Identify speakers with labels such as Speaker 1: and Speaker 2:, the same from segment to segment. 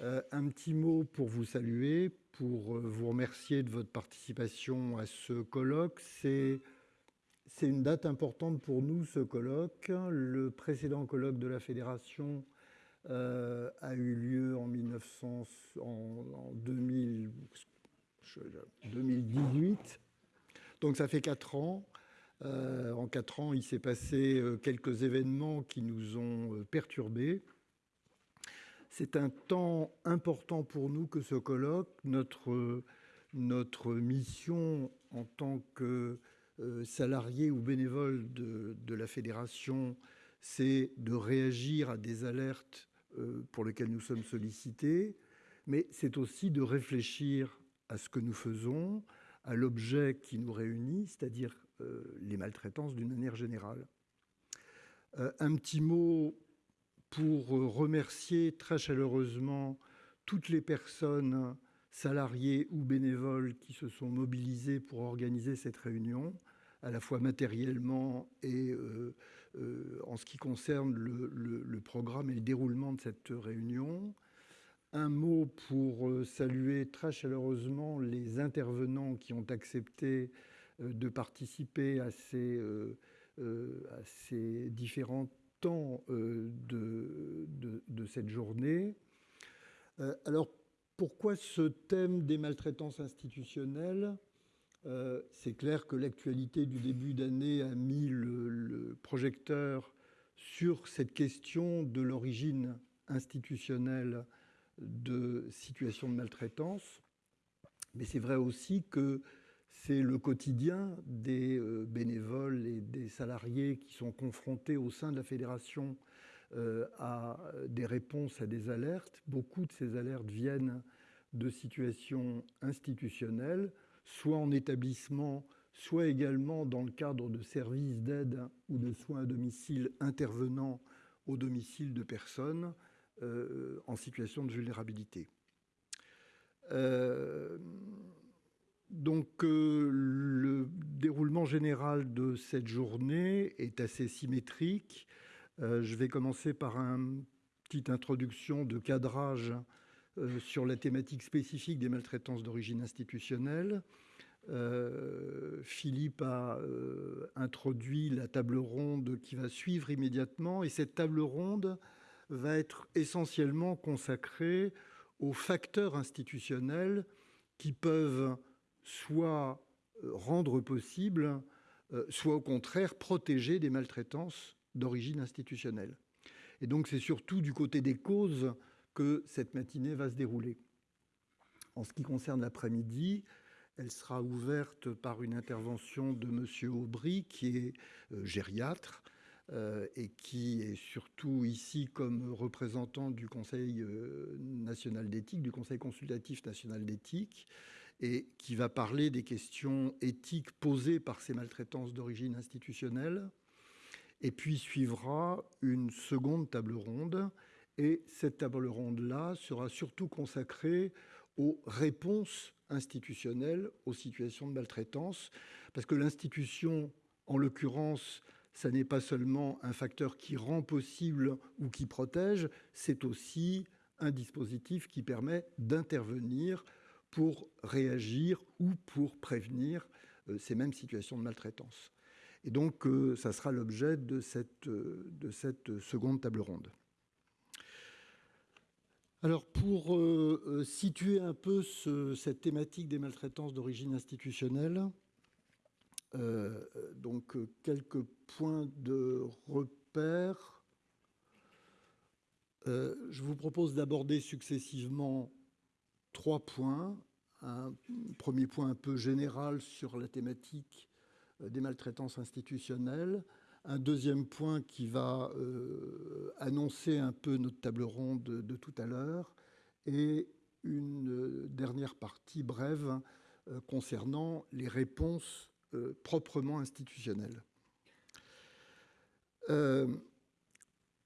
Speaker 1: un petit mot pour vous saluer, pour vous remercier de votre participation à ce colloque. C'est une date importante pour nous, ce colloque. Le précédent colloque de la Fédération euh, a eu lieu en, 1900, en, 2000, 2018. Donc ça fait quatre ans. Euh, en quatre ans, il s'est passé euh, quelques événements qui nous ont perturbés. C'est un temps important pour nous que ce colloque. Notre, mission en tant que euh, salariés ou bénévoles de, la fédération, c'est de réagir à des alertes euh, pour lesquelles nous sommes sollicités, mais c'est aussi de réfléchir à ce que nous faisons, à l'objet qui nous réunit, c'est-à-dire euh, les maltraitances d'une manière générale. un petit mot pour remercier très chaleureusement toutes les personnes salariés ou bénévoles qui se sont mobilisés pour organiser cette réunion, à la fois matériellement et euh, euh, en ce qui concerne le, programme et le déroulement de cette réunion. Un mot pour euh, saluer très chaleureusement les intervenants qui ont accepté de participer à ces, à ces différents temps de, de, de, cette journée. alors, pourquoi ce thème des maltraitances institutionnelles? Euh, C'est clair que l'actualité du début d'année a mis le, projecteur sur cette question de l'origine institutionnelle de situations de maltraitance. Mais c'est vrai aussi que c'est le quotidien des euh, bénévoles et des salariés qui sont confrontés au sein de la fédération euh, à des réponses à des alertes. Beaucoup de ces alertes viennent de situations institutionnelles, soit en établissement, soit également dans le cadre de services d'aide ou de soins à domicile intervenant au domicile de personnes euh, en situation de vulnérabilité. Le déroulement général de cette journée est assez symétrique. Euh, je vais commencer par une petite introduction de cadrage euh, sur la thématique spécifique des maltraitances d'origine institutionnelle. Euh, Philippe a introduit la table ronde qui va suivre immédiatement et cette table ronde va être essentiellement consacrée aux facteurs institutionnels qui peuvent soit rendre possible, soit au contraire protéger des maltraitances d'origine institutionnelle. Et donc c'est surtout du côté des causes que cette matinée va se dérouler. En ce qui concerne l'après-midi, elle sera ouverte par une intervention de M. Aubry, qui est euh, gériatre euh, et qui est surtout ici comme représentant du Conseil euh, national d'éthique, du Conseil consultatif national d'éthique, et qui va parler des questions éthiques posées par ces maltraitances d'origine institutionnelle. Et puis suivra une seconde table ronde. Et cette table ronde-là sera surtout consacrée aux réponses institutionnelles aux situations de maltraitance, parce que l'institution, en l'occurrence, ça n'est pas seulement un facteur qui rend possible ou qui protège, c'est aussi un dispositif qui permet d'intervenir pour réagir ou pour prévenir euh, ces mêmes situations de maltraitance. Et donc, euh, ça sera l'objet de cette, euh, de cette seconde table ronde. Alors, pour situer un peu cette thématique des maltraitances d'origine institutionnelle, donc quelques points de repère. je vous propose d'aborder successivement trois points. Un premier point un peu général sur la thématique euh, des maltraitances institutionnelles. Un deuxième point qui va euh, annoncer un peu notre table ronde de, tout à l'heure. Et une dernière partie brève euh, concernant les réponses proprement institutionnelles.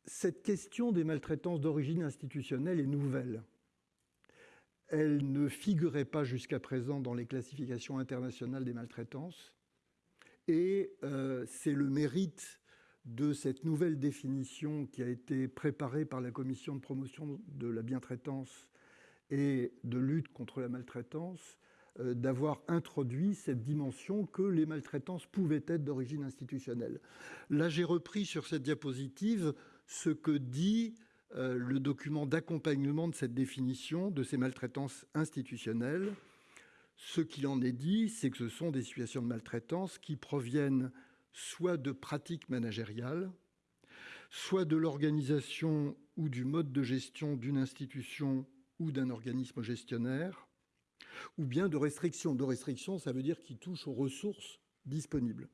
Speaker 1: cette question des maltraitances d'origine institutionnelle est nouvelle. Elle ne figurait pas jusqu'à présent dans les classifications internationales des maltraitances. Et euh, c'est le mérite de cette nouvelle définition qui a été préparée par la commission de promotion de la bientraitance et de lutte contre la maltraitance euh, d'avoir introduit cette dimension que les maltraitances pouvaient être d'origine institutionnelle. Là, j'ai repris sur cette diapositive ce que dit le document d'accompagnement de cette définition de ces maltraitances institutionnelles. Ce qu'il en est dit, c'est que ce sont des situations de maltraitance qui proviennent soit de pratiques managériales, soit de l'organisation ou du mode de gestion d'une institution ou d'un organisme gestionnaire, ou bien de restrictions. De restrictions, ça veut dire qu'ils touchent aux ressources disponibles.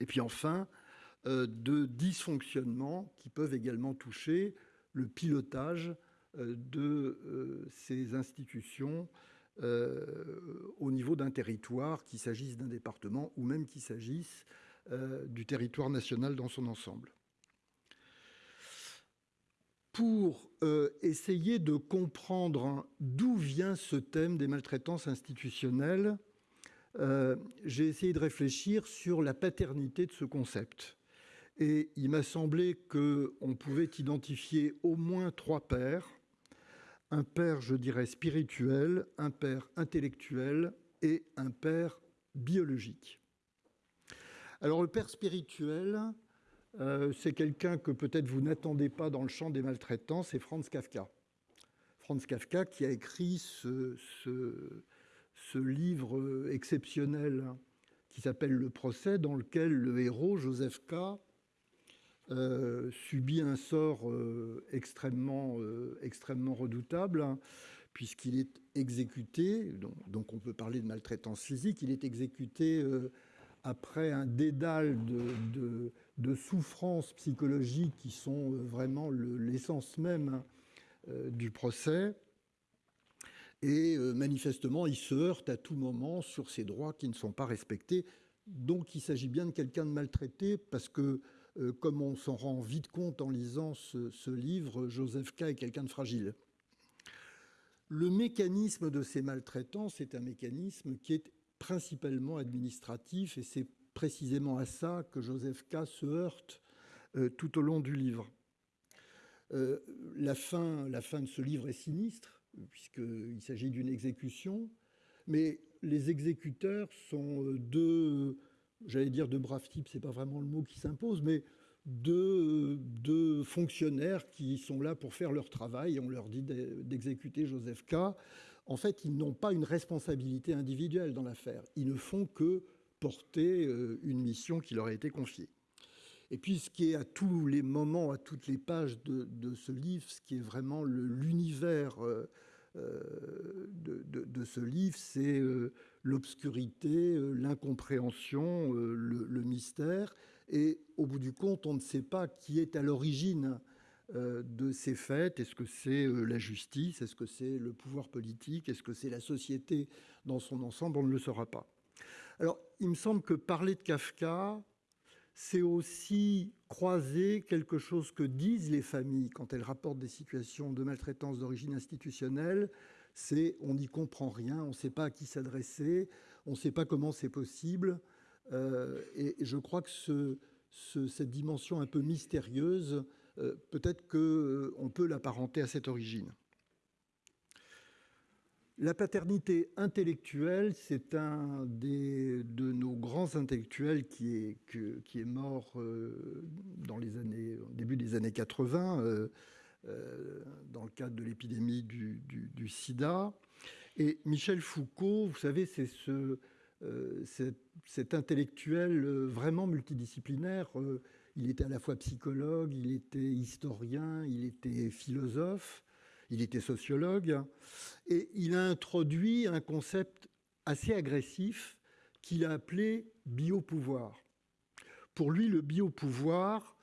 Speaker 1: Et puis enfin, euh, de dysfonctionnements qui peuvent également toucher le pilotage euh, de euh, ces institutions au niveau d'un territoire, qu'il s'agisse d'un département ou même qu'il s'agisse du territoire national dans son ensemble pour euh, essayer de comprendre d'où vient ce thème des maltraitances institutionnelles, euh, j'ai essayé de réfléchir sur la paternité de ce concept. Et il m'a semblé qu'on pouvait identifier au moins trois pères. Un père, je dirais, spirituel, un père intellectuel et un père biologique. Alors le père spirituel, euh, c'est quelqu'un que peut-être vous n'attendez pas dans le champ des maltraitants, c'est Franz Kafka. Franz Kafka qui a écrit ce, livre exceptionnel qui s'appelle Le procès, dans lequel le héros, Joseph K., euh, subit un sort euh, extrêmement, extrêmement redoutable, puisqu'il est exécuté, donc, on peut parler de maltraitance physique, il est exécuté après un dédale de souffrances psychologiques qui sont euh, vraiment l'essence même euh, du procès. Et euh, manifestement, il se heurte à tout moment sur ses droits qui ne sont pas respectés. Donc il s'agit bien de quelqu'un de maltraité parce que, comme on s'en rend vite compte en lisant ce, livre, Joseph K. est quelqu'un de fragile. Le mécanisme de ces maltraitants, c'est un mécanisme qui est principalement administratif et c'est précisément à ça que Joseph K. se heurte euh, tout au long du livre. Euh, la, fin, la fin de ce livre est sinistre, puisqu'il s'agit d'une exécution, mais les exécuteurs sont euh, deux, j'allais dire de braves types, c'est pas vraiment le mot qui s'impose, mais deux, fonctionnaires qui sont là pour faire leur travail, on leur dit d'exécuter Joseph K. En fait, ils n'ont pas une responsabilité individuelle dans l'affaire, ils ne font que porter euh, une mission qui leur a été confiée. Et puis, ce qui est à tous les moments, à toutes les pages de, ce livre, ce qui est vraiment l'univers euh, euh, de, ce livre, c'est l'obscurité, l'incompréhension, le, mystère. Et au bout du compte, on ne sait pas qui est à l'origine de ces faits. Est-ce que c'est la justice? Est-ce que c'est le pouvoir politique? Est-ce que c'est la société dans son ensemble? On ne le saura pas. Alors, il me semble que parler de Kafka, c'est aussi croiser quelque chose que disent les familles quand elles rapportent des situations de maltraitance d'origine institutionnelle, c'est on n'y comprend rien, on ne sait pas à qui s'adresser, on ne sait pas comment c'est possible. Euh, et je crois que cette dimension un peu mystérieuse, euh, peut-être qu'on euh, peut l'apparenter à cette origine. La paternité intellectuelle, c'est un des, de nos grands intellectuels qui est, qui est mort euh, dans les années, au début des années 80, euh, euh, dans le cadre de l'épidémie du, sida. Et Michel Foucault, vous savez, c'est ce, cet, intellectuel vraiment multidisciplinaire. il était à la fois psychologue, il était historien, il était philosophe il était sociologue, et il a introduit un concept assez agressif qu'il a appelé biopouvoir. Pour lui, le biopouvoir,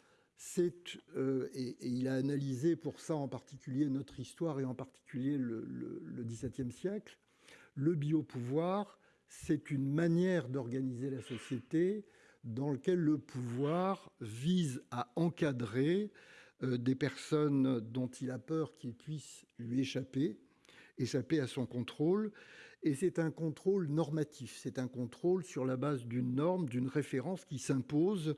Speaker 1: euh, et, il a analysé pour ça en particulier notre histoire et en particulier le, le XVIIe siècle, le biopouvoir, c'est une manière d'organiser la société dans laquelle le pouvoir vise à encadrer euh, des personnes dont il a peur qu'ils puissent lui échapper, échapper à son contrôle. Et c'est un contrôle normatif, c'est un contrôle sur la base d'une norme, d'une référence qui s'impose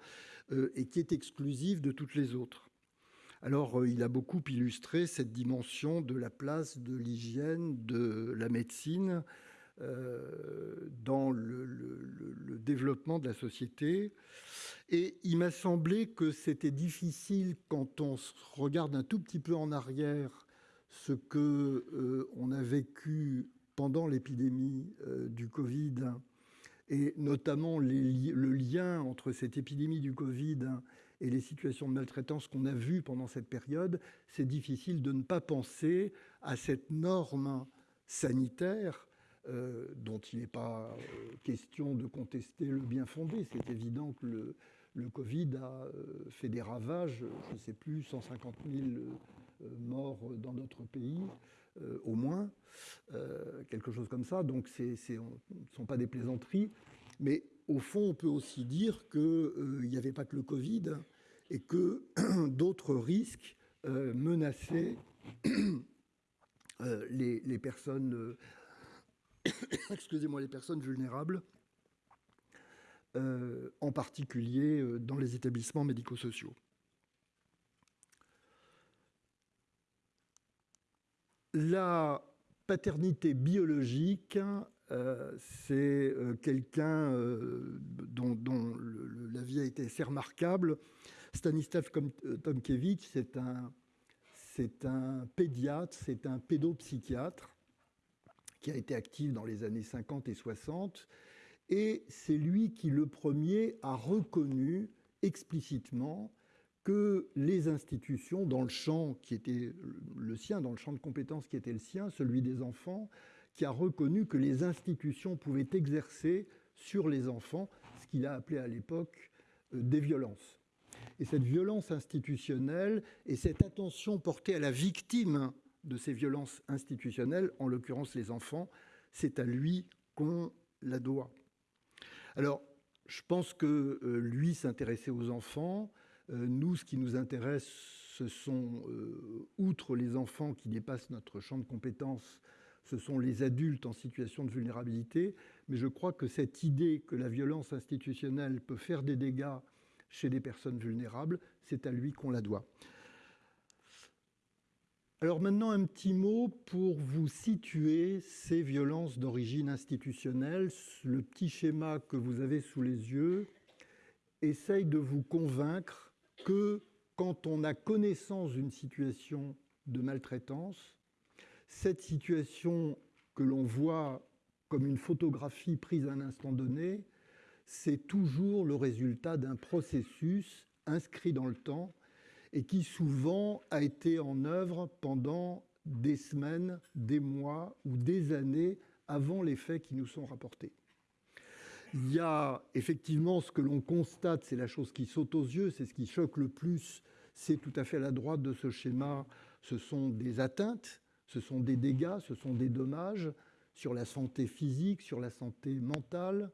Speaker 1: euh, et qui est exclusive de toutes les autres. Alors, il a beaucoup illustré cette dimension de la place de l'hygiène, de la médecine dans le, développement de la société. Et il m'a semblé que c'était difficile quand on regarde un tout petit peu en arrière ce que euh, on a vécu pendant l'épidémie euh, du Covid et notamment le lien entre cette épidémie du Covid et les situations de maltraitance qu'on a vues pendant cette période, c'est difficile de ne pas penser à cette norme sanitaire euh, dont il n'est pas euh, question de contester le bien fondé. C'est évident que le, Covid a fait des ravages, je ne sais plus, 150 000 euh, morts dans notre pays, euh, au moins, quelque chose comme ça. Donc ce ne sont pas des plaisanteries. Mais au fond, on peut aussi dire qu'il n'y avait pas que le Covid et que d'autres risques menaçaient les, les, personnes, excusez-moi, les personnes vulnérables, en particulier dans les établissements médico-sociaux. La paternité biologique, euh, c'est euh, quelqu'un euh, dont, la vie a été assez remarquable. Stanislav un, c'est un pédiatre, c'est un pédopsychiatre qui a été actif dans les années 50 et 60. Et c'est lui qui, le premier, a reconnu explicitement que les institutions dans le champ qui était le sien, dans le champ de compétences qui était le sien, celui des enfants, qui a reconnu que les institutions pouvaient exercer sur les enfants ce qu'il a appelé à l'époque euh, des violences. Et cette violence institutionnelle et cette attention portée à la victime de ces violences institutionnelles, en l'occurrence les enfants, c'est à lui qu'on la doit. Alors, je pense que euh, lui s'intéressait aux enfants, nous, ce qui nous intéresse, ce sont, euh, outre les enfants qui dépassent notre champ de compétences, ce sont les adultes en situation de vulnérabilité. Mais je crois que cette idée que la violence institutionnelle peut faire des dégâts chez des personnes vulnérables, c'est à lui qu'on la doit. Alors maintenant, un petit mot pour vous situer ces violences d'origine institutionnelle. Le petit schéma que vous avez sous les yeux essaye de vous convaincre que quand on a connaissance d'une situation de maltraitance, cette situation que l'on voit comme une photographie prise à un instant donné, c'est toujours le résultat d'un processus inscrit dans le temps et qui souvent a été en œuvre pendant des semaines, des mois ou des années avant les faits qui nous sont rapportés. Il y a effectivement ce que l'on constate, c'est la chose qui saute aux yeux, c'est ce qui choque le plus, c'est tout à fait à la droite de ce schéma, ce sont des atteintes, ce sont des dégâts, ce sont des dommages sur la santé physique, sur la santé mentale,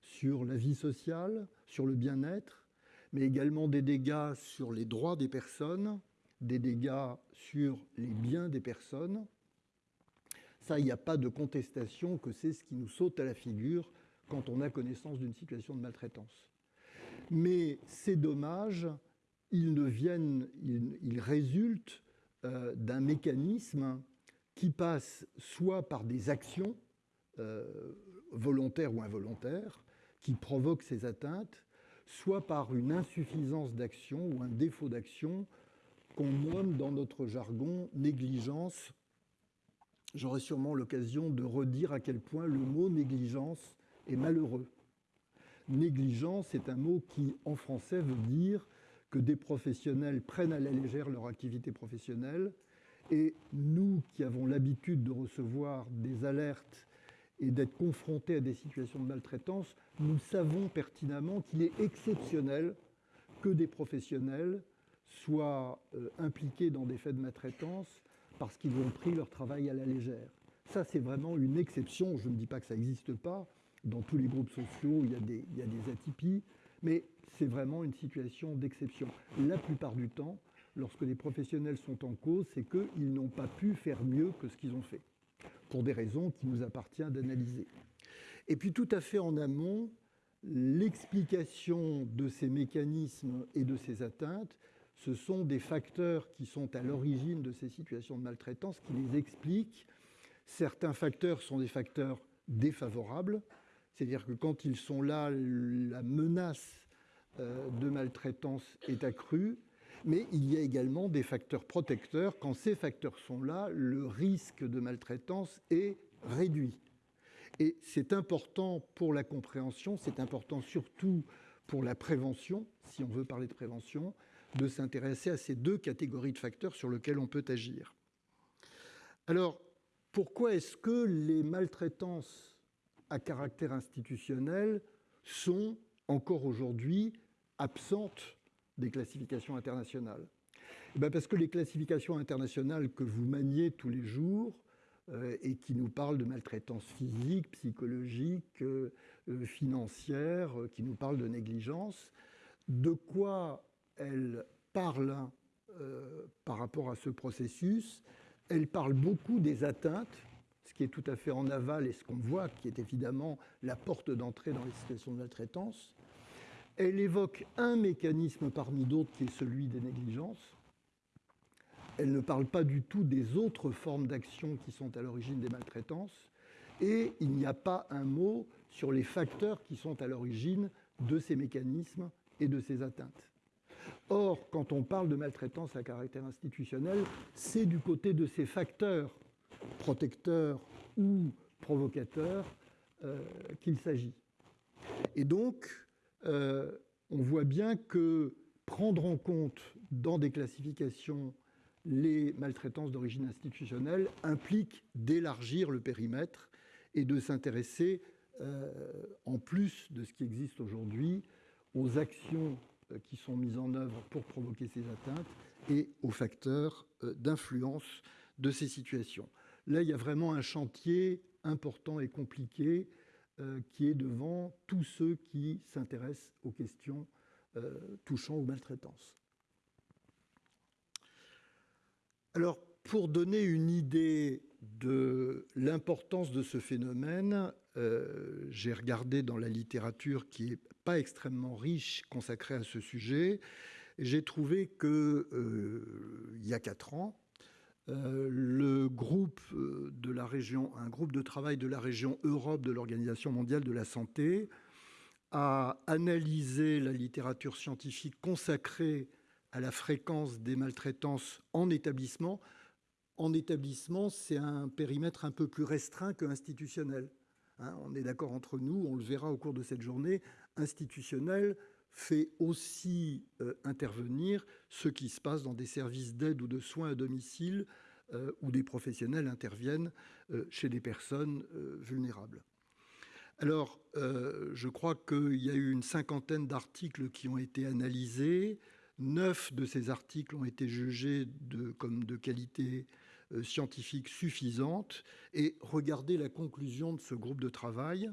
Speaker 1: sur la vie sociale, sur le bien-être, mais également des dégâts sur les droits des personnes, des dégâts sur les biens des personnes. Ça, il n'y a pas de contestation que c'est ce qui nous saute à la figure quand on a connaissance d'une situation de maltraitance. Mais ces dommages, ils, ne viennent, ils, résultent euh, d'un mécanisme qui passe soit par des actions euh, volontaires ou involontaires qui provoquent ces atteintes, soit par une insuffisance d'action ou un défaut d'action qu'on nomme dans notre jargon négligence. J'aurai sûrement l'occasion de redire à quel point le mot négligence et malheureux. Négligence est un mot qui, en français, veut dire que des professionnels prennent à la légère leur activité professionnelle. Et nous qui avons l'habitude de recevoir des alertes et d'être confrontés à des situations de maltraitance, nous savons pertinemment qu'il est exceptionnel que des professionnels soient euh, impliqués dans des faits de maltraitance parce qu'ils ont pris leur travail à la légère. Ça, c'est vraiment une exception. Je ne dis pas que ça n'existe pas, dans tous les groupes sociaux, il y a des, atypies, mais c'est vraiment une situation d'exception. La plupart du temps, lorsque les professionnels sont en cause, c'est qu'ils n'ont pas pu faire mieux que ce qu'ils ont fait, pour des raisons qui nous appartient d'analyser. Et puis tout à fait en amont, l'explication de ces mécanismes et de ces atteintes ce sont des facteurs qui sont à l'origine de ces situations de maltraitance, qui les expliquent. Certains facteurs sont des facteurs défavorables, c'est-à-dire que quand ils sont là, la menace euh, de maltraitance est accrue, mais il y a également des facteurs protecteurs. Quand ces facteurs sont là, le risque de maltraitance est réduit. Et c'est important pour la compréhension, c'est important surtout pour la prévention, si on veut parler de prévention, de s'intéresser à ces deux catégories de facteurs sur lesquels on peut agir. Alors, pourquoi est-ce que les maltraitances à caractère institutionnel sont encore aujourd'hui absentes des classifications internationales. Eh ben, Parce que les classifications internationales que vous maniez tous les jours euh, et qui nous parlent de maltraitance physique, psychologique, euh, euh, financière, qui nous parlent de négligence, de quoi elles parlent par rapport à ce processus? Elles parlent beaucoup des atteintes ce qui est tout à fait en aval et ce qu'on voit, qui est évidemment la porte d'entrée dans les situations de maltraitance. Elle évoque un mécanisme parmi d'autres qui est celui des négligences. Elle ne parle pas du tout des autres formes d'action qui sont à l'origine des maltraitances. Et il n'y a pas un mot sur les facteurs qui sont à l'origine de ces mécanismes et de ces atteintes. Or, quand on parle de maltraitance à caractère institutionnel, c'est du côté de ces facteurs protecteurs ou provocateurs euh, qu'il s'agit. Et donc, euh, on voit bien que prendre en compte dans des classifications les maltraitances d'origine institutionnelle implique d'élargir le périmètre et de s'intéresser, euh, en plus de ce qui existe aujourd'hui, aux actions qui sont mises en œuvre pour provoquer ces atteintes et aux facteurs d'influence de ces situations. Là, il y a vraiment un chantier important et compliqué euh, qui est devant tous ceux qui s'intéressent aux questions euh, touchant aux maltraitances. Alors, pour donner une idée de l'importance de ce phénomène, euh, j'ai regardé dans la littérature qui n'est pas extrêmement riche consacrée à ce sujet. J'ai trouvé qu'il y a quatre ans, le groupe euh, de la région, un groupe de travail de la région Europe de l'Organisation mondiale de la santé, a analysé la littérature scientifique consacrée à la fréquence des maltraitances en établissement. En établissement, c'est un périmètre un peu plus restreint que institutionnel. Hein. on est d'accord entre nous, on le verra au cours de cette journée. Institutionnel, fait aussi euh, intervenir ce qui se passe dans des services d'aide ou de soins à domicile euh, où des professionnels interviennent euh, chez des personnes vulnérables. Alors, je crois qu'il y a eu une cinquantaine d'articles qui ont été analysés. Neuf de ces articles ont été jugés de, comme de qualité scientifique suffisante. Et regardez la conclusion de ce groupe de travail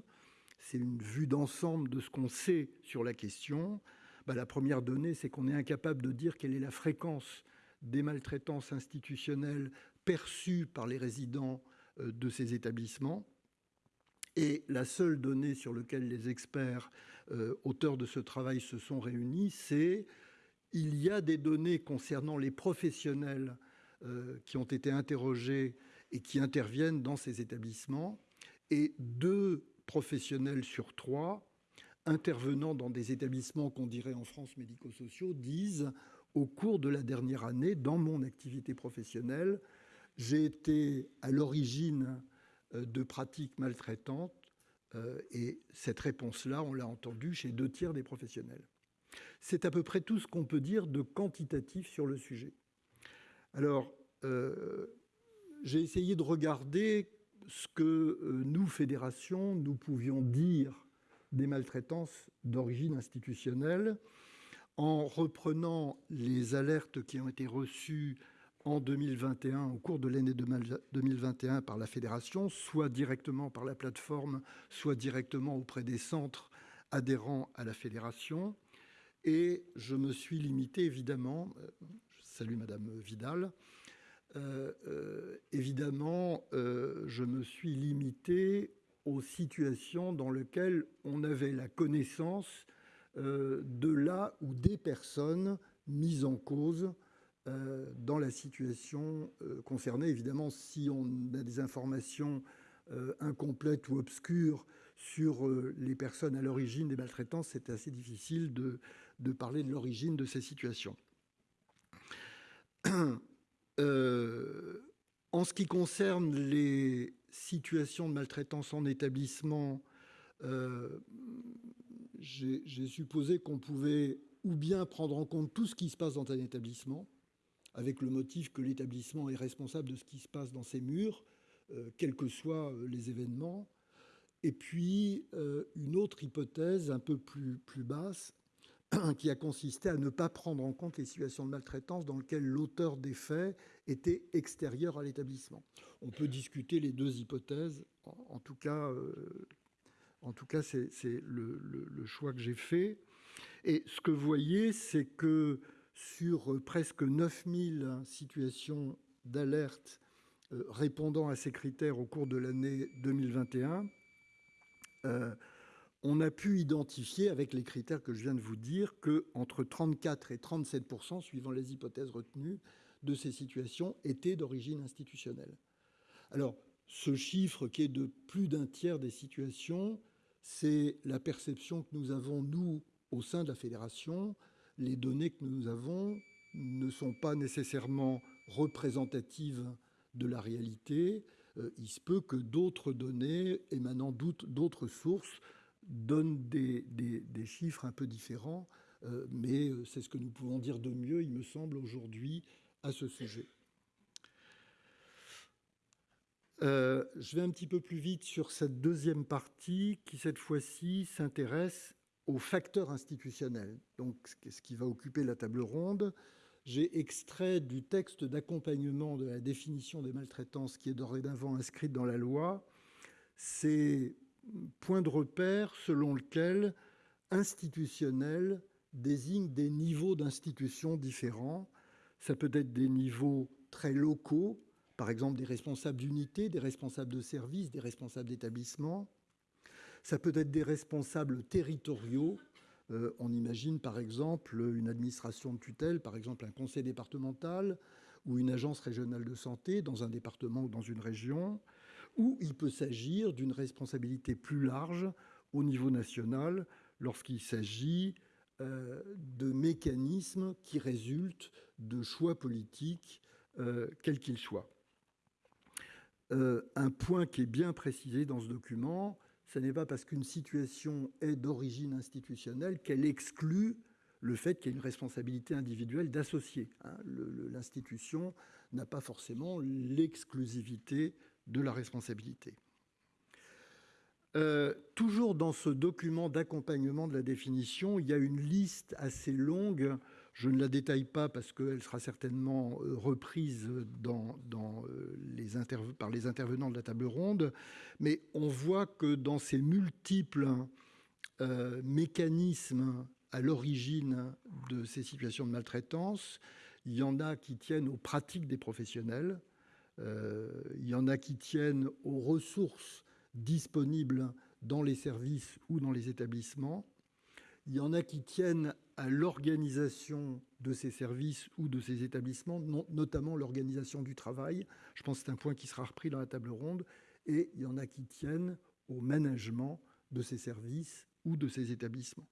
Speaker 1: c'est une vue d'ensemble de ce qu'on sait sur la question. Bah, la première donnée, c'est qu'on est incapable de dire quelle est la fréquence des maltraitances institutionnelles perçues par les résidents euh, de ces établissements. Et la seule donnée sur laquelle les experts euh, auteurs de ce travail se sont réunis, c'est il y a des données concernant les professionnels euh, qui ont été interrogés et qui interviennent dans ces établissements, et deux professionnels sur trois intervenant dans des établissements qu'on dirait en France médico-sociaux disent au cours de la dernière année, dans mon activité professionnelle, j'ai été à l'origine euh, de pratiques maltraitantes euh, et cette réponse-là, on l'a entendue chez deux tiers des professionnels. C'est à peu près tout ce qu'on peut dire de quantitatif sur le sujet. Alors, euh, j'ai essayé de regarder ce que euh, nous, fédérations, nous pouvions dire des maltraitances d'origine institutionnelle en reprenant les alertes qui ont été reçues en 2021, au cours de l'année 2021 par la fédération, soit directement par la plateforme, soit directement auprès des centres adhérents à la fédération. Et je me suis limité, évidemment, euh, je salue Madame Vidal, évidemment, euh, je me suis limité aux situations dans lesquelles on avait la connaissance de là où des personnes mis en cause dans la situation concernée. Évidemment, si on a des informations incomplètes ou obscures sur les personnes à l'origine des maltraitances, c'est assez difficile de parler de l'origine de ces situations. Euh, en ce qui concerne les situations de maltraitance en établissement, euh, j'ai supposé qu'on pouvait ou bien prendre en compte tout ce qui se passe dans un établissement, avec le motif que l'établissement est responsable de ce qui se passe dans ses murs, euh, quels que soient les événements, et puis une autre hypothèse un peu plus, plus basse, qui a consisté à ne pas prendre en compte les situations de maltraitance dans lesquelles l'auteur des faits était extérieur à l'établissement. On peut discuter les deux hypothèses. En, tout cas, euh, en tout cas, c'est le, choix que j'ai fait. Et ce que vous voyez, c'est que sur presque 9000 situations d'alerte euh, répondant à ces critères au cours de l'année 2021, on a pu identifier, avec les critères que je viens de vous dire, que entre 34 et 37% suivant les hypothèses retenues, de ces situations étaient d'origine institutionnelle. Alors, ce chiffre qui est de plus d'un tiers des situations, c'est la perception que nous avons, nous, au sein de la fédération. Les données que nous avons ne sont pas nécessairement représentatives de la réalité. Euh, il se peut que d'autres données émanant d'autres sources donne des, chiffres un peu différents, euh, mais euh, c'est ce que nous pouvons dire de mieux, il me semble, aujourd'hui à ce sujet. Euh, je vais un petit peu plus vite sur cette deuxième partie qui, cette fois-ci, s'intéresse aux facteurs institutionnels, donc ce qui va occuper la table ronde. J'ai extrait du texte d'accompagnement de la définition des maltraitances qui est dorénavant inscrite dans la loi. C'est point de repère selon lequel institutionnel désigne des niveaux d'institutions différents. Ça peut être des niveaux très locaux, par exemple des responsables d'unité, des responsables de services, des responsables d'établissement. Ça peut être des responsables territoriaux. Euh, on imagine par exemple une administration de tutelle, par exemple un conseil départemental ou une agence régionale de santé dans un département ou dans une région ou il peut s'agir d'une responsabilité plus large au niveau national lorsqu'il s'agit euh, de mécanismes qui résultent de choix politiques, euh, quels qu'ils soient. Euh, un point qui est bien précisé dans ce document, ce n'est pas parce qu'une situation est d'origine institutionnelle qu'elle exclut le fait qu'il y ait une responsabilité individuelle d'associer. Hein. L'institution n'a pas forcément l'exclusivité de la responsabilité. Euh, toujours dans ce document d'accompagnement de la définition, il y a une liste assez longue. Je ne la détaille pas parce qu'elle sera certainement euh, reprise dans, euh, les par les intervenants de la table ronde, mais on voit que dans ces multiples mécanismes à l'origine de ces situations de maltraitance, il y en a qui tiennent aux pratiques des professionnels, il y en a qui tiennent aux ressources disponibles dans les services ou dans les établissements. Il y en a qui tiennent à l'organisation de ces services ou de ces établissements, notamment l'organisation du travail. Je pense que c'est un point qui sera repris dans la table ronde. Et il y en a qui tiennent au management de ces services ou de ces établissements.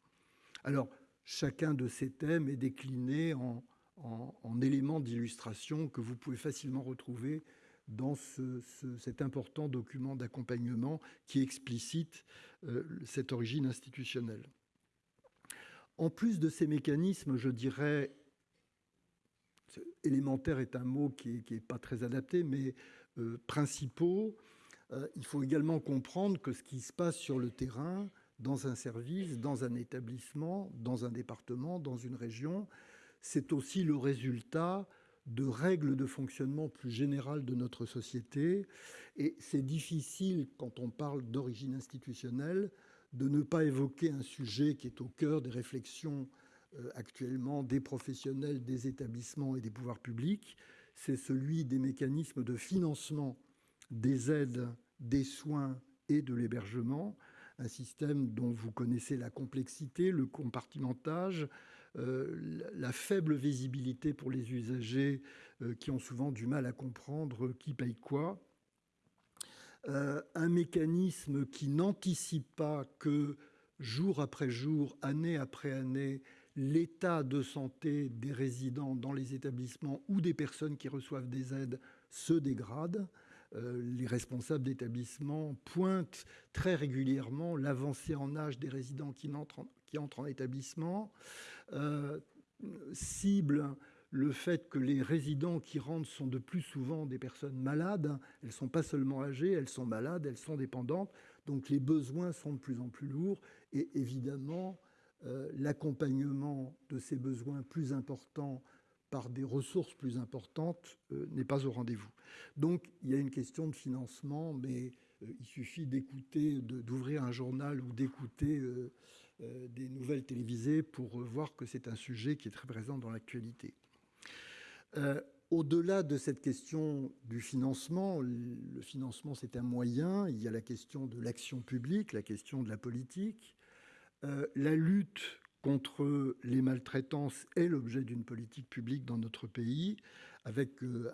Speaker 1: Alors, chacun de ces thèmes est décliné en, en, éléments d'illustration que vous pouvez facilement retrouver dans cet important document d'accompagnement qui explicite euh, cette origine institutionnelle. En plus de ces mécanismes, je dirais, élémentaire est un mot qui n'est pas très adapté, mais euh, principaux, euh, il faut également comprendre que ce qui se passe sur le terrain, dans un service, dans un établissement, dans un département, dans une région, c'est aussi le résultat de règles de fonctionnement plus générales de notre société. Et c'est difficile, quand on parle d'origine institutionnelle, de ne pas évoquer un sujet qui est au cœur des réflexions euh, actuellement des professionnels, des établissements et des pouvoirs publics. C'est celui des mécanismes de financement des aides, des soins et de l'hébergement, un système dont vous connaissez la complexité, le compartimentage, la faible visibilité pour les usagers qui ont souvent du mal à comprendre qui paye quoi. un mécanisme qui n'anticipe pas que jour après jour, année après année, l'état de santé des résidents dans les établissements ou des personnes qui reçoivent des aides se dégrade. Euh, les responsables d'établissements pointent très régulièrement l'avancée en âge des résidents qui entrent en, établissement, euh, cible le fait que les résidents qui rentrent sont de plus souvent des personnes malades. Elles ne sont pas seulement âgées, elles sont malades, elles sont dépendantes. Donc les besoins sont de plus en plus lourds et évidemment euh, l'accompagnement de ces besoins plus importants par des ressources plus importantes euh, n'est pas au rendez-vous. Donc il y a une question de financement, mais euh, il suffit d'écouter, d'ouvrir un journal ou d'écouter des nouvelles télévisées pour voir que c'est un sujet qui est très présent dans l'actualité. Au-delà de cette question du financement, le financement c'est un moyen, il y a la question de l'action publique, la question de la politique. Euh, la lutte contre les maltraitances est l'objet d'une politique publique dans notre pays, avec euh,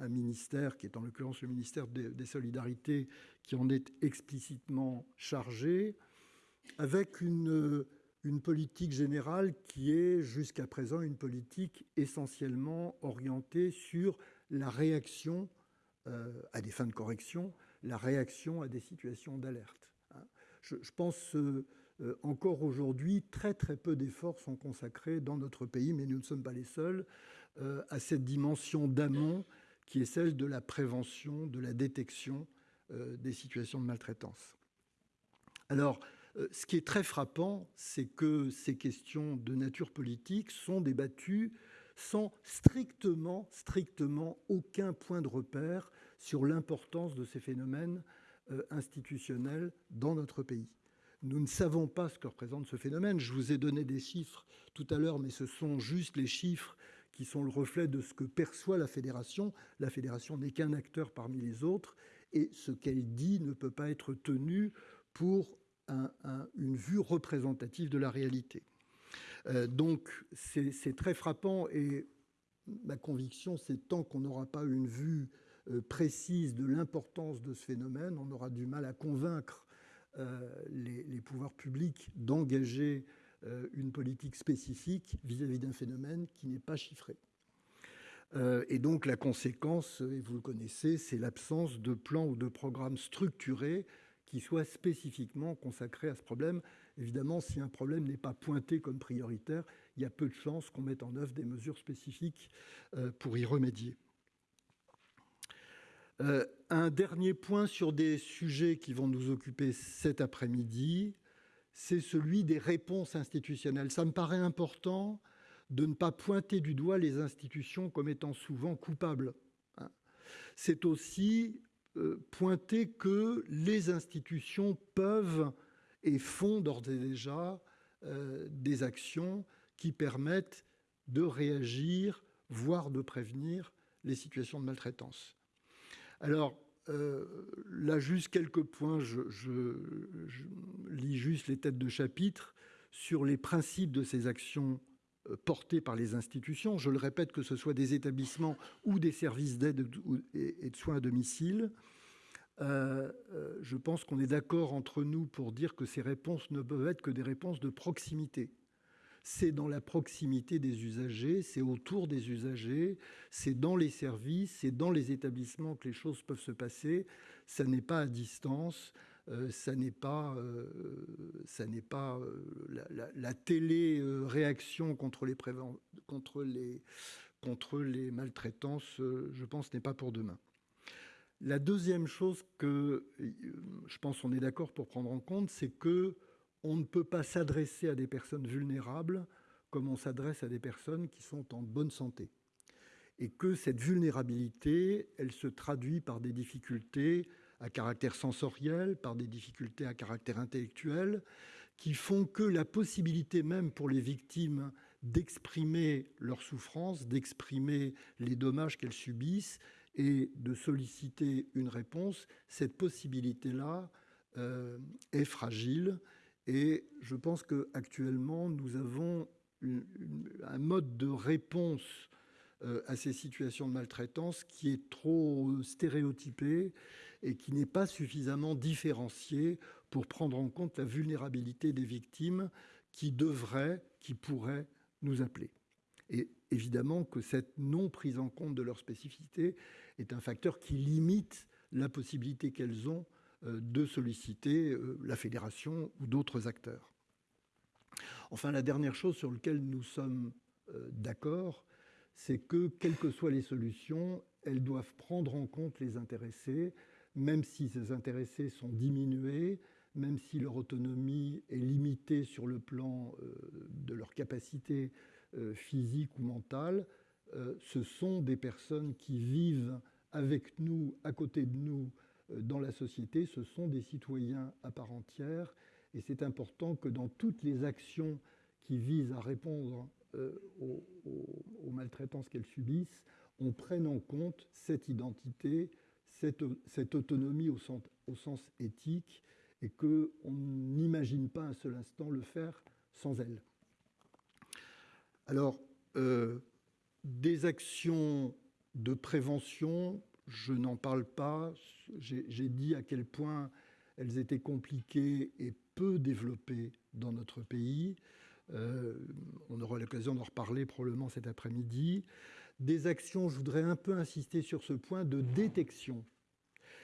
Speaker 1: un, ministère qui est en l'occurrence le ministère des, Solidarités qui en est explicitement chargé, avec une politique générale qui est jusqu'à présent une politique essentiellement orientée sur la réaction euh, à des fins de correction, la réaction à des situations d'alerte. Hein. Je, pense euh, encore aujourd'hui, très très peu d'efforts sont consacrés dans notre pays, mais nous ne sommes pas les seuls, à cette dimension d'amont qui est celle de la prévention, de la détection des situations de maltraitance. Alors, euh, ce qui est très frappant, c'est que ces questions de nature politique sont débattues sans strictement, strictement aucun point de repère sur l'importance de ces phénomènes euh, institutionnels dans notre pays. Nous ne savons pas ce que représente ce phénomène. Je vous ai donné des chiffres tout à l'heure, mais ce sont juste les chiffres qui sont le reflet de ce que perçoit la fédération. La fédération n'est qu'un acteur parmi les autres, et ce qu'elle dit ne peut pas être tenu pour une vue représentative de la réalité. Euh, donc c'est très frappant et ma conviction, c'est tant qu'on n'aura pas une vue euh, précise de l'importance de ce phénomène, on aura du mal à convaincre euh, les, pouvoirs publics d'engager une politique spécifique vis-à-vis d'un phénomène qui n'est pas chiffré. et donc la conséquence, et vous le connaissez, c'est l'absence de plan ou de programme structuré qui soit spécifiquement consacré à ce problème. Évidemment, si un problème n'est pas pointé comme prioritaire, il y a peu de chances qu'on mette en œuvre des mesures spécifiques euh, pour y remédier. Euh, un dernier point sur des sujets qui vont nous occuper cet après-midi, c'est celui des réponses institutionnelles. Ça me paraît important de ne pas pointer du doigt les institutions comme étant souvent coupables. Hein. C'est aussi euh, pointer que les institutions peuvent et font d'ores et déjà euh, des actions qui permettent de réagir, voire de prévenir les situations de maltraitance. Alors, euh, là, juste quelques points, je, lis juste les têtes de chapitre sur les principes de ces actions euh, portés par les institutions. Je le répète, que ce soit des établissements ou des services d'aide et de soins à domicile. Euh, je pense qu'on est d'accord entre nous pour dire que ces réponses ne peuvent être que des réponses de proximité. C'est dans la proximité des usagers, c'est autour des usagers, c'est dans les services, c'est dans les établissements que les choses peuvent se passer. Ça n'est pas à distance, euh, ça n'est pas, euh, ça pas euh, la, la, télé-réaction contre les, contre les, contre les maltraitances, je pense, n'est pas pour demain. La deuxième chose que je pense on est d'accord pour prendre en compte, c'est que on ne peut pas s'adresser à des personnes vulnérables comme on s'adresse à des personnes qui sont en bonne santé. Et que cette vulnérabilité, elle se traduit par des difficultés à caractère sensoriel, par des difficultés à caractère intellectuel, qui font que la possibilité même pour les victimes d'exprimer leur souffrance, d'exprimer les dommages qu'elles subissent et de solliciter une réponse, cette possibilité-là euh, est fragile. Et je pense qu'actuellement, nous avons un mode de réponse à ces situations de maltraitance qui est trop stéréotypé et qui n'est pas suffisamment différencié pour prendre en compte la vulnérabilité des victimes qui devraient, qui pourraient nous appeler. Et évidemment que cette non prise en compte de leur spécificité est un facteur qui limite la possibilité qu'elles ont euh, de solliciter euh, la fédération ou d'autres acteurs. Enfin, la dernière chose sur laquelle nous sommes euh, d'accord, c'est que, quelles que soient les solutions, elles doivent prendre en compte les intéressés, même si ces intéressés sont diminués, même si leur autonomie est limitée sur le plan de leur capacité physique ou mentale, ce sont des personnes qui vivent avec nous, à côté de nous, euh, dans la société, ce sont des citoyens à part entière, et c'est important que dans toutes les actions qui visent à répondre euh, aux, maltraitances qu'elles subissent, on prenne en compte cette identité, cette, autonomie au sens, au sens, éthique, et qu'on n'imagine pas un seul instant le faire sans elle. Alors, euh, des actions de prévention, je n'en parle pas. J'ai dit à quel point elles étaient compliquées et peu développées dans notre pays. Euh, on aura l'occasion d'en reparler probablement cet après-midi. Des actions, je voudrais un peu insister sur ce point de détection.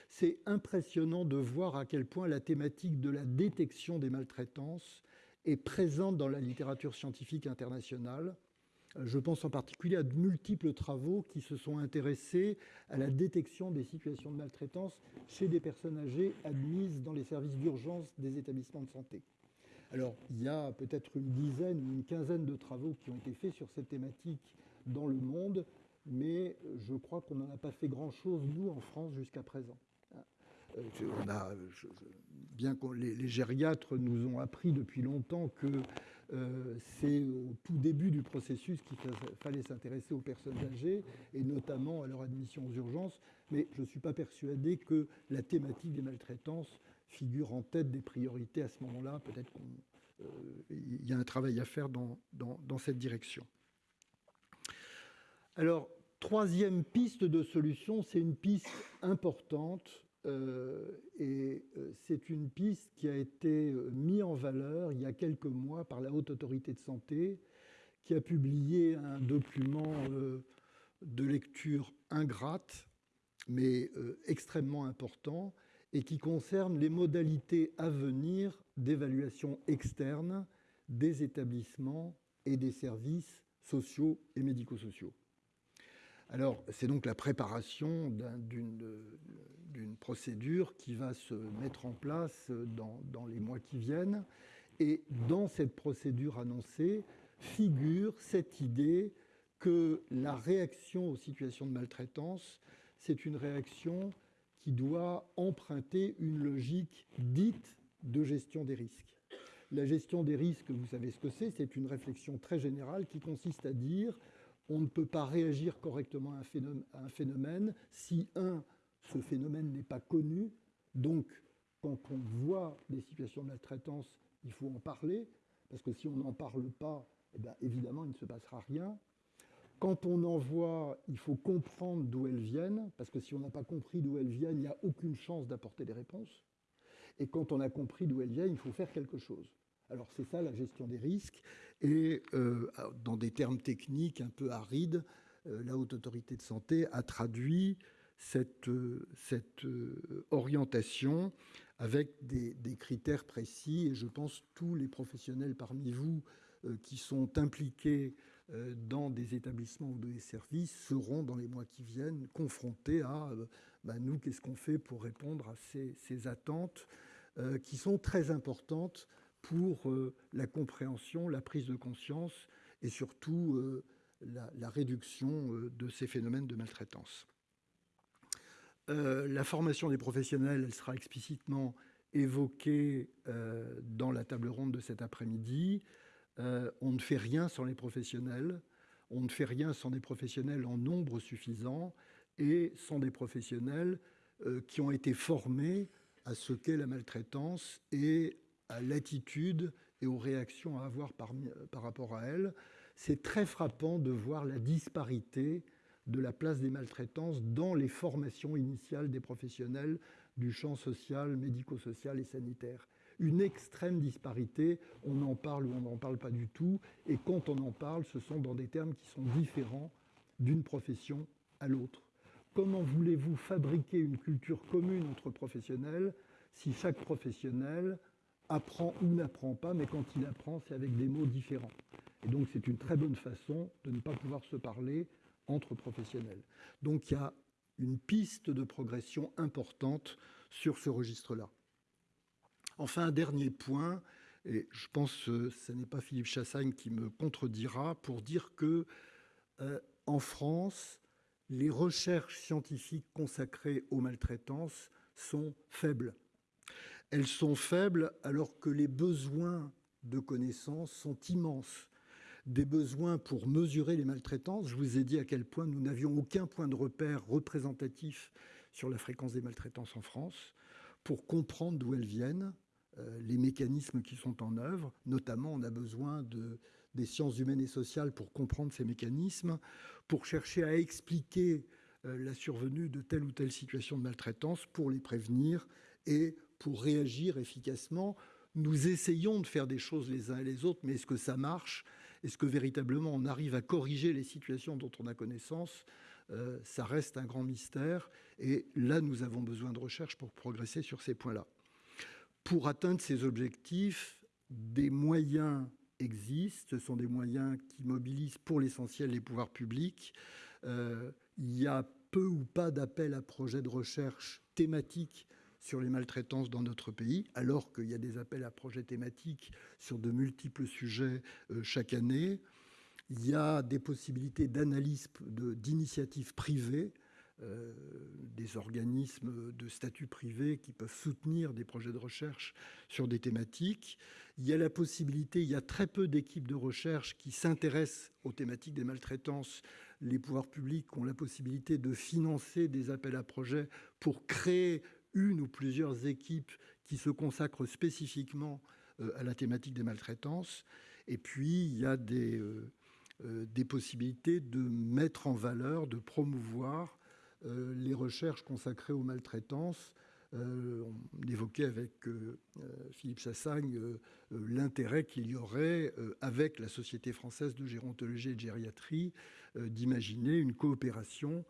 Speaker 1: C'est impressionnant de voir à quel point la thématique de la détection des maltraitances est présente dans la littérature scientifique internationale. Je pense en particulier à de multiples travaux qui se sont intéressés à la détection des situations de maltraitance chez des personnes âgées admises dans les services d'urgence des établissements de santé. Alors, il y a peut-être une dizaine ou une quinzaine de travaux qui ont été faits sur cette thématique dans le monde, mais je crois qu'on n'en a pas fait grand-chose, nous, en France, jusqu'à présent. Euh, on a, bien que les, gériatres nous ont appris depuis longtemps que euh, c'est au tout début du processus qu'il fallait s'intéresser aux personnes âgées, et notamment à leur admission aux urgences, mais je ne suis pas persuadé que la thématique des maltraitances figure en tête des priorités à ce moment-là. Peut-être qu'il euh, y a un travail à faire dans, cette direction. Alors, troisième piste de solution, c'est une piste importante et euh, c'est une piste qui a été euh, mise en valeur il y a quelques mois par la Haute Autorité de Santé, qui a publié un document de lecture ingrate, mais extrêmement important, et qui concerne les modalités à venir d'évaluation externe des établissements et des services sociaux et médico-sociaux. Alors, c'est donc la préparation d'une procédure qui va se mettre en place dans, dans, les mois qui viennent. Et dans cette procédure annoncée figure cette idée que la réaction aux situations de maltraitance, c'est une réaction qui doit emprunter une logique dite de gestion des risques. La gestion des risques, vous savez ce que c'est, c'est une réflexion très générale qui consiste à dire on ne peut pas réagir correctement à un phénomène, si, un, ce phénomène n'est pas connu. Donc, quand on voit des situations de maltraitance, il faut en parler, parce que si on n'en parle pas, eh bien, évidemment, il ne se passera rien. Quand on en voit, il faut comprendre d'où elles viennent, parce que si on n'a pas compris d'où elles viennent, il n'y a aucune chance d'apporter des réponses. Et quand on a compris d'où elles viennent, il faut faire quelque chose. Alors c'est ça la gestion des risques. Et euh, dans des termes techniques un peu arides, euh, la Haute Autorité de Santé a traduit cette, cette orientation avec des, critères précis. Et je pense tous les professionnels parmi vous euh, qui sont impliqués euh, dans des établissements ou des services seront dans les mois qui viennent confrontés à euh, bah, nous, qu'est-ce qu'on fait pour répondre à ces attentes qui sont très importantes pour la compréhension, la prise de conscience et surtout la, la réduction de ces phénomènes de maltraitance. Euh, la formation des professionnels, elle sera explicitement évoquée euh, dans la table ronde de cet après-midi. Euh, on ne fait rien sans les professionnels, on ne fait rien sans des professionnels en nombre suffisant et sans des professionnels qui ont été formés à ce qu'est la maltraitance et à l'attitude et aux réactions à avoir par, rapport à elles, c'est très frappant de voir la disparité de la place des maltraitances dans les formations initiales des professionnels du champ social, médico-social et sanitaire. Une extrême disparité, on en parle ou on n'en parle pas du tout, et quand on en parle, ce sont dans des termes qui sont différents d'une profession à l'autre. Comment voulez-vous fabriquer une culture commune entre professionnels si chaque professionnel apprend ou n'apprend pas, mais quand il apprend, c'est avec des mots différents. Et donc c'est une très bonne façon de ne pas pouvoir se parler entre professionnels. Donc il y a une piste de progression importante sur ce registre-là. Enfin, un dernier point, et je pense que ce n'est pas Philippe Chassagne qui me contredira, pour dire que euh, en France, les recherches scientifiques consacrées aux maltraitances sont faibles. Elles sont faibles alors que les besoins de connaissances sont immenses des besoins pour mesurer les maltraitances. Je vous ai dit à quel point nous n'avions aucun point de repère représentatif sur la fréquence des maltraitances en France, pour comprendre d'où elles viennent, euh, les mécanismes qui sont en œuvre. Notamment, on a besoin de, des sciences humaines et sociales pour comprendre ces mécanismes, pour chercher à expliquer euh, la survenue de telle ou telle situation de maltraitance, pour les prévenir et pour réagir efficacement. Nous essayons de faire des choses les uns et les autres, mais est-ce que ça marche? Est-ce que véritablement on arrive à corriger les situations dont on a connaissance? Euh, Ça reste un grand mystère. Et là, nous avons besoin de recherche pour progresser sur ces points-là. Pour atteindre ces objectifs, des moyens existent. Ce sont des moyens qui mobilisent pour l'essentiel les pouvoirs publics. Euh, il y a peu ou pas d'appels à projets de recherche thématiques sur les maltraitances dans notre pays, alors qu'il y a des appels à projets thématiques sur de multiples sujets euh, chaque année. Il y a des possibilités d'analyse d'initiatives privées, euh, des organismes de statut privé qui peuvent soutenir des projets de recherche sur des thématiques. Il y a la possibilité, il y a très peu d'équipes de recherche qui s'intéressent aux thématiques des maltraitances. Les pouvoirs publics ont la possibilité de financer des appels à projets pour créer une ou plusieurs équipes qui se consacrent spécifiquement euh, à la thématique des maltraitances. Et puis, il y a des, euh, euh, possibilités de mettre en valeur, de promouvoir les recherches consacrées aux maltraitances. on évoquait avec Philippe Chassagne l'intérêt qu'il y aurait avec la Société française de gérontologie et de gériatrie d'imaginer une coopération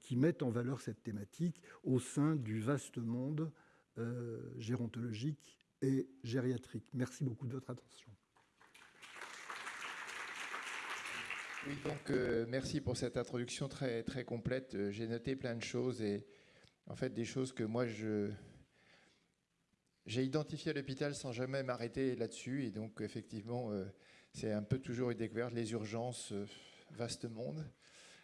Speaker 1: qui mettent en valeur cette thématique au sein du vaste monde euh, gérontologique et gériatrique. Merci beaucoup de votre attention.
Speaker 2: Euh, merci pour cette introduction très, très complète. J'ai noté plein de choses et en fait des choses que moi je j'ai identifié à l'hôpital sans jamais m'arrêter là-dessus et donc effectivement c'est un peu toujours une découverte les urgences vaste monde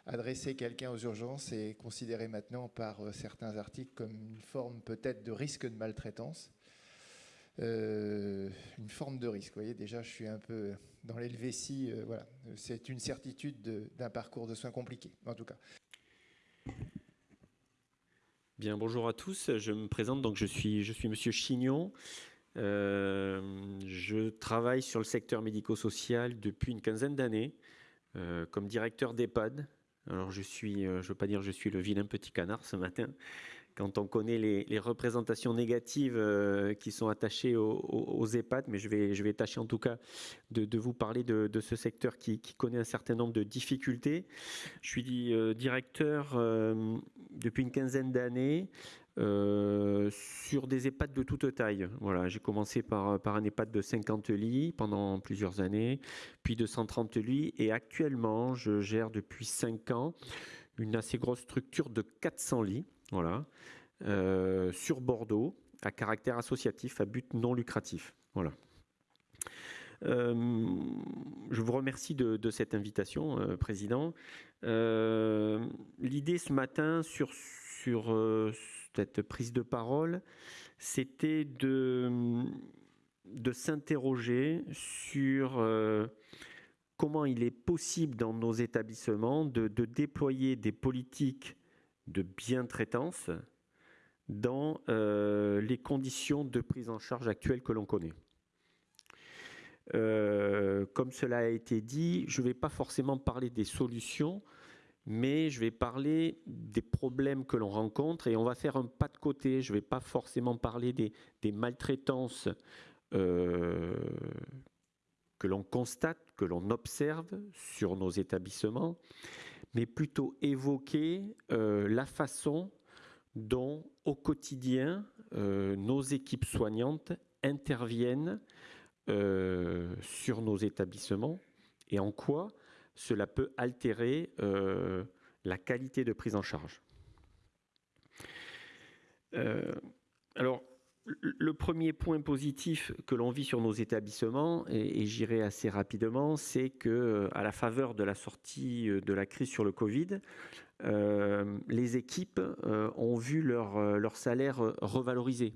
Speaker 2: adresser quelqu'un aux urgences est considéré maintenant par euh, certains articles comme une forme peut-être de risque de maltraitance. Euh, une forme de risque. Vous voyez, déjà, je suis un peu dans l'helvétie. Euh, voilà, c'est une certitude d'un parcours de soins compliqué, en tout cas.
Speaker 3: Bien, bonjour à tous. Je me présente. Donc, je suis, je suis Monsieur Chignon. je travaille sur le secteur médico-social depuis une quinzaine d'années comme directeur d'EHPAD alors je suis, euh, je veux pas dire je suis le vilain petit canard ce matin, quand on connaît les, représentations négatives euh, qui sont attachées aux, EHPAD, mais je vais, je vais tâcher en tout cas de, vous parler de, ce secteur qui, connaît un certain nombre de difficultés. Je suis euh, directeur depuis une quinzaine d'années euh, sur des EHPAD de toute taille. Voilà, j'ai commencé par, par un EHPAD de 50 lits pendant plusieurs années, puis de 130 lits, et actuellement, je gère depuis 5 ans une assez grosse structure de 400 lits, voilà, euh, sur Bordeaux, à caractère associatif, à but non lucratif. Voilà. Euh, je vous remercie de, cette invitation, Président. L'idée ce matin sur, sur cette prise de parole, c'était de, de s'interroger sur euh, comment il est possible dans nos établissements de, déployer des politiques de bien-traitance dans euh, les conditions de prise en charge actuelles que l'on connaît. comme cela a été dit, je ne vais pas forcément parler des solutions, mais je vais parler des problèmes que l'on rencontre et on va faire un pas de côté. Je ne vais pas forcément parler des, maltraitances euh, que l'on constate, que l'on observe sur nos établissements, mais plutôt évoquer euh, la façon dont au quotidien euh, nos équipes soignantes interviennent sur nos établissements et en quoi cela peut altérer euh, la qualité de prise en charge. Euh, alors, le premier point positif que l'on vit sur nos établissements, et, j'irai assez rapidement, c'est que à la faveur de la sortie de la crise sur le Covid, euh, les équipes ont vu leur salaire revalorisé.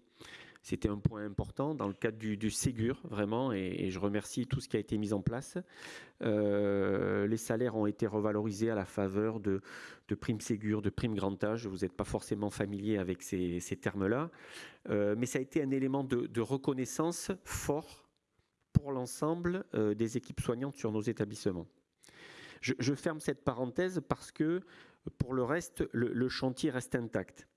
Speaker 3: C'était un point important dans le cadre du, Ségur, vraiment, et, je remercie tout ce qui a été mis en place. Euh, les salaires ont été revalorisés à la faveur de, primes Ségur, de primes grand âge. Vous n'êtes pas forcément familier avec ces, termes-là, euh, mais ça a été un élément de, reconnaissance fort pour l'ensemble euh, des équipes soignantes sur nos établissements. Je, ferme cette parenthèse parce que, pour le reste, le, chantier reste intact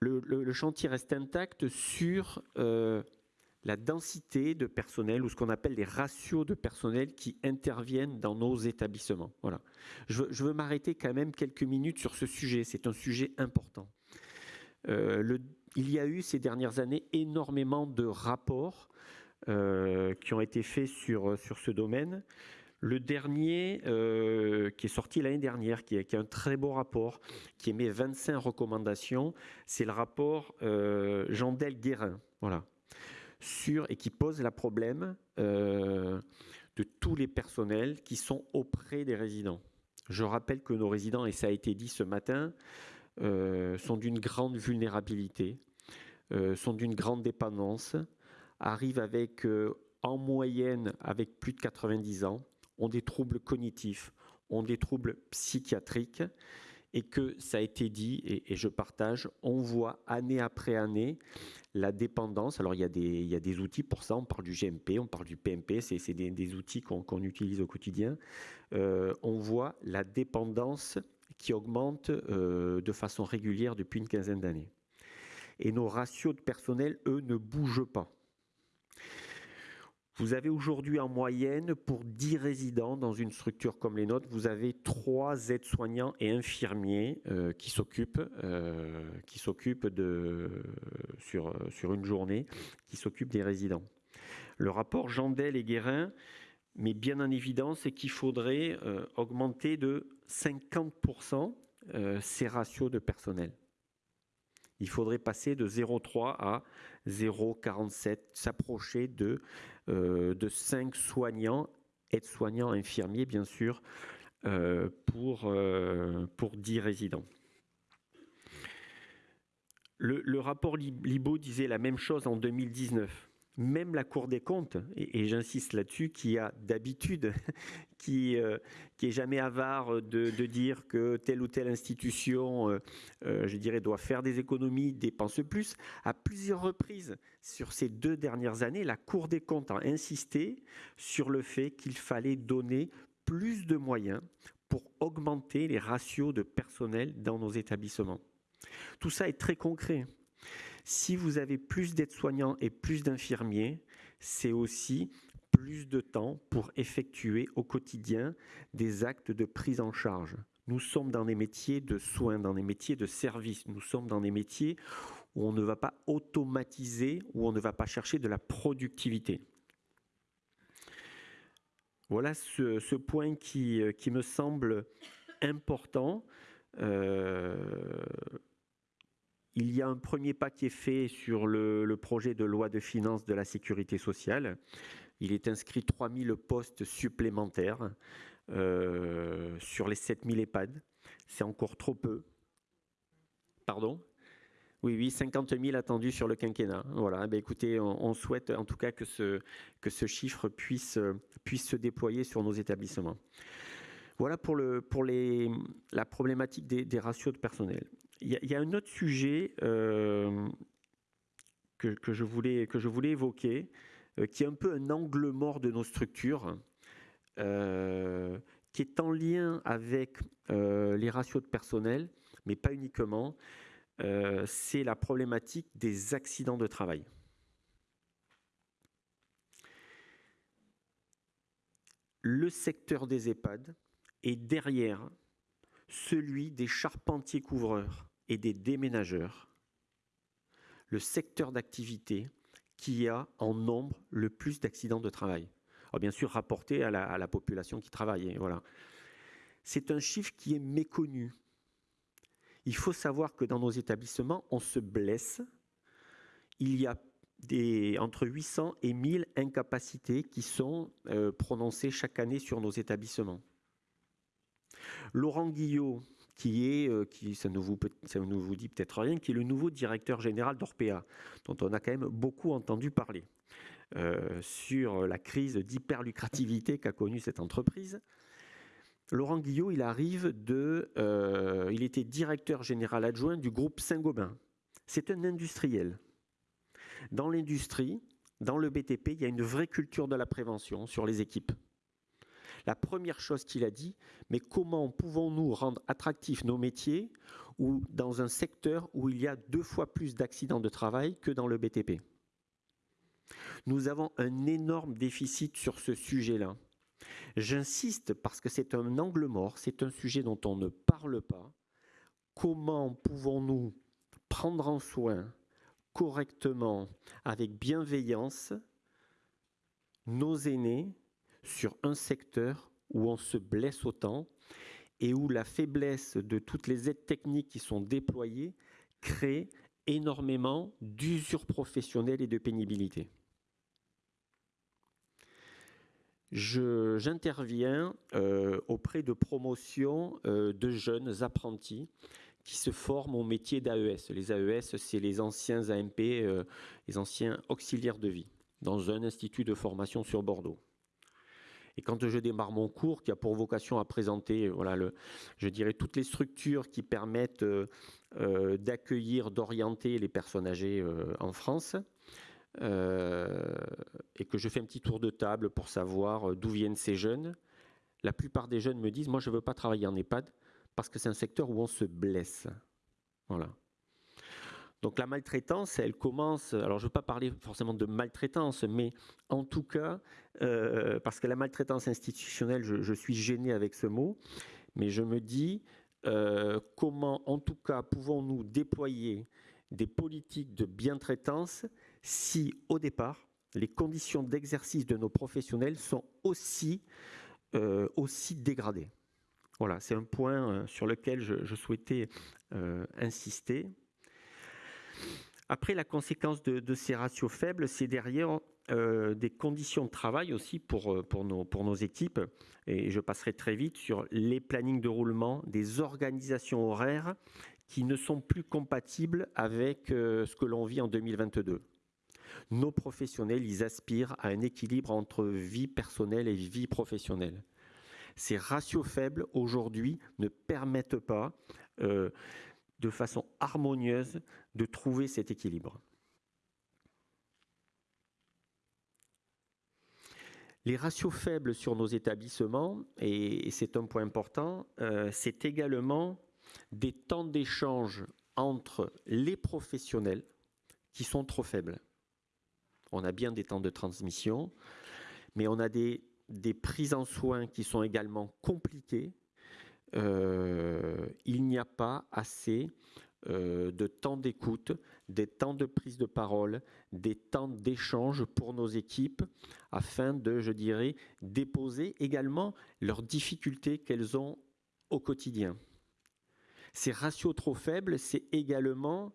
Speaker 3: le, chantier reste intact sur euh, la densité de personnel ou ce qu'on appelle les ratios de personnel qui interviennent dans nos établissements. Voilà. Je, veux m'arrêter quand même quelques minutes sur ce sujet. C'est un sujet important. Euh, il y a eu ces dernières années énormément de rapports euh, qui ont été faits sur, sur ce domaine. Le dernier, euh, qui est sorti l'année dernière, qui est, un très beau rapport, qui émet 25 recommandations, c'est le rapport euh, Jandel-Guérin, voilà, sur, et qui pose la problème euh, de tous les personnels qui sont auprès des résidents. Je rappelle que nos résidents, et ça a été dit ce matin, sont d'une grande vulnérabilité, sont d'une grande dépendance, arrivent avec, en moyenne, avec plus de 90 ans, ont des troubles cognitifs, ont des troubles psychiatriques, et que ça a été dit, et, je partage, on voit année après année la dépendance. Alors il y, a des, outils pour ça, on parle du GMP, on parle du PMP, c'est des, des, outils qu'on utilise au quotidien. Euh, on voit la dépendance qui augmente euh, de façon régulière depuis une quinzaine d'années. Et nos ratios de personnel, eux, ne bougent pas. Vous avez aujourd'hui en moyenne, pour 10 résidents dans une structure comme les nôtres, vous avez 3 aides-soignants et infirmiers euh, qui s'occupent euh, de sur, sur une journée, qui s'occupent des résidents. Le rapport Jandel et Guérin met bien en évidence qu'il faudrait euh, augmenter de 50% ces ratios de personnel. Il faudrait passer de 0,3 à 0,47, s'approcher de euh, de 5 soignants, aides-soignants, infirmiers bien sûr, euh, pour, euh, pour 10 résidents. Le, rapport Libo disait la même chose en 2019 même la Cour des comptes, et, j'insiste là-dessus, qui a d'habitude, qui, euh, qui est jamais avare de, dire que telle ou telle institution, euh, euh, je dirais, doit faire des économies, dépense plus, à plusieurs reprises sur ces deux dernières années, la Cour des comptes a insisté sur le fait qu'il fallait donner plus de moyens pour augmenter les ratios de personnel dans nos établissements. Tout ça est très concret. Si vous avez plus d'aides-soignants et plus d'infirmiers, c'est aussi plus de temps pour effectuer au quotidien des actes de prise en charge. Nous sommes dans des métiers de soins, dans des métiers de service. Nous sommes dans des métiers où on ne va pas automatiser, où on ne va pas chercher de la productivité. Voilà ce, point qui, qui, me semble important. Euh, il y a un premier pas qui est fait sur le, projet de loi de finances de la sécurité sociale. Il est inscrit 3000 postes supplémentaires euh, sur les 7000 EHPAD. C'est encore trop peu. Pardon? Oui, oui, 50 000 attendus sur le quinquennat. Voilà, ben écoutez, on, souhaite en tout cas que ce, que ce chiffre puisse, puisse se déployer sur nos établissements. Voilà pour, le, pour les, la problématique des ratios de personnel. Il y, a un autre sujet euh, que, je voulais, que je voulais évoquer. qui est un peu un angle mort de nos structures, qui est en lien avec les ratios de personnel, mais pas uniquement, c'est la problématique des accidents de travail. Le secteur des EHPAD est derrière celui des charpentiers couvreurs et des déménageurs, le secteur d'activité qui a en nombre le plus d'accidents de travail. bien sûr, rapporté à la, population qui travaille. Voilà. C'est un chiffre qui est méconnu. Il faut savoir que dans nos établissements, on se blesse. Il y a entre 800 et 1000 incapacités qui sont euh, prononcées chaque année sur nos établissements. Laurent Guillot, qui est, euh, qui, ça, ne vous, vous dit peut-être rien, qui est le nouveau directeur général d'Orpea, dont on a quand même beaucoup entendu parler, euh, sur la crise d'hyperlucrativité qu'a connue cette entreprise. Laurent Guillot, il arrive de, euh, il était directeur général adjoint du groupe Saint-Gobain. C'est un industriel. Dans l'industrie, dans le BTP, il y a une vraie culture de la prévention sur les équipes la première chose qu'il a dit, mais comment pouvons-nous rendre attractifs nos métiers ou dans un secteur où il y a deux fois plus d'accidents de travail que dans le BTP Nous avons un énorme déficit sur ce sujet-là. J'insiste parce que c'est un angle mort, c'est un sujet dont on ne parle pas. Comment pouvons-nous prendre en soin correctement, avec bienveillance, nos aînés, sur un secteur où on se blesse autant et où la faiblesse de toutes les aides techniques qui sont déployées crée énormément d'usure professionnelle et de pénibilité. J'interviens euh, auprès de promotions euh, de jeunes apprentis qui se forment au métier d'AES. Les AES, c'est les anciens AMP, euh, les anciens auxiliaires de vie, dans un institut de formation sur Bordeaux. Et quand je démarre mon cours, qui a pour vocation à présenter, voilà, le, je dirais, toutes les structures qui permettent euh, euh, d'accueillir, d'orienter les personnes âgées euh, en France, et que je fais un petit tour de table pour savoir d'où viennent ces jeunes, la plupart des jeunes me disent, moi je ne veux pas travailler en EHPAD parce que c'est un secteur où on se blesse. Voilà. Donc la maltraitance, elle commence, alors je ne veux pas parler forcément de maltraitance, mais en tout cas, euh, parce que la maltraitance institutionnelle, je, suis gêné avec ce mot, mais je me dis euh, comment en tout cas pouvons-nous déployer des politiques de bientraitance si au départ, les conditions d'exercice de nos professionnels sont aussi, euh, aussi dégradées? Voilà, c'est un point sur lequel je souhaitais insister. Après, la conséquence de, ces ratios faibles, c'est derrière euh, des conditions de travail aussi pour, euh, pour, nos, pour nos équipes. Et je passerai très vite sur les plannings de roulement, des organisations horaires qui ne sont plus compatibles avec euh, ce que l'on vit en 2022. Nos professionnels, ils aspirent à un équilibre entre vie personnelle et vie professionnelle. Ces ratios faibles, aujourd'hui, ne permettent pas de façon harmonieuse de trouver cet équilibre. Les ratios faibles sur nos établissements, et c'est un point important, euh, c'est également des temps d'échange entre les professionnels qui sont trop faibles. On a bien des temps de transmission, mais on a des, prises en soins qui sont également compliquées euh, il n'y a pas assez euh, de temps d'écoute, des temps de prise de parole, des temps d'échange pour nos équipes afin de, je dirais, déposer également leurs difficultés qu'elles ont au quotidien. Ces ratios trop faibles, c'est également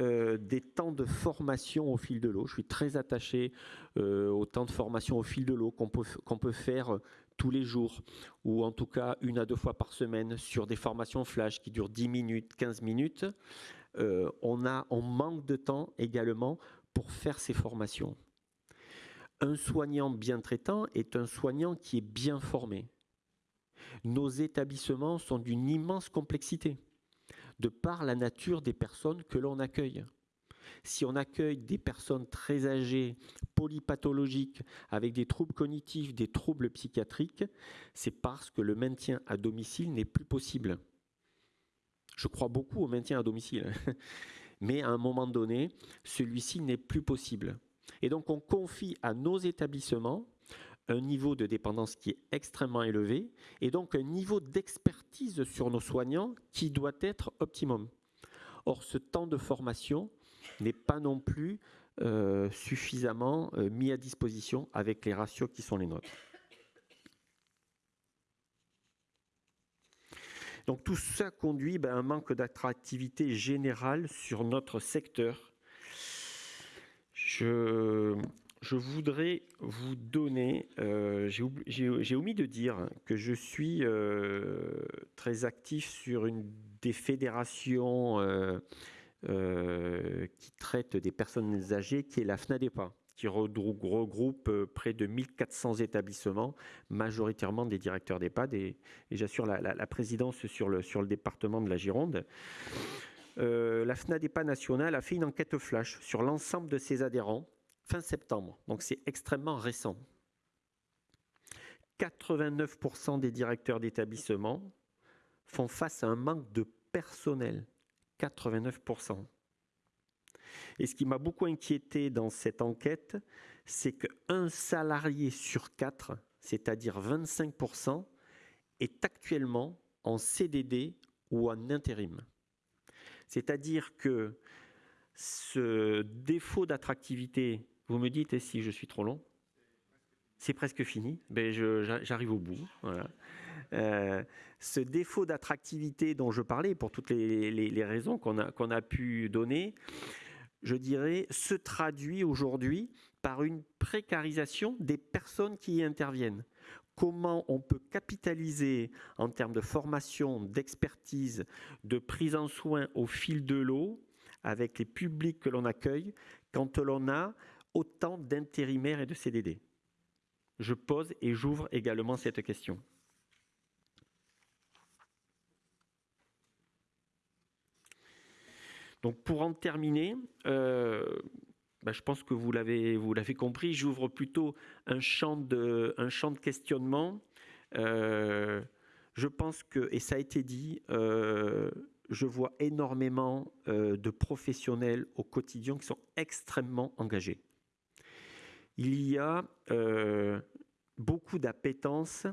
Speaker 3: euh, des temps de formation au fil de l'eau. Je suis très attaché au temps de formation au fil de l'eau qu'on peut, qu'on peut faire tous les jours, ou en tout cas une à deux fois par semaine, sur des formations flash qui durent 10 minutes, 15 minutes, euh, on, manque de temps également pour faire ces formations. Un soignant bien traitant est un soignant qui est bien formé. Nos établissements sont d'une immense complexité, de par la nature des personnes que l'on accueille. Si on accueille des personnes très âgées, polypathologiques, avec des troubles cognitifs, des troubles psychiatriques, c'est parce que le maintien à domicile n'est plus possible. Je crois beaucoup au maintien à domicile, mais à un moment donné, celui-ci n'est plus possible. Et donc on confie à nos établissements un niveau de dépendance qui est extrêmement élevé et donc un niveau d'expertise sur nos soignants qui doit être optimum. Or, ce temps de formation n'est pas non plus euh, suffisamment euh, mis à disposition avec les ratios qui sont les nôtres. Donc tout ça conduit ben, à un manque d'attractivité générale sur notre secteur. Je, voudrais vous donner, euh, j'ai omis de dire que je suis très actif sur une des fédérations euh, qui traitent des personnes âgées, qui est la FNADEPA, qui regroupe près de 1400 établissements, majoritairement des directeurs d'EHPAD, et, j'assure la, présidence sur le, sur le département de la Gironde. la FNADEPA nationale a fait une enquête flash sur l'ensemble de ses adhérents fin septembre, donc c'est extrêmement récent. 89% des directeurs d'établissement font face à un manque de personnel. 89%. Et ce qui m'a beaucoup inquiété dans cette enquête, c'est qu'un salarié sur quatre, c'est-à-dire 25%, est actuellement en CDD ou en intérim. C'est-à-dire que ce défaut d'attractivité vous me dites si je suis trop long C'est presque fini. Ben J'arrive au bout. Euh, ce défaut d'attractivité dont je parlais, pour toutes les, raisons qu'on a, qu'on a pu donner, je dirais, se traduit aujourd'hui par une précarisation des personnes qui y interviennent. Comment on peut capitaliser en termes de formation, d'expertise, de prise en soin au fil de l'eau avec les publics que l'on accueille quand l'on a autant d'intérimaires et de CDD Je pose et j'ouvre également cette question. Donc pour en terminer, euh, bah, je pense que vous l'avez compris, j'ouvre plutôt un champ de questionnement. Euh, je pense que et ça a été dit, euh, je vois énormément de professionnels au quotidien qui sont extrêmement engagés il y a beaucoup d'appétence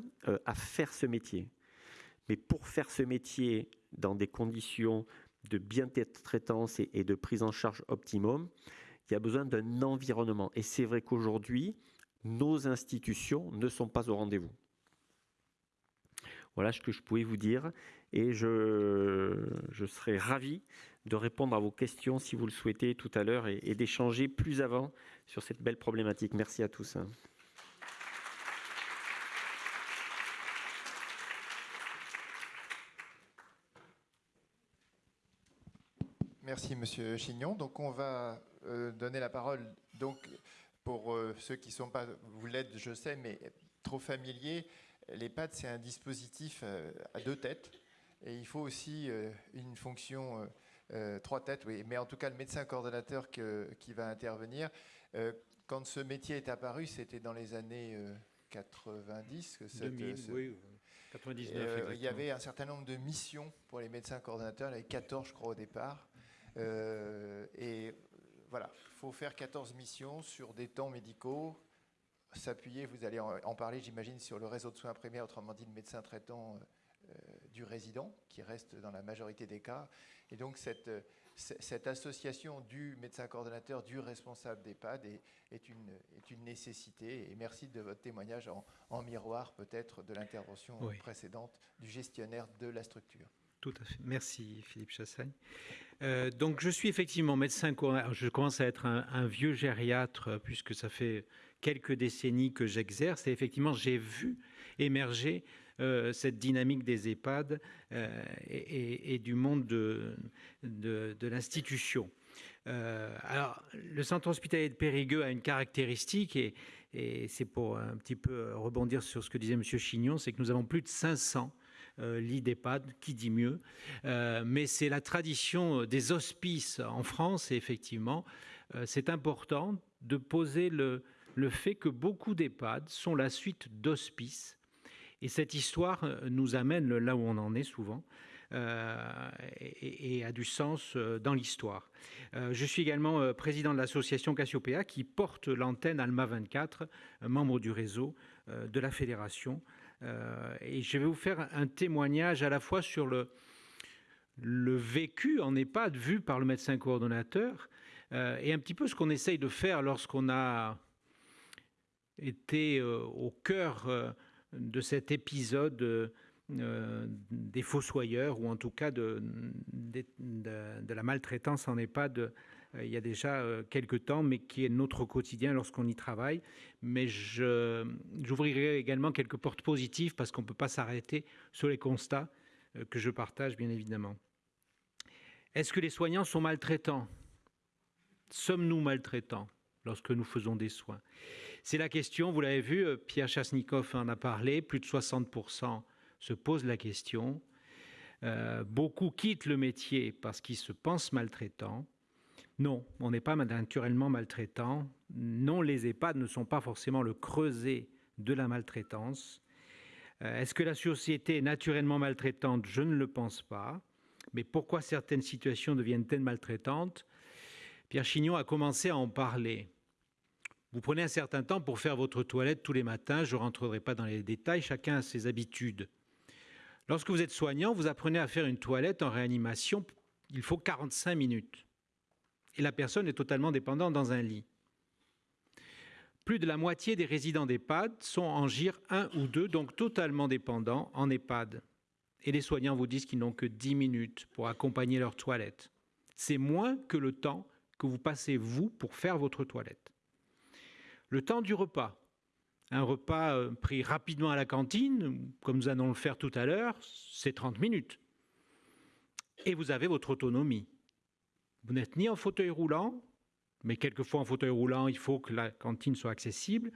Speaker 3: à faire ce métier. Mais pour faire ce métier dans des conditions de bien-traitance et, de prise en charge optimum, il y a besoin d'un environnement. Et c'est vrai qu'aujourd'hui, nos institutions ne sont pas au rendez-vous. Voilà ce que je pouvais vous dire et je, je serai ravi de répondre à vos questions si vous le souhaitez tout à l'heure et, d'échanger plus avant sur cette belle problématique. Merci à tous.
Speaker 2: Merci Monsieur Chignon. Donc on va euh, donner la parole donc pour euh, ceux qui ne sont pas, vous l'êtes je sais, mais trop familiers. L'EHPAD c'est un dispositif euh, à deux têtes et il faut aussi une fonction trois têtes, oui. Mais en tout cas, le médecin coordonnateur qui va intervenir, quand ce métier est apparu, c'était dans les années 90.
Speaker 4: Que 2000, oui. 99,
Speaker 2: il y avait un certain nombre de missions pour les médecins coordonnateurs, il y avait 14 je crois au départ. Euh, et voilà, il faut faire 14 missions sur des temps médicaux, s'appuyer, vous allez en, parler j'imagine, sur le réseau de soins primaires, autrement dit le médecin traitant du résident, qui reste dans la majorité des cas, et donc cette, cette association du médecin coordonnateur, du responsable d'EHPAD est, est, une, est une nécessité. Et merci de votre témoignage en, miroir peut-être de l'intervention précédente du gestionnaire de la structure.
Speaker 4: Merci Philippe Chassagne. Euh, donc je suis effectivement médecin. Je commence à être un, vieux gériatre puisque ça fait quelques décennies que j'exerce. Et effectivement, j'ai vu émerger euh, cette dynamique des EHPAD euh, et, du monde de, l'institution. Euh, alors, le centre hospitalier de Périgueux a une caractéristique, et, et c'est pour un petit peu rebondir sur ce que disait M. Chignon, c'est que nous avons plus de 500 euh, lit d'EHPAD, qui dit mieux. Euh, mais c'est la tradition des hospices en France et effectivement, euh, c'est important de poser le, fait que beaucoup d'EHPAD sont la suite d'hospices. Et cette histoire nous amène là où on en est souvent. Euh, et, a du sens dans l'histoire. Euh, je suis également président de l'association Cassiopeia qui porte l'antenne Alma 24, membre du réseau de la fédération euh, et je vais vous faire un témoignage à la fois sur le, le vécu en EHPAD vu par le médecin coordonnateur euh, et un petit peu ce qu'on essaye de faire lorsqu'on a été euh, au cœur de cet épisode des fossoyeurs ou en tout cas de, de la maltraitance en EHPAD il y a déjà quelques temps, mais qui est notre quotidien lorsqu'on y travaille. Mais j'ouvrirai également quelques portes positives parce qu'on ne peut pas s'arrêter sur les constats que je partage, bien évidemment. Est-ce que les soignants sont maltraitants? Sommes-nous maltraitants lorsque nous faisons des soins? C'est la question, vous l'avez vu, Pierre Chasnikov en a parlé, plus de 60% se posent la question. Euh, beaucoup quittent le métier parce qu'ils se pensent maltraitants. Non, on n'est pas naturellement maltraitant. Non, les EHPAD ne sont pas forcément le creuset de la maltraitance. Euh, Est-ce que la société est naturellement maltraitante? Je ne le pense pas. Mais pourquoi certaines situations deviennent-elles maltraitantes? Pierre Chignon a commencé à en parler. Vous prenez un certain temps pour faire votre toilette tous les matins, je ne rentrerai pas dans les détails, chacun a ses habitudes. Lorsque vous êtes soignant, vous apprenez à faire une toilette en réanimation, il faut 45 minutes et la personne est totalement dépendante dans un lit. Plus de la moitié des résidents d'EHPAD sont en GIR 1 ou 2, donc totalement dépendants en EHPAD. Et les soignants vous disent qu'ils n'ont que 10 minutes pour accompagner leur toilette. C'est moins que le temps que vous passez, vous, pour faire votre toilette. Le temps du repas. Un repas pris rapidement à la cantine, comme nous allons le faire tout à l'heure, c'est 30 minutes. Et vous avez votre autonomie. Vous n'êtes ni en fauteuil roulant, mais quelquefois en fauteuil roulant, il faut que la cantine soit accessible,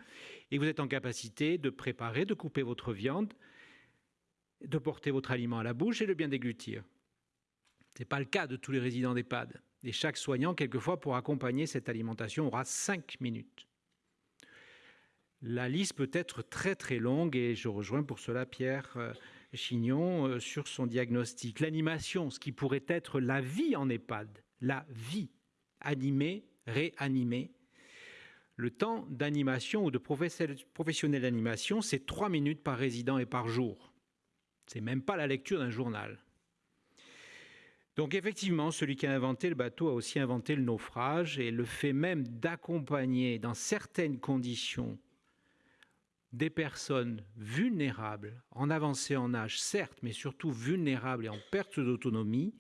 Speaker 4: et vous êtes en capacité de préparer, de couper votre viande, de porter votre aliment à la bouche et de bien déglutir. Ce n'est pas le cas de tous les résidents d'EHPAD. Et chaque soignant, quelquefois, pour accompagner cette alimentation, aura 5 minutes. La liste peut être très très longue et je rejoins pour cela Pierre Chignon sur son diagnostic. L'animation, ce qui pourrait être la vie en EHPAD, la vie, animée, réanimée. Le temps d'animation ou de professionnel d'animation, c'est trois minutes par résident et par jour. C'est même pas la lecture d'un journal. Donc effectivement, celui qui a inventé le bateau a aussi inventé le naufrage et le fait même d'accompagner dans certaines conditions des personnes vulnérables, en avancée en âge certes, mais surtout vulnérables et en perte d'autonomie,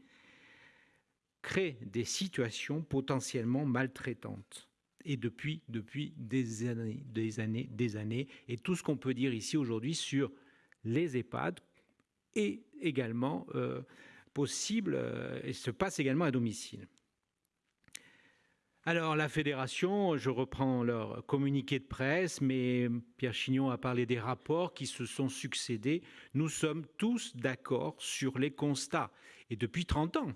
Speaker 4: crée des situations potentiellement maltraitantes. Et depuis, depuis des années, des années, des années, et tout ce qu'on peut dire ici aujourd'hui sur les EHPAD est également euh, possible euh, et se passe également à domicile. Alors la fédération, je reprends leur communiqué de presse, mais Pierre Chignon a parlé des rapports qui se sont succédés. Nous sommes tous d'accord sur les constats. Et depuis 30 ans,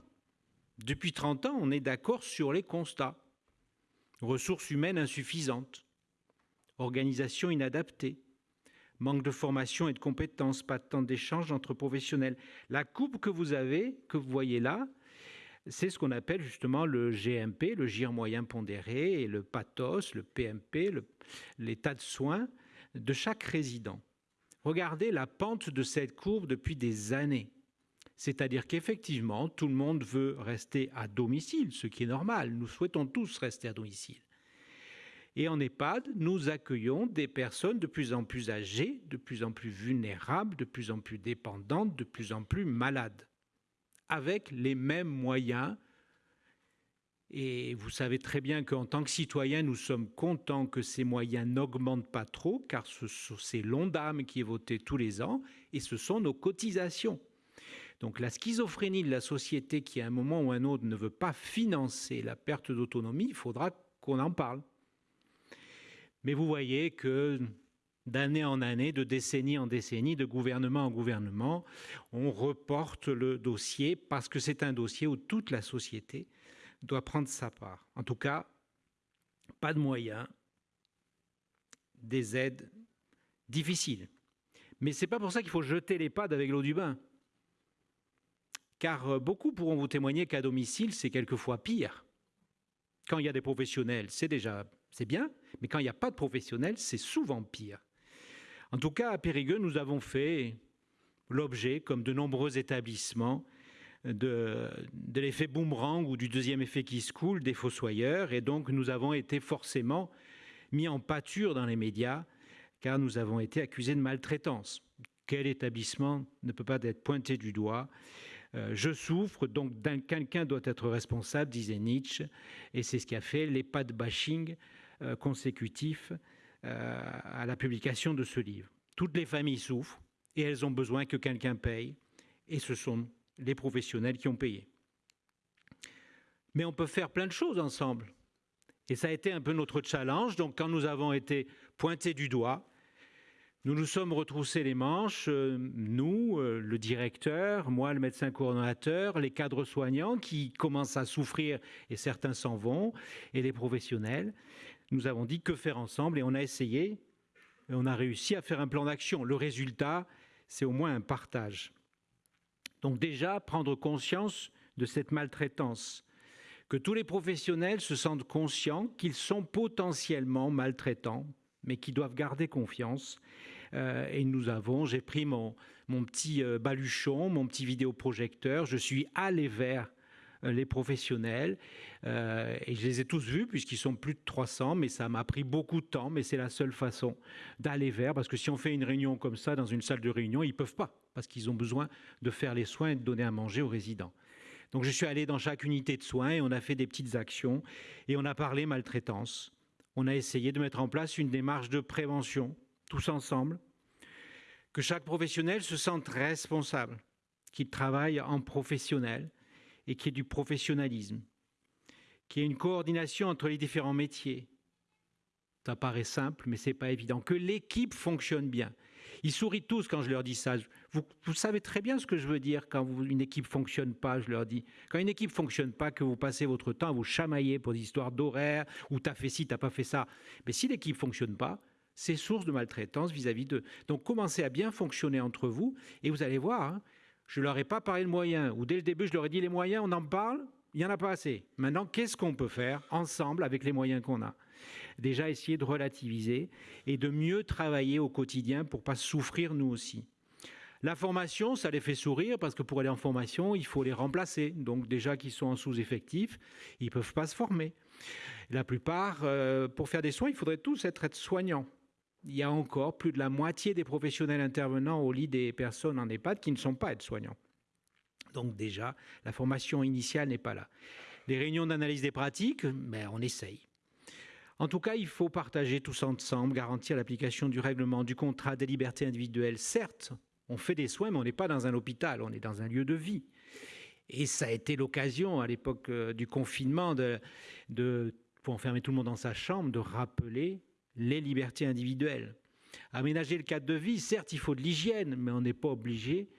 Speaker 4: depuis 30 ans, on est d'accord sur les constats. Ressources humaines insuffisantes, organisation inadaptée, manque de formation et de compétences, pas de temps d'échange entre professionnels. La coupe que vous avez, que vous voyez là, c'est ce qu'on appelle justement le GMP, le GIR moyen pondéré, et le pathos, le PMP, l'état de soins de chaque résident. Regardez la pente de cette courbe depuis des années. C'est-à-dire qu'effectivement, tout le monde veut rester à domicile, ce qui est normal. Nous souhaitons tous rester à domicile. Et en EHPAD, nous accueillons des personnes de plus en plus âgées, de plus en plus vulnérables, de plus en plus dépendantes, de plus en plus malades, avec les mêmes moyens. Et vous savez très bien qu'en tant que citoyens, nous sommes contents que ces moyens n'augmentent pas trop, car c'est l'ONDAM qui est voté tous les ans, et ce sont nos cotisations. Donc la schizophrénie de la société qui à un moment ou un autre ne veut pas financer la perte d'autonomie, il faudra qu'on en parle. Mais vous voyez que d'année en année, de décennie en décennie, de gouvernement en gouvernement. On reporte le dossier parce que c'est un dossier où toute la société doit prendre sa part. En tout cas, pas de moyens, des aides difficiles. Mais ce n'est pas pour ça qu'il faut jeter les pads avec l'eau du bain. Car euh, beaucoup pourront vous témoigner qu'à domicile, c'est quelquefois pire. Quand il y a des professionnels, c'est déjà c'est bien, mais quand il n'y a pas de professionnels, c'est souvent pire. En tout cas, à Périgueux, nous avons fait l'objet, comme de nombreux établissements, de, de l'effet boomerang ou du deuxième effet qui se coule des fossoyeurs, et donc nous avons été forcément mis en pâture dans les médias, car nous avons été accusés de maltraitance. Quel établissement ne peut pas être pointé du doigt euh, je souffre, donc quelqu'un doit être responsable, disait Nietzsche, et c'est ce qui a fait les pas de bashing euh, consécutifs euh, à la publication de ce livre. Toutes les familles souffrent et elles ont besoin que quelqu'un paye, et ce sont les professionnels qui ont payé. Mais on peut faire plein de choses ensemble. Et ça a été un peu notre challenge. Donc quand nous avons été pointés du doigt, nous nous sommes retroussés les manches, euh, nous, euh, le directeur, moi, le médecin coordonnateur, les cadres soignants qui commencent à souffrir et certains s'en vont, et les professionnels. Nous avons dit que faire ensemble et on a essayé et on a réussi à faire un plan d'action. Le résultat, c'est au moins un partage. Donc déjà, prendre conscience de cette maltraitance, que tous les professionnels se sentent conscients qu'ils sont potentiellement maltraitants, mais qui doivent garder confiance et nous avons, j'ai pris mon, petit euh, baluchon, mon petit vidéoprojecteur, je suis allé vers euh, les professionnels et je les ai tous vus puisqu'ils sont plus de 300 mais ça m'a pris beaucoup de temps mais c'est la seule façon d'aller vers parce que si on fait une réunion comme ça dans une salle de réunion ils peuvent pas parce qu'ils ont besoin de faire les soins et de donner à manger aux résidents. Donc je suis allé dans chaque unité de soins et on a fait des petites actions et on a parlé maltraitance. On a essayé de mettre en place une démarche de prévention tous ensemble, que chaque professionnel se sente responsable, qu'il travaille en professionnel et qu'il y ait du professionnalisme, qu'il y ait une coordination entre les différents métiers. Ça paraît simple, mais ce n'est pas évident. Que l'équipe fonctionne bien. Ils sourient tous quand je leur dis ça. Vous, savez très bien ce que je veux dire quand une équipe fonctionne pas, je leur dis. Quand une équipe fonctionne pas, que vous passez votre temps à vous chamailler pour des histoires d'horaire, ou t'as fait ci, t'as pas fait ça. Mais si l'équipe fonctionne pas, c'est source de maltraitance vis-à-vis d'eux. Donc commencez à bien fonctionner entre vous et vous allez voir, hein, je ne leur ai pas parlé de moyens, ou dès le début je leur ai dit les moyens, on en parle, il n'y en a pas assez. Maintenant, qu'est-ce qu'on peut faire ensemble avec les moyens qu'on a? Déjà essayer de relativiser et de mieux travailler au quotidien pour pas souffrir nous aussi. La formation, ça les fait sourire parce que pour aller en formation, il faut les remplacer. Donc déjà qu'ils sont en sous-effectif, ils ne peuvent pas se former. La plupart, euh, pour faire des soins, il faudrait tous être soignants il y a encore plus de la moitié des professionnels intervenants au lit des personnes en EHPAD qui ne sont pas aides-soignants. Donc déjà, la formation initiale n'est pas là. Les réunions d'analyse des pratiques, ben, on essaye. En tout cas, il faut partager tous ensemble, garantir l'application du règlement, du contrat des libertés individuelles. Certes, on fait des soins, mais on n'est pas dans un hôpital, on est dans un lieu de vie. Et ça a été l'occasion, à l'époque euh, du confinement, de, de, pour enfermer tout le monde dans sa chambre, de rappeler les libertés individuelles. Aménager le cadre de vie, certes, il faut de l'hygiène, mais on n'est pas obligé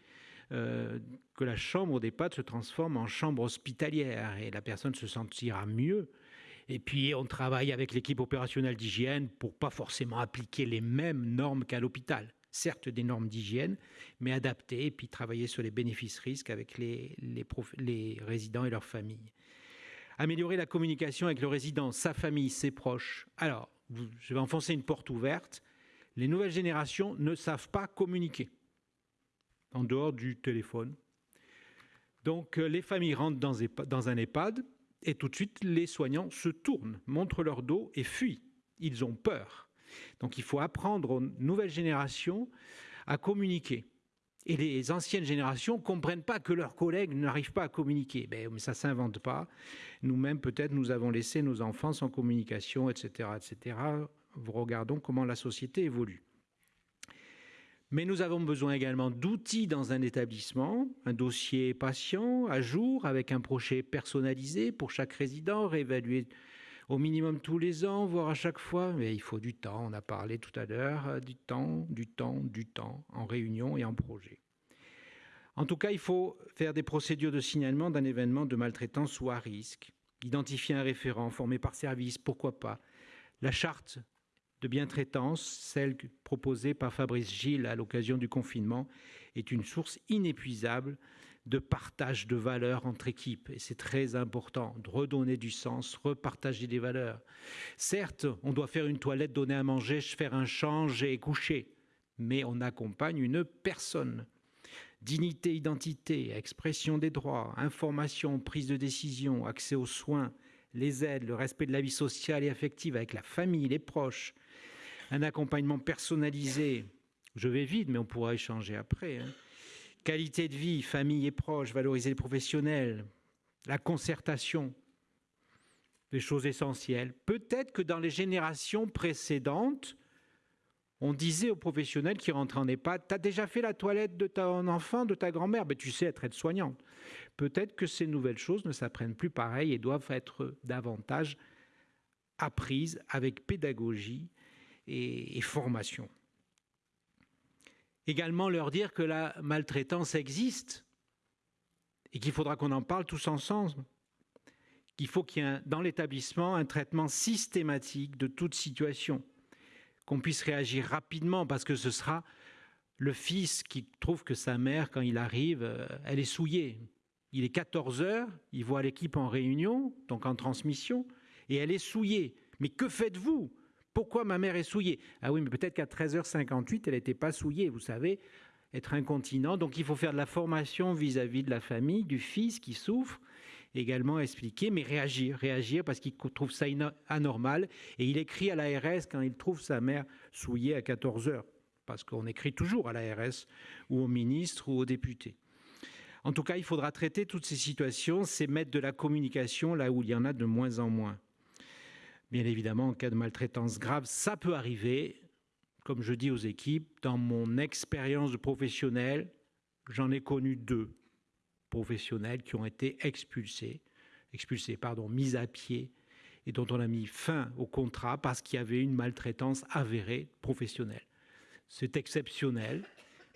Speaker 4: euh, que la chambre d'EHPAD se transforme en chambre hospitalière et la personne se sentira mieux. Et puis, on travaille avec l'équipe opérationnelle d'hygiène pour pas forcément appliquer les mêmes normes qu'à l'hôpital. Certes, des normes d'hygiène, mais adaptées, et puis travailler sur les bénéfices-risques avec les, les, les résidents et leurs familles. Améliorer la communication avec le résident, sa famille, ses proches. Alors, je vais enfoncer une porte ouverte, les nouvelles générations ne savent pas communiquer en dehors du téléphone. Donc euh, les familles rentrent dans, un EHPAD et tout de suite les soignants se tournent, montrent leur dos et fuient. Ils ont peur. Donc il faut apprendre aux nouvelles générations à communiquer. Et les anciennes générations ne comprennent pas que leurs collègues n'arrivent pas à communiquer. Ben, mais ça s'invente pas. Nous-mêmes, peut-être, nous avons laissé nos enfants sans communication, etc., etc. Regardons comment la société évolue. Mais nous avons besoin également d'outils dans un établissement, un dossier patient à jour avec un projet personnalisé pour chaque résident, réévaluer au minimum tous les ans, voire à chaque fois, mais il faut du temps, on a parlé tout à l'heure, euh, du temps, du temps, du temps, en réunion et en projet. En tout cas, il faut faire des procédures de signalement d'un événement de maltraitance ou à risque, identifier un référent formé par service, pourquoi pas. La charte de bien-traitance, celle proposée par Fabrice Gilles à l'occasion du confinement, est une source inépuisable de partage de valeurs entre équipes. Et c'est très important de redonner du sens, repartager des valeurs. Certes, on doit faire une toilette, donner à manger, faire un change et coucher, mais on accompagne une personne. Dignité, identité, expression des droits, information, prise de décision, accès aux soins, les aides, le respect de la vie sociale et affective avec la famille, les proches, un accompagnement personnalisé. Je vais vite, mais on pourra échanger après. Hein. Qualité de vie, famille et proches, valoriser les professionnels, la concertation, des choses essentielles. Peut-être que dans les générations précédentes, on disait aux professionnels qui rentraient en EHPAD, tu as déjà fait la toilette de ton enfant, de ta grand-mère, mais tu sais être aide-soignante. Peut-être que ces nouvelles choses ne s'apprennent plus pareil et doivent être davantage apprises avec pédagogie et formation. Également leur dire que la maltraitance existe et qu'il faudra qu'on en parle tous ensemble. Qu'il faut qu'il y ait dans l'établissement un traitement systématique de toute situation, qu'on puisse réagir rapidement parce que ce sera le fils qui trouve que sa mère, quand il arrive, euh, elle est souillée. Il est 14 heures, il voit l'équipe en réunion, donc en transmission, et elle est souillée. Mais que faites-vous? Pourquoi ma mère est souillée? Ah oui, mais peut-être qu'à 13h58, elle n'était pas souillée, vous savez, être incontinent. Donc il faut faire de la formation vis-à-vis de la famille, du fils qui souffre, également expliquer, mais réagir, réagir parce qu'il trouve ça anormal. Et il écrit à l'ARS quand il trouve sa mère souillée à 14h, parce qu'on écrit toujours à l'ARS ou au ministre ou au député. En tout cas, il faudra traiter toutes ces situations, c'est mettre de la communication là où il y en a de moins en moins. Bien évidemment, en cas de maltraitance grave, ça peut arriver. Comme je dis aux équipes, dans mon expérience de professionnel, j'en ai connu deux professionnels qui ont été expulsés, expulsés, pardon, mis à pied, et dont on a mis fin au contrat parce qu'il y avait une maltraitance avérée professionnelle. C'est exceptionnel,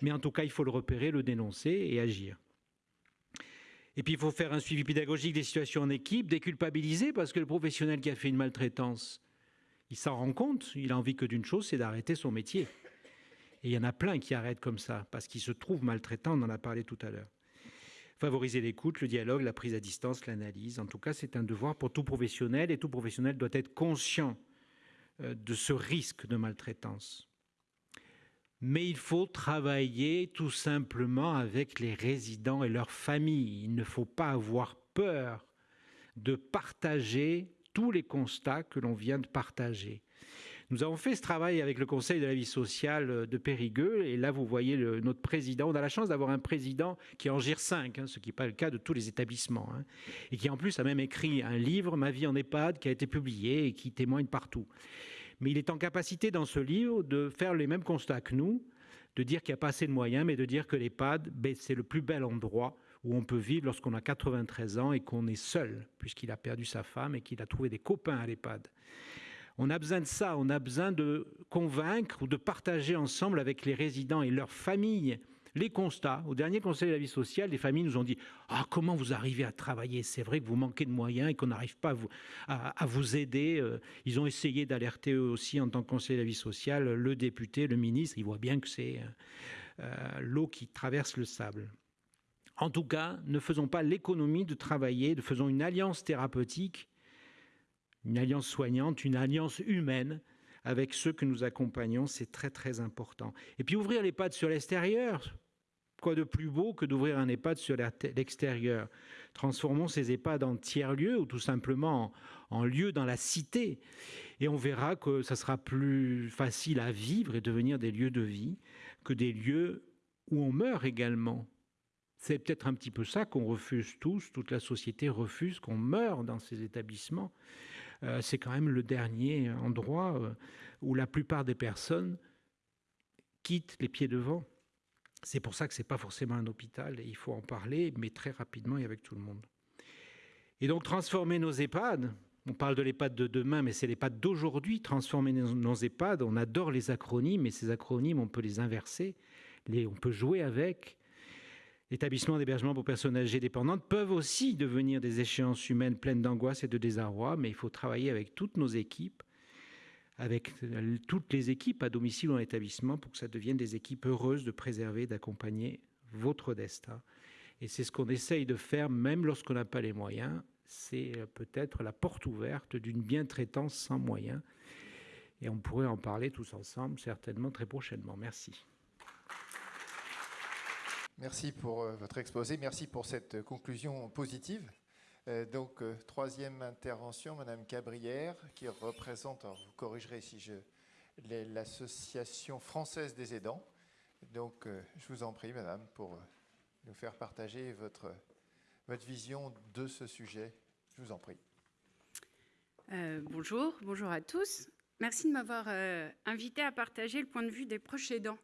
Speaker 4: mais en tout cas, il faut le repérer, le dénoncer et agir. Et puis il faut faire un suivi pédagogique des situations en équipe, déculpabiliser, parce que le professionnel qui a fait une maltraitance, il s'en rend compte, il a envie que d'une chose, c'est d'arrêter son métier. Et il y en a plein qui arrêtent comme ça, parce qu'ils se trouvent maltraitants, on en a parlé tout à l'heure. Favoriser l'écoute, le dialogue, la prise à distance, l'analyse. En tout cas, c'est un devoir pour tout professionnel, et tout professionnel doit être conscient euh, de ce risque de maltraitance mais il faut travailler tout simplement avec les résidents et leurs familles. Il ne faut pas avoir peur de partager tous les constats que l'on vient de partager. Nous avons fait ce travail avec le Conseil de la vie sociale de Périgueux, et là vous voyez notre président. On a la chance d'avoir un président qui en GIR 5, hein, ce qui n'est pas le cas de tous les établissements, hein, et qui en plus a même écrit un livre, Ma vie en EHPAD, qui a été publié et qui témoigne partout mais il est en capacité dans ce livre de faire les mêmes constats que nous, de dire qu'il n'y a pas assez de moyens, mais de dire que l'EHPAD, ben, c'est le plus bel endroit où on peut vivre lorsqu'on a 93 ans et qu'on est seul, puisqu'il a perdu sa femme et qu'il a trouvé des copains à l'EHPAD. On a besoin de ça, on a besoin de convaincre ou de partager ensemble avec les résidents et leurs familles les constats. Au dernier Conseil de la vie sociale, les familles nous ont dit Ah, comment vous arrivez à travailler? C'est vrai que vous manquez de moyens et qu'on n'arrive pas à vous, aider. Euh, ils ont essayé d'alerter eux aussi en tant que Conseil de la vie sociale le député, le ministre. Ils voient bien que c'est euh, euh, l'eau qui traverse le sable. En tout cas, ne faisons pas l'économie de travailler, de faisons une alliance thérapeutique, une alliance soignante, une alliance humaine avec ceux que nous accompagnons, c'est très très important. Et puis ouvrir l'EHPAD sur l'extérieur, quoi de plus beau que d'ouvrir un EHPAD sur l'extérieur? Transformons ces EHPAD en tiers-lieux ou tout simplement en, lieu dans la cité. Et on verra que ça sera plus facile à vivre et devenir des lieux de vie que des lieux où on meurt également. C'est peut-être un petit peu ça qu'on refuse tous, toute la société refuse qu'on meure dans ces établissements. Euh, c'est quand même le dernier endroit euh, où la plupart des personnes quittent les pieds devant. C'est pour ça que ce n'est pas forcément un hôpital et il faut en parler, mais très rapidement et avec tout le monde. Et donc transformer nos EHPAD, on parle de l'EHPAD de demain, mais c'est l'EHPAD d'aujourd'hui, transformer nos, EHPAD. On adore les acronymes, mais ces acronymes, on peut les inverser, on peut jouer avec. L'établissement d'hébergement pour personnes âgées dépendantes peuvent aussi devenir des échéances humaines pleines d'angoisse et de désarroi, mais il faut travailler avec toutes nos équipes, avec toutes les équipes à domicile ou en établissement pour que ça devienne des équipes heureuses de préserver, d'accompagner votre destin. Et c'est ce qu'on essaye de faire même lorsqu'on n'a pas les moyens. C'est euh, peut-être la porte ouverte d'une bien-traitance sans moyens. Et on pourrait en parler tous ensemble certainement très prochainement. Merci.
Speaker 2: Merci pour euh, votre exposé. Merci pour cette conclusion positive. Euh, donc, troisième intervention, Madame Cabrière, qui représente, vous corrigerez si je l'association française des aidants. Donc, je vous en prie, Madame, pour nous faire partager votre, votre vision de ce sujet. Je vous en prie.
Speaker 5: Euh, bonjour, bonjour à tous. Merci de m'avoir euh, invité à partager le point de vue des proches aidants,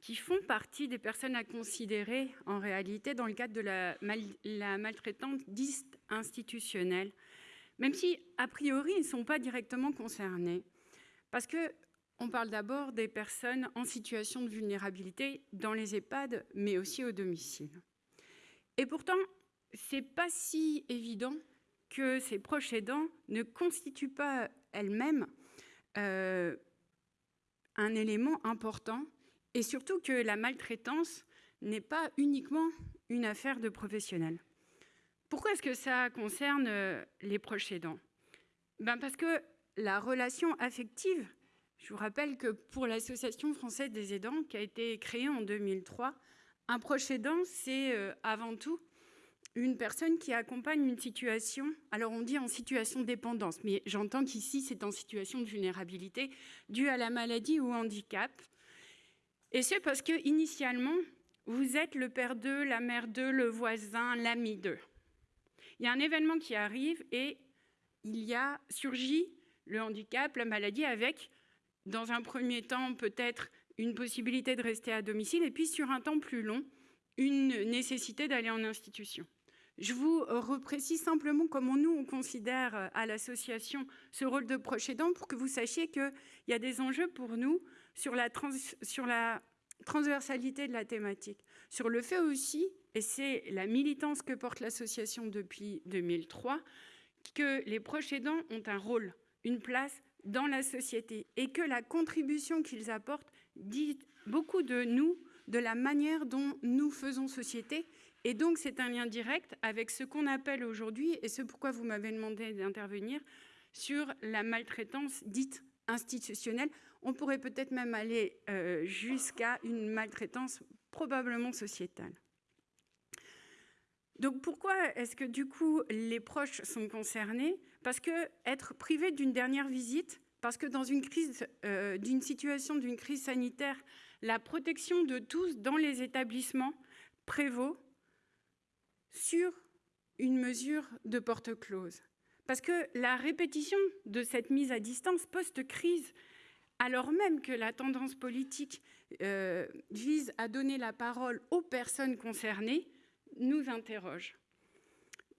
Speaker 5: qui font partie des personnes à considérer en réalité dans le cadre de la, la maltraitance dite institutionnelle, même si a priori ils ne sont pas directement concernés, parce que on parle d'abord des personnes en situation de vulnérabilité dans les EHPAD, mais aussi au domicile. Et pourtant, c'est pas si évident que ces proches aidants ne constituent pas elles-mêmes euh, un élément important, et surtout que la maltraitance n'est pas uniquement une affaire de professionnels. Pourquoi est-ce que ça concerne euh, les proches aidants? Ben Parce que la relation affective je vous rappelle que pour l'Association française des aidants, qui a été créée en 2003, un proche aidant, c'est euh, avant tout une personne qui accompagne une situation, alors on dit en situation de dépendance, mais j'entends qu'ici c'est en situation de vulnérabilité due à la maladie ou handicap. Et c'est parce que initialement, vous êtes le père d'eux, la mère d'eux, le voisin, l'ami d'eux. Il y a un événement qui arrive et il y a surgi le handicap, la maladie avec dans un premier temps, peut-être une possibilité de rester à domicile, et puis sur un temps plus long, une nécessité d'aller en institution. Je vous reprécise simplement comment nous, on considère à l'association ce rôle de proche aidant pour que vous sachiez qu'il y a des enjeux pour nous sur la, transversalité de la thématique. Sur le fait aussi, et c'est la militance que porte l'association depuis 2003, que les proches aidants ont un rôle, une place dans la société et que la contribution qu'ils apportent dit beaucoup de nous, de la manière dont nous faisons société. Et donc, c'est un lien direct avec ce qu'on appelle aujourd'hui, et ce pourquoi vous m'avez demandé d'intervenir, sur la maltraitance dite institutionnelle. On pourrait peut-être même aller euh, jusqu'à une maltraitance probablement sociétale. Donc pourquoi est-ce que du coup les proches sont concernés? Parce que être privé d'une dernière visite, parce que dans une crise, euh, d'une situation d'une crise sanitaire, la protection de tous dans les établissements prévaut sur une mesure de porte close. Parce que la répétition de cette mise à distance post-crise, alors même que la tendance politique euh, vise à donner la parole aux personnes concernées, nous interroge.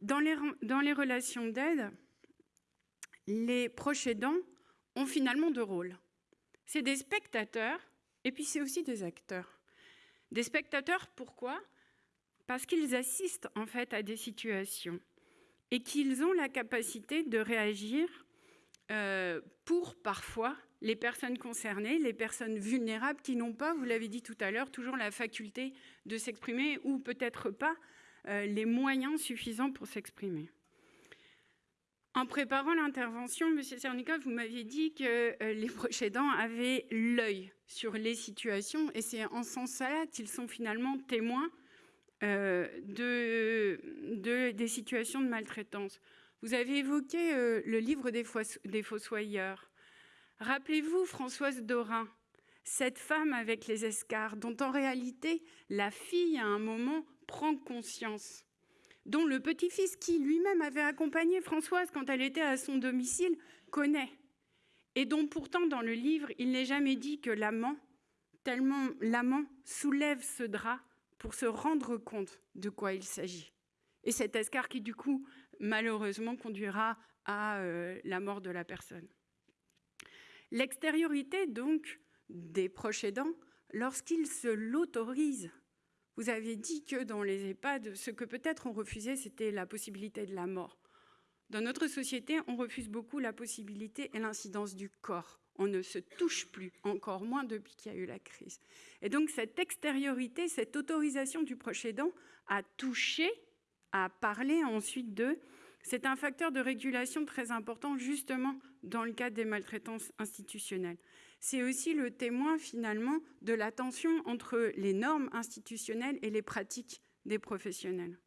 Speaker 5: Dans les, relations d'aide, les proches aidants ont finalement deux rôles. C'est des spectateurs et puis c'est aussi des acteurs. Des spectateurs, pourquoi? Parce qu'ils assistent en fait à des situations et qu'ils ont la capacité de réagir euh, pour parfois les personnes concernées, les personnes vulnérables qui n'ont pas, vous l'avez dit tout à l'heure, toujours la faculté de s'exprimer ou peut-être pas euh, les moyens suffisants pour s'exprimer. En préparant l'intervention, M. Cernica, vous m'aviez dit que euh, les proches aidants avaient l'œil sur les situations et c'est en ce sens-là qu'ils sont finalement témoins euh, de, des situations de maltraitance. Vous avez évoqué le livre des, des Fossoyeurs. Rappelez-vous Françoise Dorin, cette femme avec les escarres, dont en réalité la fille à un moment prend conscience, dont le petit-fils qui lui-même avait accompagné Françoise quand elle était à son domicile connaît, et dont pourtant dans le livre il n'est jamais dit que l'amant, tellement l'amant soulève ce drap pour se rendre compte de quoi il s'agit. Et cet escar qui du coup malheureusement conduira à la mort de la personne. L'extériorité, donc, des proches aidants, lorsqu'ils se l'autorisent, vous avez dit que dans les EHPAD, ce que peut-être on refusait, c'était la possibilité de la mort. Dans notre société, on refuse beaucoup la possibilité et l'incidence du corps. On ne se touche plus, encore moins depuis qu'il y a eu la crise. Et donc cette extériorité, cette autorisation du proche aidant à toucher, à parler ensuite d'eux, c'est un facteur de régulation très important justement dans le cadre des maltraitances institutionnelles. C'est aussi le témoin finalement de la tension entre les normes institutionnelles et les pratiques des professionnels.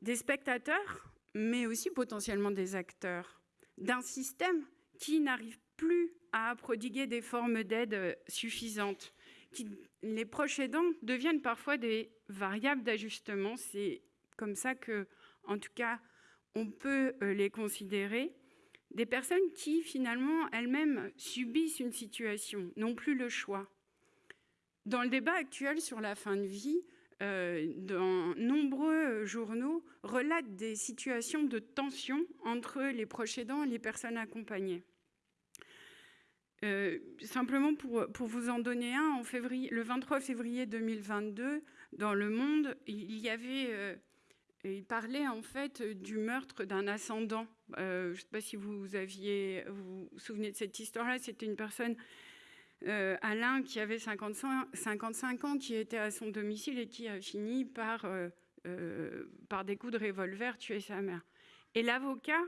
Speaker 5: Des spectateurs, mais aussi potentiellement des acteurs d'un système qui n'arrive plus à prodiguer des formes d'aide suffisantes. les proches aidants deviennent parfois des variables d'ajustement. C'est comme ça que, en tout cas, on peut euh, les considérer. Des personnes qui, finalement, elles-mêmes subissent une situation, n'ont plus le choix. Dans le débat actuel sur la fin de vie, euh, dans nombreux journaux relatent des situations de tension entre les proches aidants et les personnes accompagnées. Euh, simplement pour, vous en donner un, le 23 février 2022, dans Le Monde, il y avait il parlait en fait du meurtre d'un ascendant. Euh, je ne sais pas si vous vous, souvenez de cette histoire-là. C'était une personne, euh, Alain, qui avait 55, 55, ans, qui était à son domicile et qui a fini par, euh, par des coups de revolver tuer sa mère. Et l'avocat,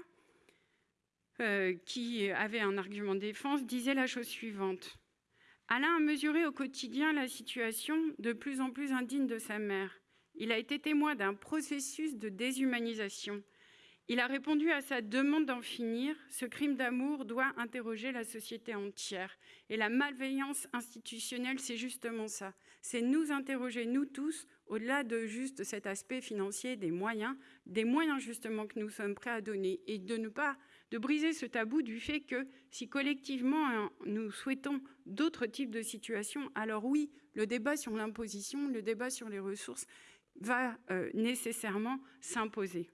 Speaker 5: qui avait un argument de défense, disait la chose suivante. Alain a mesuré au quotidien la situation de plus en plus indigne de sa mère. Il a été témoin d'un processus de déshumanisation. Il a répondu à sa demande d'en finir. Ce crime d'amour doit interroger la société entière. Et la malveillance institutionnelle, c'est justement ça. C'est nous interroger, nous tous, au-delà de juste cet aspect financier des moyens, des moyens justement que nous sommes prêts à donner et de ne pas de briser ce tabou du fait que si collectivement hein, nous souhaitons d'autres types de situations, alors oui, le débat sur l'imposition, le débat sur les ressources, va euh, nécessairement s'imposer.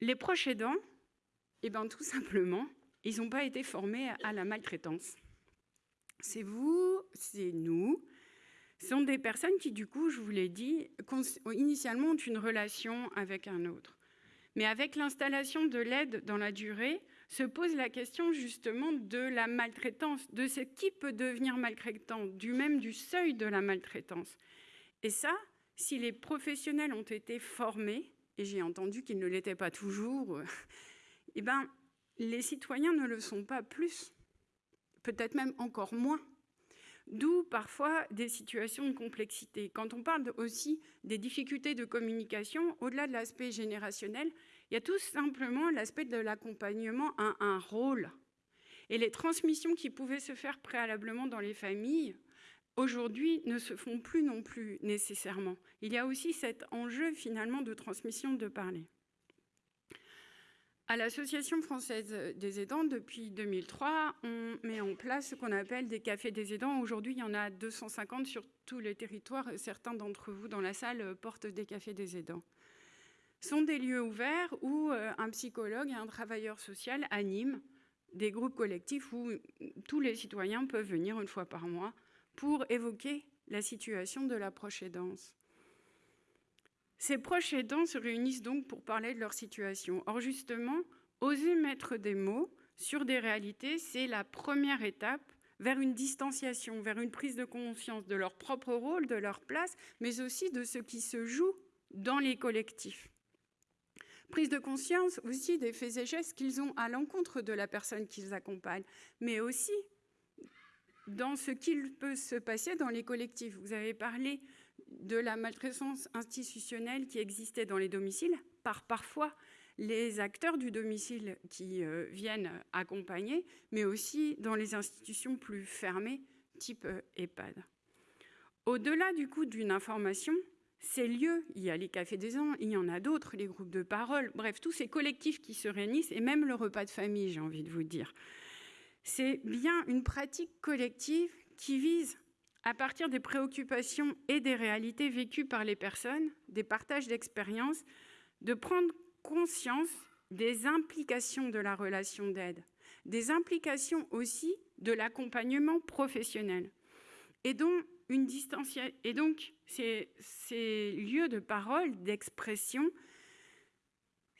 Speaker 5: Les proches aidants, eh ben, tout simplement, ils n'ont pas été formés à la maltraitance. C'est vous, c'est nous. Ce sont des personnes qui, du coup, je vous l'ai dit, initialement ont une relation avec un autre. Mais avec l'installation de l'aide dans la durée, se pose la question justement de la maltraitance, de ce qui peut devenir maltraitant, du même du seuil de la maltraitance. Et ça, si les professionnels ont été formés, et j'ai entendu qu'ils ne l'étaient pas toujours, eh ben, les citoyens ne le sont pas plus, peut-être même encore moins. D'où parfois des situations de complexité. Quand on parle aussi des difficultés de communication, au-delà de l'aspect générationnel, il y a tout simplement l'aspect de l'accompagnement à un rôle. Et les transmissions qui pouvaient se faire préalablement dans les familles, aujourd'hui ne se font plus non plus nécessairement. Il y a aussi cet enjeu finalement de transmission de parler. À l'Association française des aidants, depuis 2003, on met en place ce qu'on appelle des cafés des aidants. Aujourd'hui, il y en a 250 sur tous les territoires. Certains d'entre vous dans la salle portent des cafés des aidants. Ce sont des lieux ouverts où euh, un psychologue et un travailleur social animent des groupes collectifs où tous les citoyens peuvent venir une fois par mois pour évoquer la situation de la proche aidance. Ces proches aidants se réunissent donc pour parler de leur situation. Or, justement, oser mettre des mots sur des réalités, c'est la première étape vers une distanciation, vers une prise de conscience de leur propre rôle, de leur place, mais aussi de ce qui se joue dans les collectifs. Prise de conscience aussi des faits et gestes qu'ils ont à l'encontre de la personne qu'ils accompagnent, mais aussi dans ce qu'il peut se passer dans les collectifs. Vous avez parlé de la maltraitance institutionnelle qui existait dans les domiciles par parfois les acteurs du domicile qui euh, viennent accompagner, mais aussi dans les institutions plus fermées, type euh, EHPAD. Au-delà du coup d'une information, ces lieux, il y a les cafés des ans, il y en a d'autres, les groupes de parole, bref, tous ces collectifs qui se réunissent, et même le repas de famille, j'ai envie de vous dire, c'est bien une pratique collective qui vise, à partir des préoccupations et des réalités vécues par les personnes, des partages d'expériences, de prendre conscience des implications de la relation d'aide, des implications aussi de l'accompagnement professionnel. Et donc, ces lieux de parole, d'expression,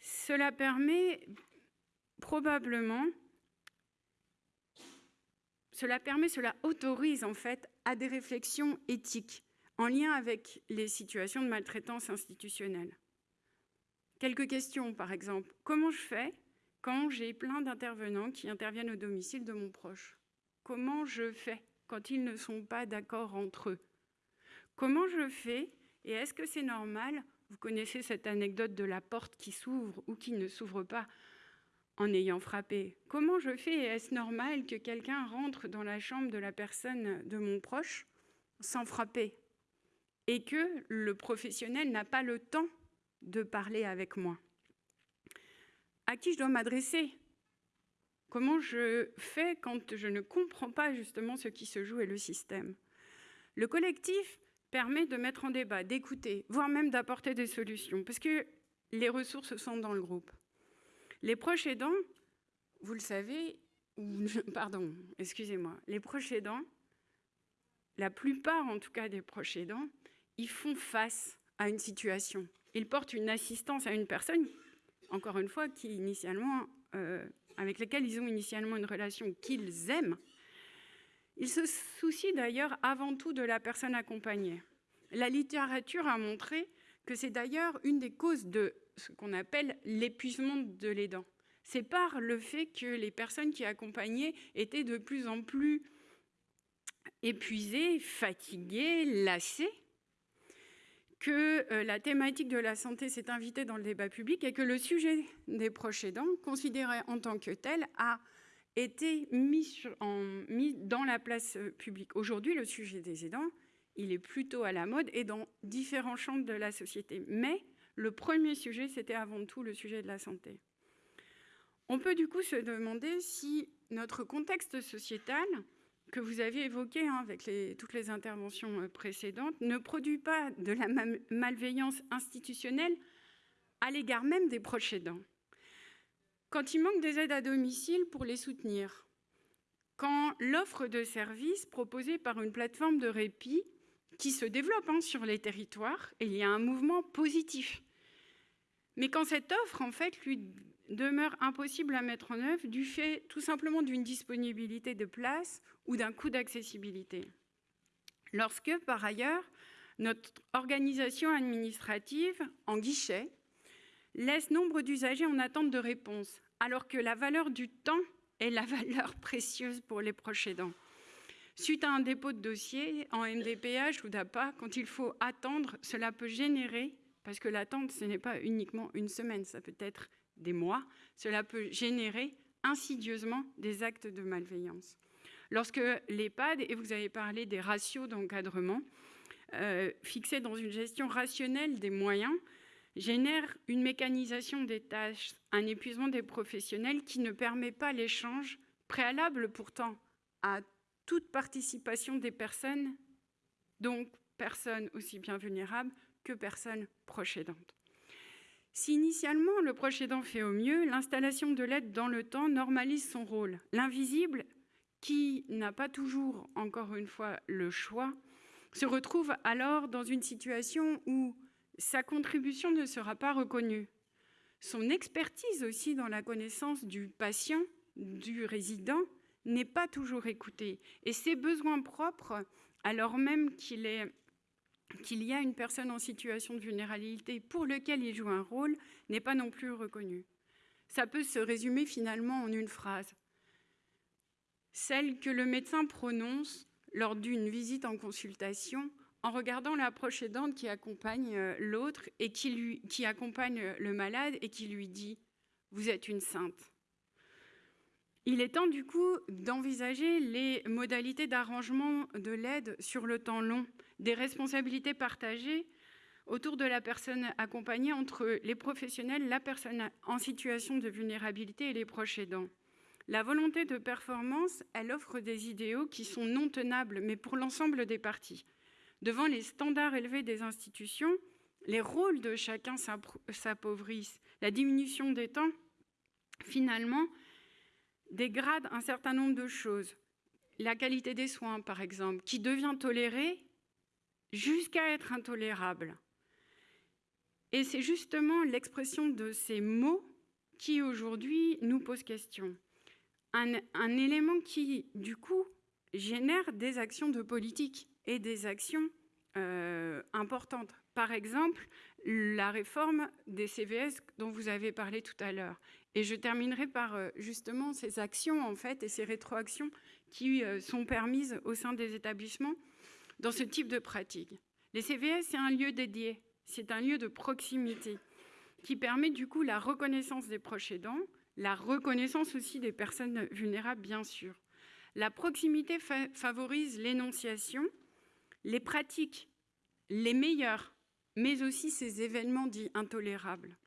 Speaker 5: cela permet probablement, cela permet, cela autorise en fait à des réflexions éthiques en lien avec les situations de maltraitance institutionnelle. Quelques questions, par exemple. Comment je fais quand j'ai plein d'intervenants qui interviennent au domicile de mon proche? Comment je fais quand ils ne sont pas d'accord entre eux? Comment je fais et est-ce que c'est normal? Vous connaissez cette anecdote de la porte qui s'ouvre ou qui ne s'ouvre pas en ayant frappé. Comment je fais? Est-ce normal que quelqu'un rentre dans la chambre de la personne de mon proche sans frapper? Et que le professionnel n'a pas le temps de parler avec moi? À qui je dois m'adresser? Comment je fais quand je ne comprends pas justement ce qui se joue et le système? Le collectif permet de mettre en débat, d'écouter, voire même d'apporter des solutions, parce que les ressources sont dans le groupe. Les proches aidants, vous le savez, pardon, excusez-moi, les proches aidants, la plupart en tout cas des proches aidants, ils font face à une situation. Ils portent une assistance à une personne, encore une fois, qui initialement, euh, avec laquelle ils ont initialement une relation qu'ils aiment. Ils se soucient d'ailleurs avant tout de la personne accompagnée. La littérature a montré que c'est d'ailleurs une des causes de ce qu'on appelle l'épuisement de l'aidant. C'est par le fait que les personnes qui accompagnaient étaient de plus en plus épuisées, fatiguées, lassées, que euh, la thématique de la santé s'est invitée dans le débat public et que le sujet des proches aidants, considéré en tant que tel, a été mis, mis dans la place euh, publique. Aujourd'hui, le sujet des aidants, il est plutôt à la mode et dans différents champs de la société. Mais le premier sujet, c'était avant tout le sujet de la santé. On peut du coup se demander si notre contexte sociétal que vous avez évoqué hein, avec toutes les interventions euh, précédentes ne produit pas de la malveillance institutionnelle à l'égard même des proches aidants. Quand il manque des aides à domicile pour les soutenir, quand l'offre de services proposée par une plateforme de répit qui se développe hein, sur les territoires, et il y a un mouvement positif. Mais quand cette offre, en fait, lui demeure impossible à mettre en œuvre du fait tout simplement d'une disponibilité de place ou d'un coût d'accessibilité. Lorsque, par ailleurs, notre organisation administrative en guichet laisse nombre d'usagers en attente de réponse, alors que la valeur du temps est la valeur précieuse pour les proches aidants. Suite à un dépôt de dossier en MDPH ou d'APA, quand il faut attendre, cela peut générer, parce que l'attente, ce n'est pas uniquement une semaine, ça peut être des mois, cela peut générer insidieusement des actes de malveillance. Lorsque l'EHPAD, et vous avez parlé des ratios d'encadrement, euh, fixés dans une gestion rationnelle des moyens, génère une mécanisation des tâches, un épuisement des professionnels qui ne permet pas l'échange, préalable pourtant à toute participation des personnes, donc personnes aussi bien vulnérables que personnes proches aidantes. Si initialement le proche aidant fait au mieux, l'installation de l'aide dans le temps normalise son rôle. L'invisible, qui n'a pas toujours, encore une fois, le choix, se retrouve alors dans une situation où sa contribution ne sera pas reconnue. Son expertise aussi dans la connaissance du patient, du résident, n'est pas toujours écoutée. Et ses besoins propres, alors même qu'il y a une personne en situation de vulnérabilité pour lequel il joue un rôle n'est pas non plus reconnu. Ça peut se résumer finalement en une phrase. Celle que le médecin prononce lors d'une visite en consultation en regardant l'approche aidante qui accompagne euh, l'autre et qui, accompagne le malade et qui lui dit ⁇ Vous êtes une sainte ⁇ il est temps du coup d'envisager les modalités d'arrangement de l'aide sur le temps long, des responsabilités partagées autour de la personne accompagnée entre les professionnels, la personne en situation de vulnérabilité et les proches aidants. La volonté de performance, elle offre des idéaux qui sont non tenables, mais pour l'ensemble des parties. Devant les standards élevés des institutions, les rôles de chacun s'appauvrissent. La diminution des temps, finalement, dégrade un certain nombre de choses. La qualité des soins, par exemple, qui devient tolérée jusqu'à être intolérable. Et c'est justement l'expression de ces mots qui aujourd'hui nous pose question. Un, élément qui, du coup, génère des actions de politique et des actions euh, importantes. Par exemple, la réforme des CVS dont vous avez parlé tout à l'heure. Et je terminerai par euh, justement ces actions en fait et ces rétroactions qui euh, sont permises au sein des établissements dans ce type de pratique. Les CVS, c'est un lieu dédié, c'est un lieu de proximité qui permet du coup la reconnaissance des proches aidants, la reconnaissance aussi des personnes vulnérables, bien sûr. La proximité favorise l'énonciation, les pratiques les meilleures, mais aussi ces événements dits intolérables.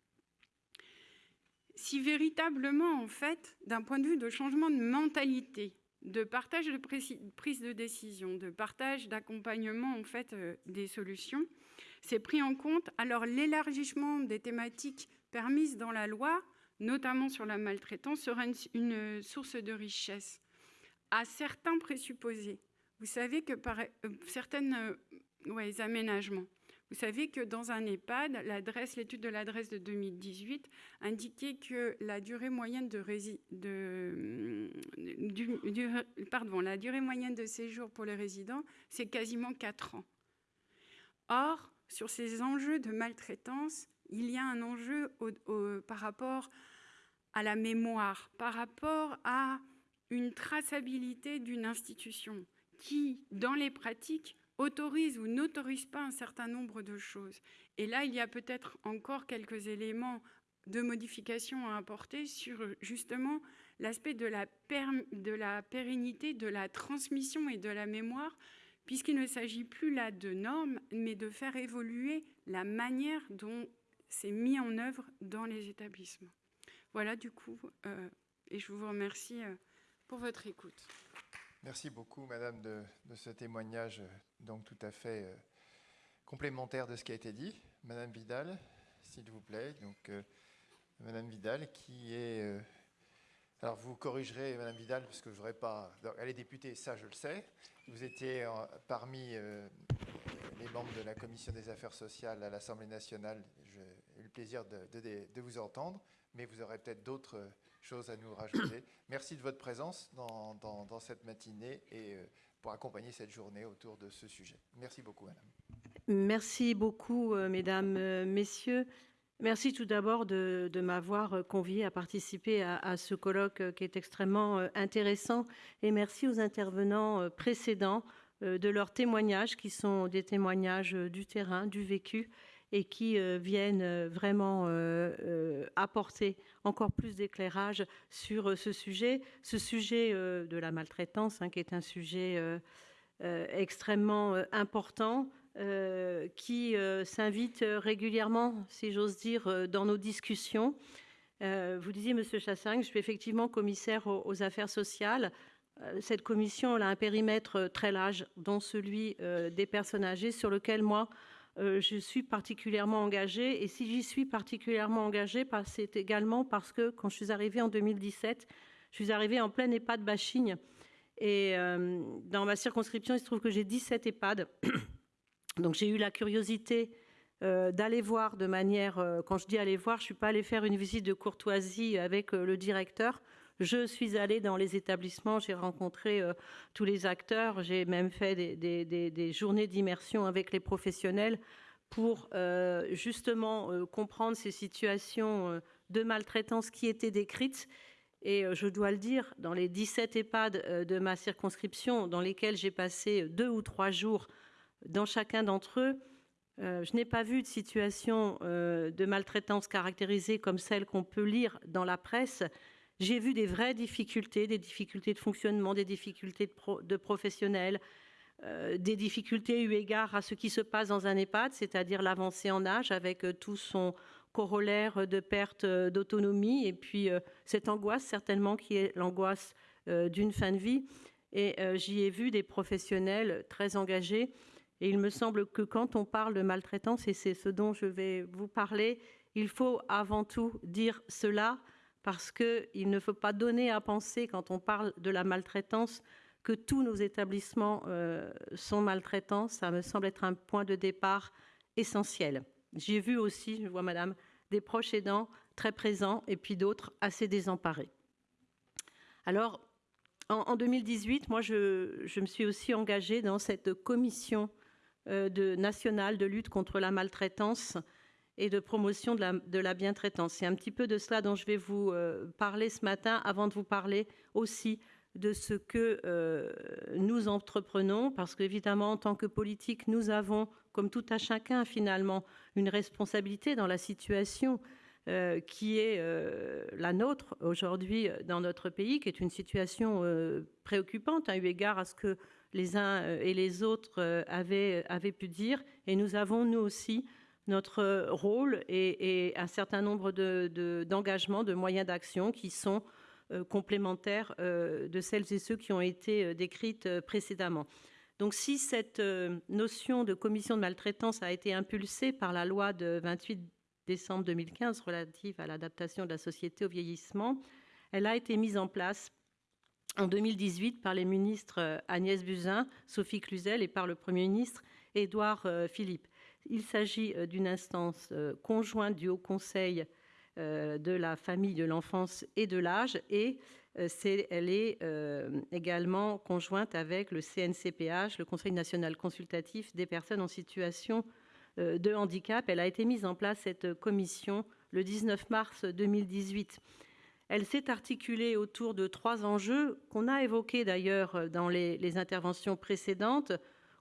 Speaker 5: Si véritablement, en fait, d'un point de vue de changement de mentalité, de partage de prise de décision, de partage d'accompagnement en fait euh, des solutions, c'est pris en compte. Alors l'élargissement des thématiques permises dans la loi, notamment sur la maltraitance, sera une, source de richesse à certains présupposés. Vous savez que par euh, certains euh, aménagements, vous savez que dans un EHPAD, l'étude de l'adresse de 2018 indiquait que la durée moyenne de, pardon, la durée moyenne de séjour pour les résidents, c'est quasiment 4 ans. Or, sur ces enjeux de maltraitance, il y a un enjeu par rapport à la mémoire, par rapport à une traçabilité d'une institution qui, dans les pratiques, autorise ou n'autorise pas un certain nombre de choses. Et là, il y a peut-être encore quelques éléments de modification à apporter sur justement l'aspect de, la de la pérennité, de la transmission et de la mémoire, puisqu'il ne s'agit plus là de normes, mais de faire évoluer la manière dont c'est mis en œuvre dans les établissements. Voilà du coup, euh, et je vous remercie euh, pour votre écoute.
Speaker 2: Merci beaucoup, Madame, de, ce témoignage euh, donc tout à fait euh, complémentaire de ce qui a été dit. Madame Vidal, s'il vous plaît. Donc, euh, Madame Vidal, qui est... alors, vous corrigerez, Madame Vidal, parce que je voudrais pas... elle est députée, ça, je le sais. Vous étiez parmi les membres de la Commission des affaires sociales à l'Assemblée nationale. J'ai eu le plaisir de, de vous entendre, mais vous aurez peut-être d'autres choses à nous rajouter. Merci de votre présence dans, cette matinée et euh, pour accompagner cette journée autour de ce sujet. Merci beaucoup, Madame.
Speaker 6: Merci beaucoup, euh, Mesdames, euh, Messieurs. Merci tout d'abord de, m'avoir convié à participer à, ce colloque qui est extrêmement intéressant et merci aux intervenants précédents de leurs témoignages qui sont des témoignages du terrain, du vécu et qui euh, viennent euh, vraiment euh, apporter encore plus d'éclairage sur ce sujet, ce sujet de la maltraitance, hein, qui est un sujet extrêmement important, qui s'invite régulièrement, si j'ose dire, dans nos discussions. vous disiez, Monsieur Chassagne, je suis effectivement commissaire aux, affaires sociales. Cette commission a un périmètre très large, dont celui des personnes âgées, sur lequel moi, euh, je suis particulièrement engagée. Et si j'y suis particulièrement engagée, c'est également parce que quand je suis arrivée en 2017, je suis arrivée en pleine EHPAD Bachigne. Et euh, dans ma circonscription, il se trouve que j'ai 17 EHPAD. Donc j'ai eu la curiosité euh, d'aller voir de manière, quand je dis aller voir, je ne suis pas allée faire une visite de courtoisie avec le directeur. Je suis allée dans les établissements, j'ai rencontré euh, tous les acteurs, j'ai même fait des, journées d'immersion avec les professionnels pour euh, justement euh, comprendre ces situations de maltraitance qui étaient décrites. Et je dois le dire, dans les 17 EHPAD de ma circonscription, dans lesquels j'ai passé deux ou trois jours dans chacun d'entre eux, je n'ai pas vu de situation de maltraitance caractérisée comme celle qu'on peut lire dans la presse, j'ai vu des vraies difficultés, des difficultés de fonctionnement, des difficultés de, professionnels, euh, des difficultés eu égard à ce qui se passe dans un EHPAD, c'est-à-dire l'avancée en âge avec euh, tout son corollaire de perte euh, d'autonomie et puis cette angoisse certainement qui est l'angoisse d'une fin de vie. Et j'y ai vu des professionnels très engagés Et il me semble que quand on parle de maltraitance, et c'est ce dont je vais vous parler, il faut avant tout dire cela parce qu'il ne faut pas donner à penser, quand on parle de la maltraitance, que tous nos établissements euh, sont maltraitants. Ça me semble être un point de départ essentiel. J'ai vu aussi, je vois madame, des proches aidants très présents et puis d'autres assez désemparés. Alors, en, 2018, moi, je, me suis aussi engagée dans cette commission euh, nationale de lutte contre la maltraitance et de promotion de la, de la bientraitance. C'est un petit peu de cela dont je vais vous euh, parler ce matin, avant de vous parler aussi de ce que euh, nous entreprenons, parce qu'évidemment, en tant que politique, nous avons, comme tout à chacun finalement, une responsabilité dans la situation euh, qui est la nôtre aujourd'hui dans notre pays, qui est une situation préoccupante, à eu égard à ce que les uns et les autres avaient pu dire. Et nous avons, nous aussi, notre rôle et, un certain nombre d'engagements, de, moyens d'action qui sont euh, complémentaires euh, de celles et ceux qui ont été euh, décrites précédemment. Donc si cette notion de commission de maltraitance a été impulsée par la loi de 28 décembre 2015 relative à l'adaptation de la société au vieillissement, elle a été mise en place en 2018 par les ministres Agnès Buzyn, Sophie Cluzel et par le Premier ministre Édouard Philippe. Il s'agit euh, d'une instance euh, conjointe du Haut Conseil euh, de la famille, de l'enfance et de l'âge et elle est également conjointe avec le CNCPH, le Conseil national consultatif des personnes en situation de handicap. Elle a été mise en place, cette commission, le 19 mars 2018. Elle s'est articulée autour de trois enjeux qu'on a évoqués d'ailleurs dans les, interventions précédentes.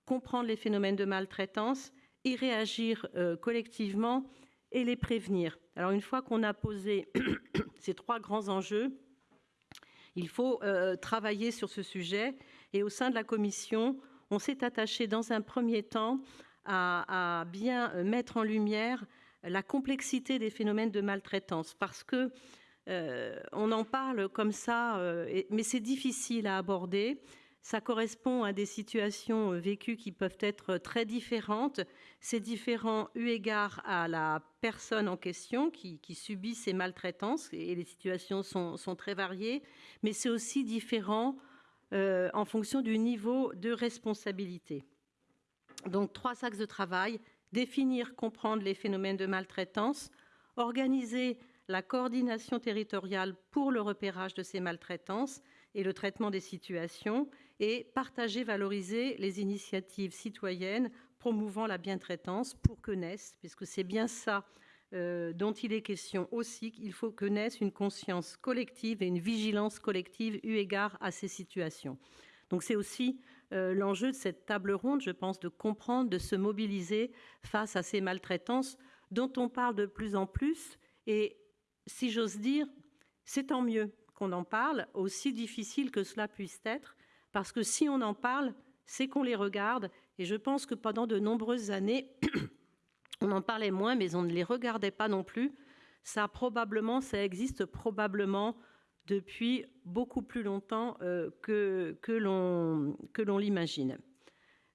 Speaker 6: Comprendre les phénomènes de maltraitance, y réagir euh, collectivement et les prévenir. Alors une fois qu'on a posé ces trois grands enjeux, il faut euh, travailler sur ce sujet et au sein de la commission, on s'est attaché dans un premier temps à, bien euh, mettre en lumière la complexité des phénomènes de maltraitance parce que on en parle comme ça, mais c'est difficile à aborder. Ça correspond à des situations vécues qui peuvent être très différentes. C'est différent eu égard à la personne en question qui, subit ces maltraitances, et les situations sont, très variées, mais c'est aussi différent euh, en fonction du niveau de responsabilité. Donc trois axes de travail, définir, comprendre les phénomènes de maltraitance, organiser la coordination territoriale pour le repérage de ces maltraitances et le traitement des situations, et partager, valoriser les initiatives citoyennes promouvant la bientraitance pour que naisse, puisque c'est bien ça euh, dont il est question aussi, qu'il faut que naisse une conscience collective et une vigilance collective eu égard à ces situations. Donc c'est aussi euh, l'enjeu de cette table ronde, je pense, de comprendre, de se mobiliser face à ces maltraitances dont on parle de plus en plus. Et si j'ose dire, c'est tant mieux qu'on en parle, aussi difficile que cela puisse être, parce que si on en parle, c'est qu'on les regarde et je pense que pendant de nombreuses années, on en parlait moins, mais on ne les regardait pas non plus. Ça probablement, ça existe probablement depuis beaucoup plus longtemps euh, que, que l'on l'imagine.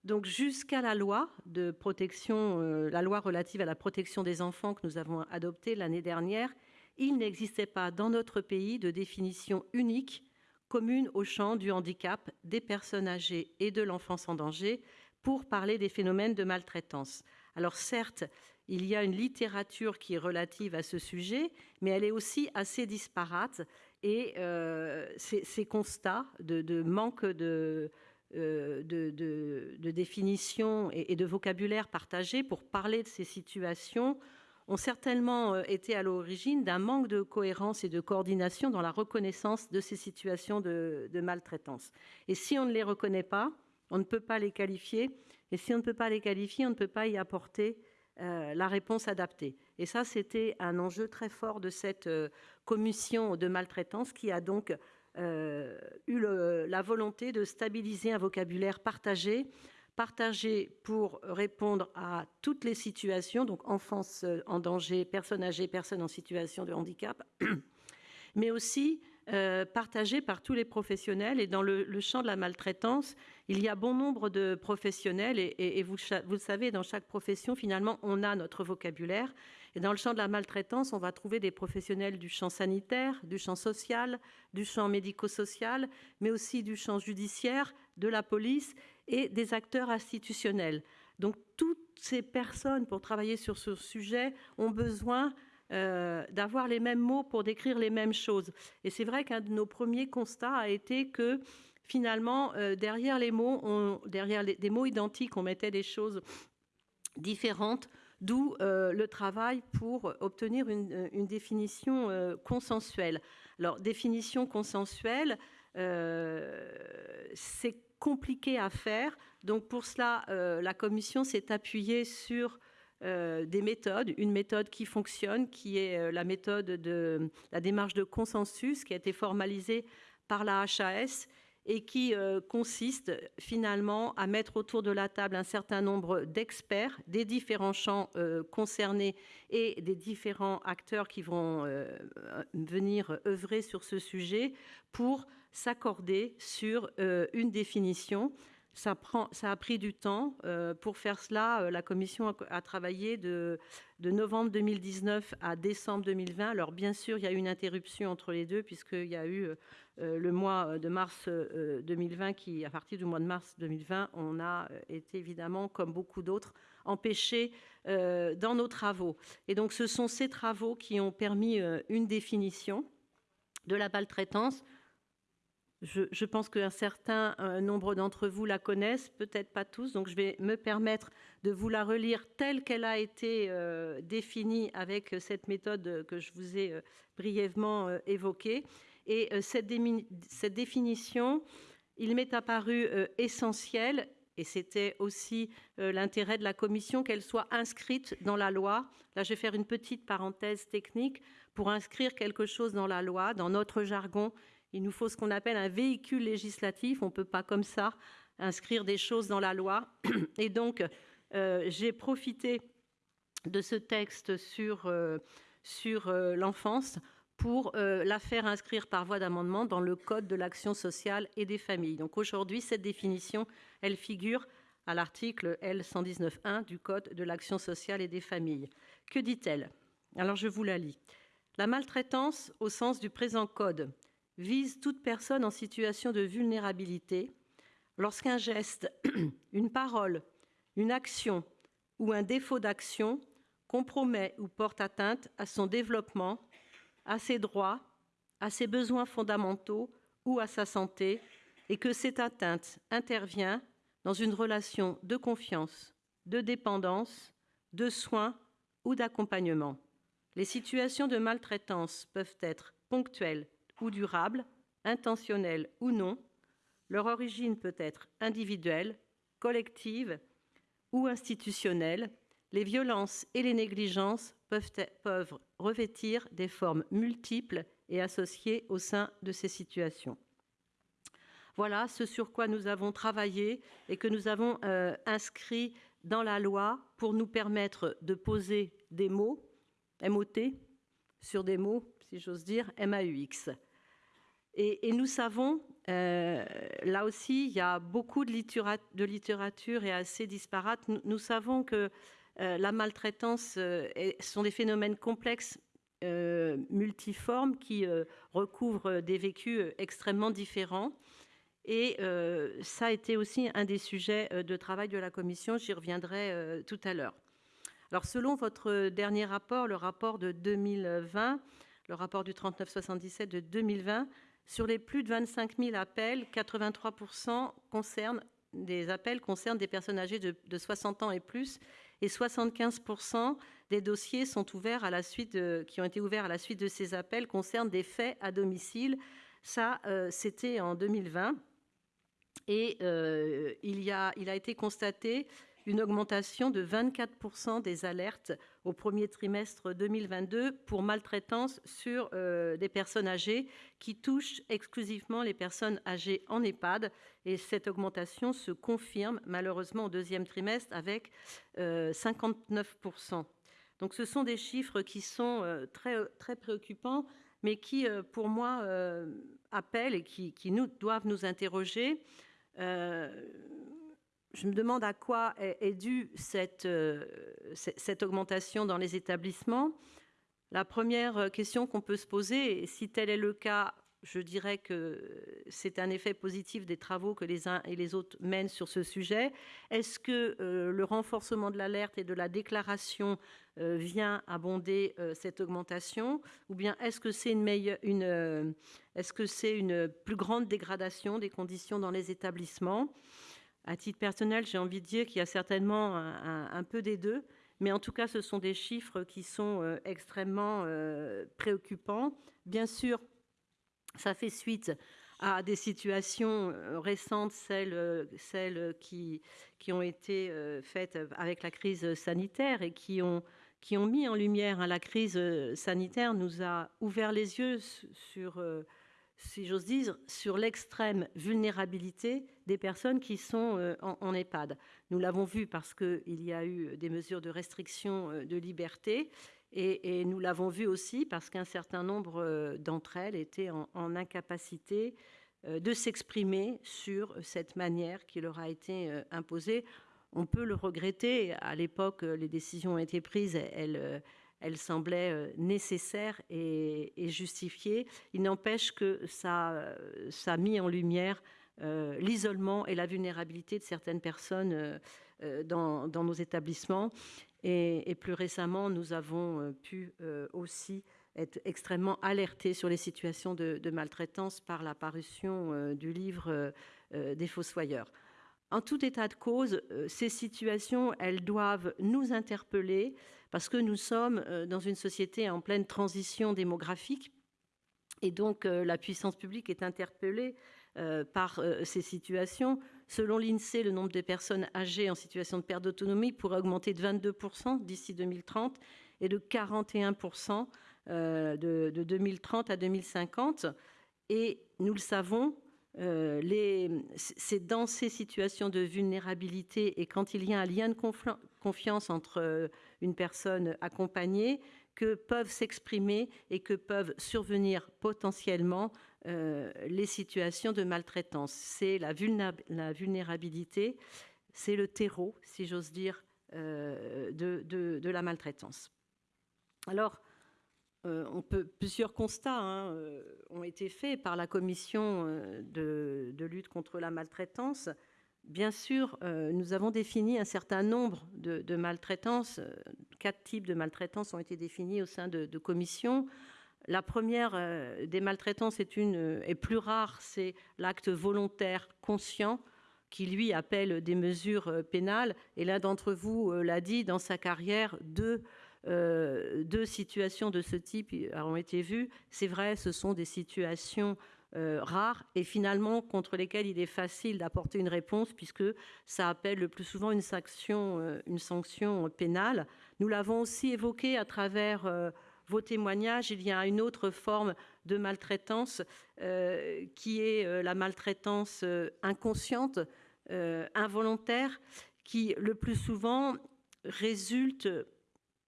Speaker 6: Donc jusqu'à la loi de protection, euh, la loi relative à la protection des enfants que nous avons adoptée l'année dernière, il n'existait pas dans notre pays de définition unique commune au champ du handicap, des personnes âgées et de l'enfance en danger, pour parler des phénomènes de maltraitance. Alors certes, il y a une littérature qui est relative à ce sujet, mais elle est aussi assez disparate et euh, ces, constats de, manque euh, de, définition et, de vocabulaire partagé pour parler de ces situations ont certainement euh, été à l'origine d'un manque de cohérence et de coordination dans la reconnaissance de ces situations de maltraitance. Et si on ne les reconnaît pas, on ne peut pas les qualifier. Et si on ne peut pas les qualifier, on ne peut pas y apporter euh, la réponse adaptée. Et ça, c'était un enjeu très fort de cette euh, commission de maltraitance qui a donc eu la volonté de stabiliser un vocabulaire partagé, partagé pour répondre à toutes les situations, donc enfance en danger, personnes âgées, personnes en situation de handicap, mais aussi partagé par tous les professionnels. Et dans le, champ de la maltraitance, il y a bon nombre de professionnels. Et, vous, vous, le savez, dans chaque profession, finalement, on a notre vocabulaire. Et dans le champ de la maltraitance, on va trouver des professionnels du champ sanitaire, du champ social, du champ médico-social, mais aussi du champ judiciaire, de la police et des acteurs institutionnels. Donc toutes ces personnes, pour travailler sur ce sujet, ont besoin euh, d'avoir les mêmes mots pour décrire les mêmes choses. Et c'est vrai qu'un de nos premiers constats a été que finalement, euh, derrière les mots, derrière des mots identiques, on mettait des choses différentes, d'où euh, le travail pour obtenir une, une définition consensuelle. Alors, définition consensuelle, c'est compliqué à faire. Donc pour cela, euh, la Commission s'est appuyée sur euh, des méthodes, une méthode qui fonctionne, qui est euh, la méthode de la démarche de consensus, qui a été formalisée par la HAS et qui consiste finalement à mettre autour de la table un certain nombre d'experts des différents champs concernés et des différents acteurs qui vont venir œuvrer sur ce sujet pour s'accorder sur une définition ça, a pris du temps. Euh, pour faire cela, euh, la Commission a, travaillé de, novembre 2019 à décembre 2020. Alors bien sûr, il y a eu une interruption entre les deux, puisqu'il y a eu euh, le mois de mars 2020, qui, à partir du mois de mars 2020, on a été évidemment, comme beaucoup d'autres, empêchés dans nos travaux. Et donc ce sont ces travaux qui ont permis une définition de la maltraitance je, pense qu'un certain nombre d'entre vous la connaissent, peut-être pas tous, donc je vais me permettre de vous la relire telle qu'elle a été euh, définie avec cette méthode que je vous ai euh, brièvement euh, évoquée. Et cette, cette, définition, il m'est apparu essentiel, et c'était aussi l'intérêt de la Commission, qu'elle soit inscrite dans la loi. Là, je vais faire une petite parenthèse technique pour inscrire quelque chose dans la loi, dans notre jargon il nous faut ce qu'on appelle un véhicule législatif. On ne peut pas comme ça inscrire des choses dans la loi. Et donc, euh, j'ai profité de ce texte sur, euh, euh, l'enfance pour la faire inscrire par voie d'amendement dans le Code de l'action sociale et des familles. Donc aujourd'hui, cette définition, elle figure à l'article L119.1 du Code de l'action sociale et des familles. Que dit-elle? Alors je vous la lis. La maltraitance, au sens du présent Code, vise toute personne en situation de vulnérabilité lorsqu'un geste, une parole, une action ou un défaut d'action compromet ou porte atteinte à son développement, à ses droits, à ses besoins fondamentaux ou à sa santé, et que cette atteinte intervient dans une relation de confiance, de dépendance, de soins ou d'accompagnement. Les situations de maltraitance peuvent être ponctuelles, ou durables, intentionnelles ou non, leur origine peut être individuelle, collective ou institutionnelle. Les violences et les négligences peuvent, peuvent revêtir des formes multiples et associées au sein de ces situations. Voilà ce sur quoi nous avons travaillé et que nous avons euh, inscrit dans la loi pour nous permettre de poser des mots, MOT, sur des mots, si j'ose dire, MAUX. Et, nous savons, euh, là aussi, il y a beaucoup de, littérature, et assez disparate. Nous, savons que euh, la maltraitance euh, sont des phénomènes complexes, multiformes, qui recouvrent des vécus extrêmement différents. Et ça a été aussi un des sujets de travail de la Commission. J'y reviendrai tout à l'heure. Alors, selon votre dernier rapport, le rapport de 2020, le rapport du 3977 de 2020, sur les plus de 25 000 appels, 83 concernent des appels concernent des personnes âgées de, 60 ans et plus, et 75% des dossiers sont ouverts à la suite qui ont été ouverts à la suite de ces appels concernent des faits à domicile. Ça, euh, c'était en 2020. Et euh, il, a été constaté une augmentation de 24% des alertes au premier trimestre 2022 pour maltraitance sur euh, des personnes âgées qui touchent exclusivement les personnes âgées en EHPAD. Et cette augmentation se confirme malheureusement au deuxième trimestre avec 59%. Euh, Donc ce sont des chiffres qui sont euh, très, très préoccupants, mais qui, pour moi, appellent et qui, nous, doivent nous interroger. Je me demande à quoi est, due cette, cette augmentation dans les établissements. La première question qu'on peut se poser, et si tel est le cas, je dirais que c'est un effet positif des travaux que les uns et les autres mènent sur ce sujet. Est-ce que euh, le renforcement de l'alerte et de la déclaration euh, vient abonder euh, cette augmentation? Ou bien est-ce que c'est une, une est-ce que c'est une plus grande dégradation des conditions dans les établissements? À titre personnel, j'ai envie de dire qu'il y a certainement un, peu des deux, mais en tout cas, ce sont des chiffres qui sont extrêmement préoccupants. Bien sûr, ça fait suite à des situations euh, récentes, celles, euh, qui, ont été euh, faites avec la crise sanitaire et qui ont, qui ont mis en lumière hein, la crise sanitaire, nous a ouvert les yeux sur, si j'ose dire, sur l'extrême vulnérabilité des personnes qui sont en, en EHPAD. Nous l'avons vu parce qu'il y a eu des mesures de restriction de liberté et, nous l'avons vu aussi parce qu'un certain nombre euh, d'entre elles étaient en, incapacité euh, de s'exprimer sur cette manière qui leur a été euh, imposée. On peut le regretter. À l'époque, les décisions ont été prises. Elles, elles semblaient nécessaires et, justifiées. Il n'empêche que ça, ça, a mis en lumière l'isolement et la vulnérabilité de certaines personnes dans, nos établissements. Et, plus récemment, nous avons euh, pu euh, aussi être extrêmement alertés sur les situations de, maltraitance par la parution euh, du livre des Fossoyeurs. En tout état de cause, ces situations, elles doivent nous interpeller parce que nous sommes dans une société en pleine transition démographique et donc la puissance publique est interpellée par ces situations. Selon l'INSEE, le nombre de personnes âgées en situation de perte d'autonomie pourrait augmenter de 22% d'ici 2030 et de 41% euh, de, 2030 à 2050. Et nous le savons, euh, c'est dans ces situations de vulnérabilité et quand il y a un lien de confiance entre euh, une personne accompagnée que peuvent s'exprimer et que peuvent survenir potentiellement euh, les situations de maltraitance. C'est la, vulnérabilité, c'est le terreau, si j'ose dire, euh, de, la maltraitance. Alors, peut, plusieurs constats hein, ont été faits par la commission de, lutte contre la maltraitance. Bien sûr, nous avons défini un certain nombre de, maltraitances. Quatre types de maltraitance ont été définis au sein de, de commissions. La première euh, des maltraitances est, euh, est plus rare, c'est l'acte volontaire conscient qui lui appelle des mesures euh, pénales. Et l'un d'entre vous l'a dit, dans sa carrière, deux, deux, situations de ce type ont été vues. C'est vrai, ce sont des situations rares et finalement contre lesquelles il est facile d'apporter une réponse puisque ça appelle le plus souvent une sanction, une sanction pénale. Nous l'avons aussi évoqué à travers vos témoignages, il y a une autre forme de maltraitance euh, qui est euh, la maltraitance euh, inconsciente, involontaire, qui le plus souvent résulte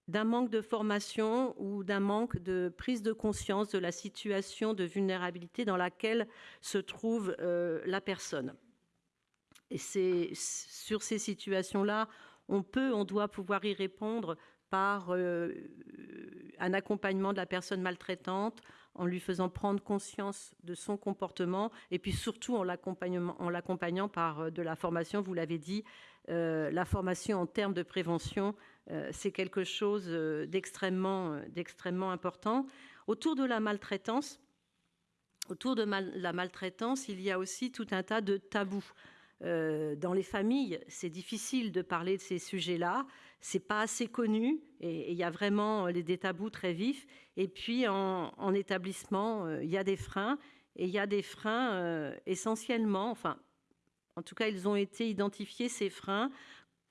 Speaker 6: d'un manque de formation ou d'un manque de prise de conscience de la situation de vulnérabilité dans laquelle se trouve la personne. Et c'est sur ces situations-là, on peut, on doit pouvoir y répondre par euh, un accompagnement de la personne maltraitante, en lui faisant prendre conscience de son comportement, et puis surtout en l'accompagnant par euh, de la formation, vous l'avez dit, euh, la formation en termes de prévention, c'est quelque chose d'extrêmement important. Autour de la maltraitance, autour de la maltraitance, il y a aussi tout un tas de tabous. dans les familles, c'est difficile de parler de ces sujets-là c'est pas assez connu et il y a vraiment euh, des tabous très vifs. Et puis en, établissement, euh, il y a des freins et il y a des freins euh, essentiellement, enfin, en tout cas, ils ont été identifiés ces freins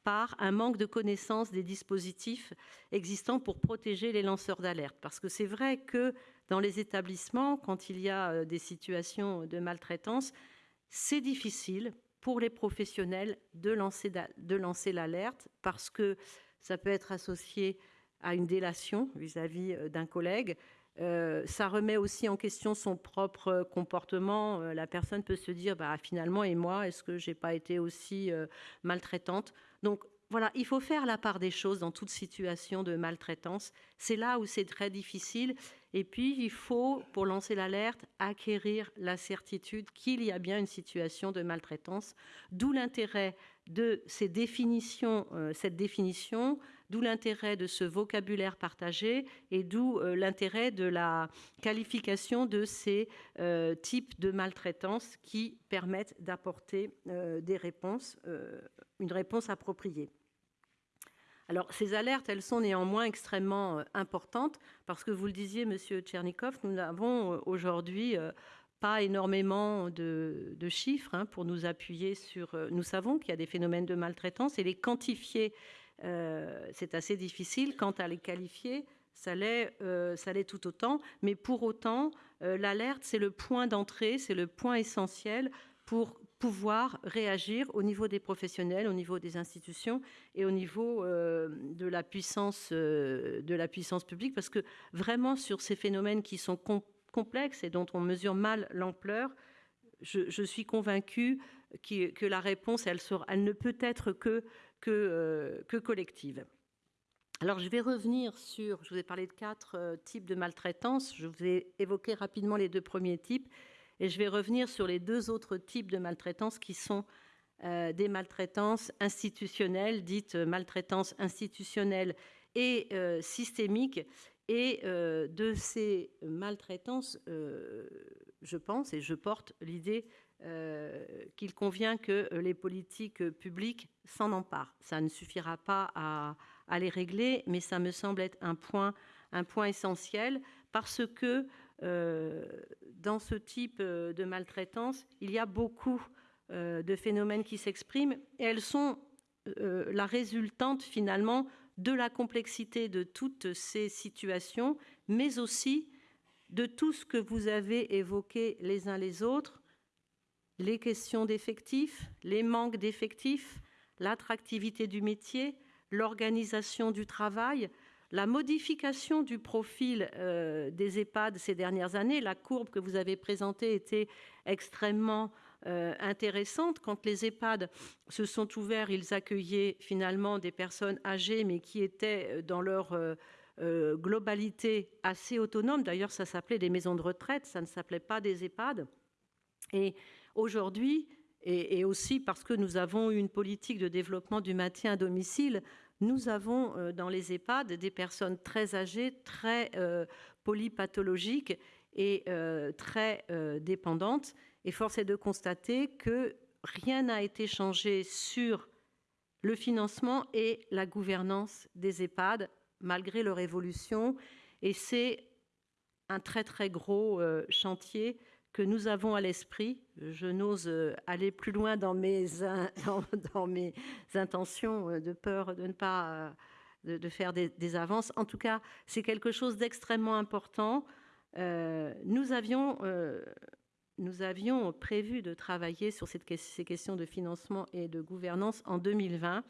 Speaker 6: par un manque de connaissance des dispositifs existants pour protéger les lanceurs d'alerte. Parce que c'est vrai que dans les établissements, quand il y a des situations de maltraitance, c'est difficile pour les professionnels de lancer, l'alerte parce que ça peut être associé à une délation vis-à-vis euh, d'un collègue. Euh, ça remet aussi en question son propre comportement. Euh, la personne peut se dire, bah, finalement, et moi, est-ce que j'ai pas été aussi euh, maltraitante Donc voilà, il faut faire la part des choses dans toute situation de maltraitance. C'est là où c'est très difficile. Et puis, il faut, pour lancer l'alerte, acquérir la certitude qu'il y a bien une situation de maltraitance, d'où l'intérêt de ces définitions, cette définition, d'où l'intérêt de ce vocabulaire partagé et d'où euh, l'intérêt de la qualification de ces euh, types de maltraitance qui permettent d'apporter euh, des réponses, une réponse appropriée. Alors, ces alertes, elles sont néanmoins extrêmement importantes parce que vous le disiez, Monsieur Tchernikov, nous n'avons aujourd'hui pas énormément de, chiffres hein, pour nous appuyer sur. nous savons qu'il y a des phénomènes de maltraitance et les quantifier c'est assez difficile. Quant à les qualifier, ça l'est, euh, tout autant. Mais pour autant, euh, l'alerte, c'est le point d'entrée, c'est le point essentiel pour pouvoir réagir au niveau des professionnels, au niveau des institutions et au niveau de la puissance de la puissance publique, parce que vraiment sur ces phénomènes qui sont complexes et dont on mesure mal l'ampleur, je, suis convaincue que la réponse, elle ne peut être que euh, que, collective. Alors, je vais revenir sur, je vous ai parlé de quatre euh, types de maltraitance, je vous ai évoqué rapidement les deux premiers types, et je vais revenir sur les deux autres types de maltraitance qui sont euh, des maltraitances institutionnelles, dites maltraitances institutionnelles et systémiques. Et de ces maltraitances, je pense et je porte l'idée euh, qu'il convient que euh, les politiques publiques s'en emparent. Ça ne suffira pas à, les régler, mais ça me semble être un point, essentiel parce que euh, dans ce type de maltraitance, il y a beaucoup de phénomènes qui s'expriment et elles sont la résultante finalement de la complexité de toutes ces situations, mais aussi de tout ce que vous avez évoqué les uns les autres, les questions d'effectifs, les manques d'effectifs, l'attractivité du métier, l'organisation du travail, la modification du profil euh, des EHPAD ces dernières années. La courbe que vous avez présentée était extrêmement euh, intéressante. Quand les EHPAD se sont ouverts, ils accueillaient finalement des personnes âgées, mais qui étaient euh, dans leur globalité assez autonomes. D'ailleurs, ça s'appelait des maisons de retraite, ça ne s'appelait pas des EHPAD. Et Aujourd'hui, et, aussi parce que nous avons une politique de développement du maintien à domicile, nous avons euh, dans les EHPAD des personnes très âgées, très euh, polypathologiques et euh, très dépendantes. Et force est de constater que rien n'a été changé sur le financement et la gouvernance des EHPAD, malgré leur évolution. Et c'est un très très gros chantier que nous avons à l'esprit. Je n'ose euh, aller plus loin dans mes, intentions euh, de peur de ne pas euh, de, faire des, avances. En tout cas, c'est quelque chose d'extrêmement important. nous, avions, nous avions prévu de travailler sur ces questions de financement et de gouvernance en 2020.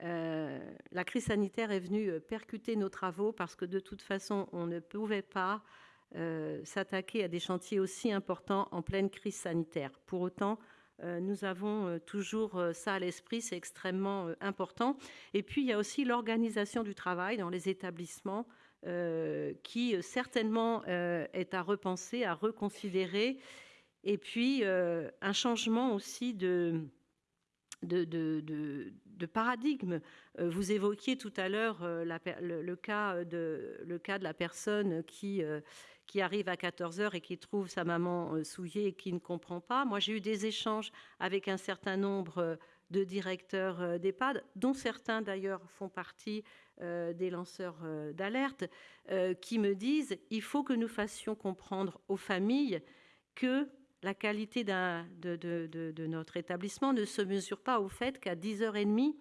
Speaker 6: la crise sanitaire est venue percuter nos travaux parce que de toute façon, on ne pouvait pas s'attaquer à des chantiers aussi importants en pleine crise sanitaire. Pour autant, euh, nous avons euh, toujours ça à l'esprit, c'est extrêmement important. Et puis, il y a aussi l'organisation du travail dans les établissements qui certainement est à repenser, à reconsidérer. Et puis, un changement aussi de, de, de, paradigme. Vous évoquiez tout à l'heure le, cas de, le cas de la personne qui qui arrive à 14 heures et qui trouve sa maman euh, souillée et qui ne comprend pas. Moi, j'ai eu des échanges avec un certain nombre euh, de directeurs euh, d'EHPAD, dont certains d'ailleurs font partie des lanceurs d'alerte, qui me disent il faut que nous fassions comprendre aux familles que la qualité de, de, de, notre établissement ne se mesure pas au fait qu'à 10h30,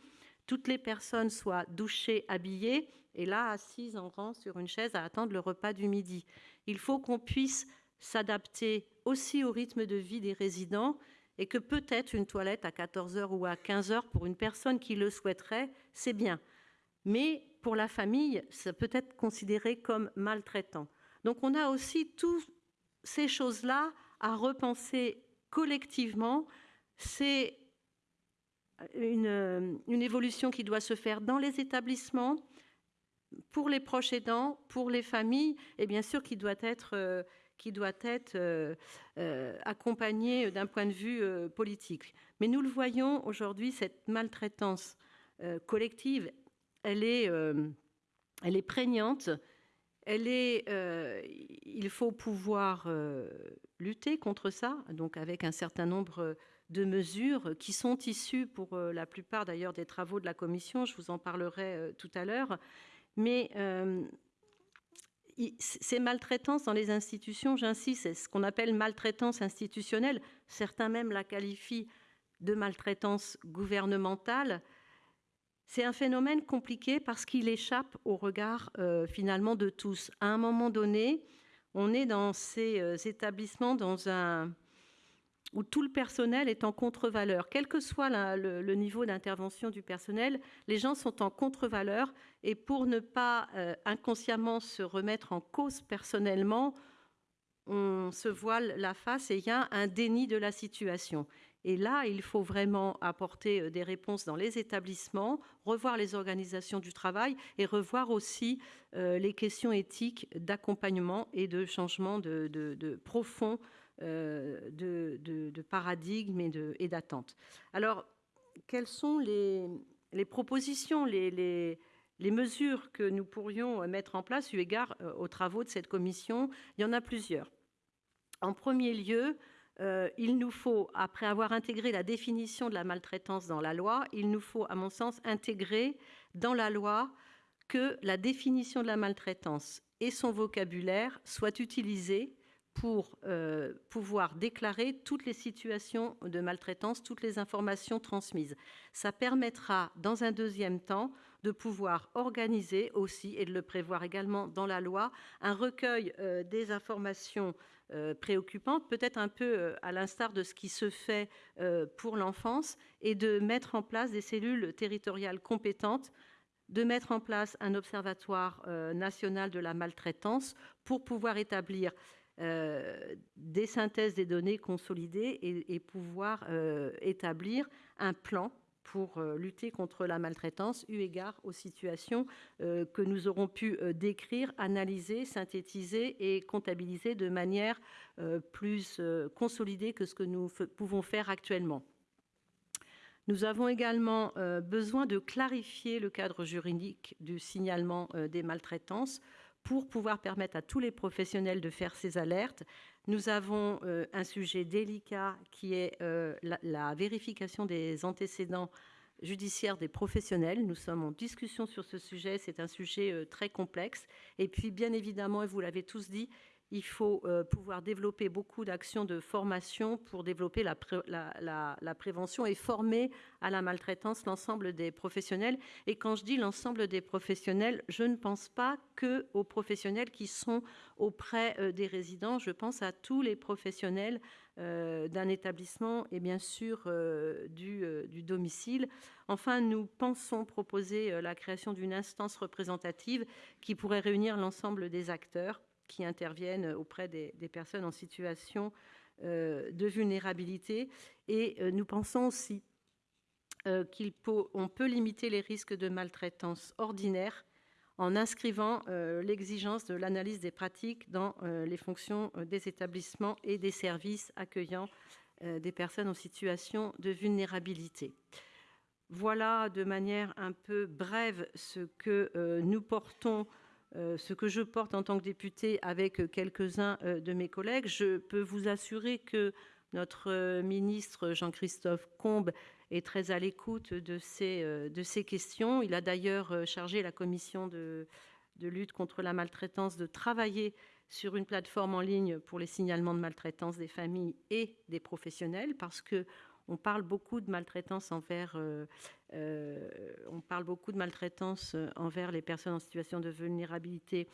Speaker 6: toutes les personnes soient douchées, habillées, et là, assises en rang sur une chaise à attendre le repas du midi. Il faut qu'on puisse s'adapter aussi au rythme de vie des résidents et que peut-être une toilette à 14 heures ou à 15 heures pour une personne qui le souhaiterait, c'est bien. Mais pour la famille, ça peut être considéré comme maltraitant. Donc on a aussi toutes ces choses-là à repenser collectivement. C'est une, une, évolution qui doit se faire dans les établissements, pour les proches aidants, pour les familles, et bien sûr qui doit être, euh, qui doit être euh, euh, accompagnée d'un point de vue politique. Mais nous le voyons aujourd'hui, cette maltraitance collective, elle est, elle est prégnante. Elle est, il faut pouvoir lutter contre ça, donc avec un certain nombre de mesures qui sont issues pour la plupart d'ailleurs des travaux de la Commission, je vous en parlerai tout à l'heure, mais euh, ces maltraitances dans les institutions, j'insiste, c'est ce qu'on appelle maltraitance institutionnelle. Certains même la qualifient de maltraitance gouvernementale. C'est un phénomène compliqué parce qu'il échappe au regard euh, finalement de tous. À un moment donné, on est dans ces euh, établissements dans un, où tout le personnel est en contre-valeur. Quel que soit le, niveau d'intervention du personnel, les gens sont en contre-valeur et pour ne pas euh, inconsciemment se remettre en cause personnellement, on se voile la face et il y a un déni de la situation. Et là, il faut vraiment apporter euh, des réponses dans les établissements, revoir les organisations du travail et revoir aussi euh, les questions éthiques d'accompagnement et de changement de, profond euh, de, paradigmes et d'attentes. Alors, quelles sont les, propositions, les, mesures que nous pourrions mettre en place eu égard euh, aux travaux de cette commission? Il y en a plusieurs. En premier lieu, euh, il nous faut, après avoir intégré la définition de la maltraitance dans la loi, il nous faut, à mon sens, intégrer dans la loi que la définition de la maltraitance et son vocabulaire soient utilisés pour euh, pouvoir déclarer toutes les situations de maltraitance, toutes les informations transmises. Ça permettra, dans un deuxième temps, de pouvoir organiser aussi, et de le prévoir également dans la loi, un recueil euh, des informations euh, préoccupantes, peut-être un peu à l'instar de ce qui se fait pour l'enfance, et de mettre en place des cellules territoriales compétentes de mettre en place un observatoire national de la maltraitance pour pouvoir établir euh, des synthèses des données consolidées et, pouvoir euh, établir un plan pour euh, lutter contre la maltraitance, eu égard aux situations que nous aurons pu décrire, analyser, synthétiser et comptabiliser de manière plus consolidée que ce que nous pouvons faire actuellement. Nous avons également besoin de clarifier le cadre juridique du signalement des maltraitances pour pouvoir permettre à tous les professionnels de faire ces alertes. Nous avons euh, un sujet délicat qui est euh, la, vérification des antécédents judiciaires des professionnels. Nous sommes en discussion sur ce sujet. C'est un sujet euh, très complexe. Et puis, bien évidemment, et vous l'avez tous dit, il faut euh, pouvoir développer beaucoup d'actions de formation pour développer la, prévention et former à la maltraitance l'ensemble des professionnels. Et quand je dis l'ensemble des professionnels, je ne pense pas que aux professionnels qui sont auprès euh, des résidents. Je pense à tous les professionnels euh, d'un établissement et bien sûr du, du, domicile. Enfin, nous pensons proposer la création d'une instance représentative qui pourrait réunir l'ensemble des acteurs qui interviennent auprès des, personnes en situation euh, de vulnérabilité. Et euh, nous pensons aussi euh, qu'on peut limiter les risques de maltraitance ordinaire en inscrivant l'exigence de l'analyse des pratiques dans les fonctions des établissements et des services accueillant des personnes en situation de vulnérabilité. Voilà de manière un peu brève ce que nous portons ce que je porte en tant que députée avec quelques-uns euh, de mes collègues. Je peux vous assurer que notre euh, ministre Jean-Christophe Combe est très à l'écoute de ces, questions. Il a d'ailleurs chargé la commission de, de, lutte contre la maltraitance de travailler sur une plateforme en ligne pour les signalements de maltraitance des familles et des professionnels parce que on parle beaucoup de maltraitance envers, euh, euh, on parle beaucoup de maltraitance euh, envers les personnes en situation de vulnérabilité.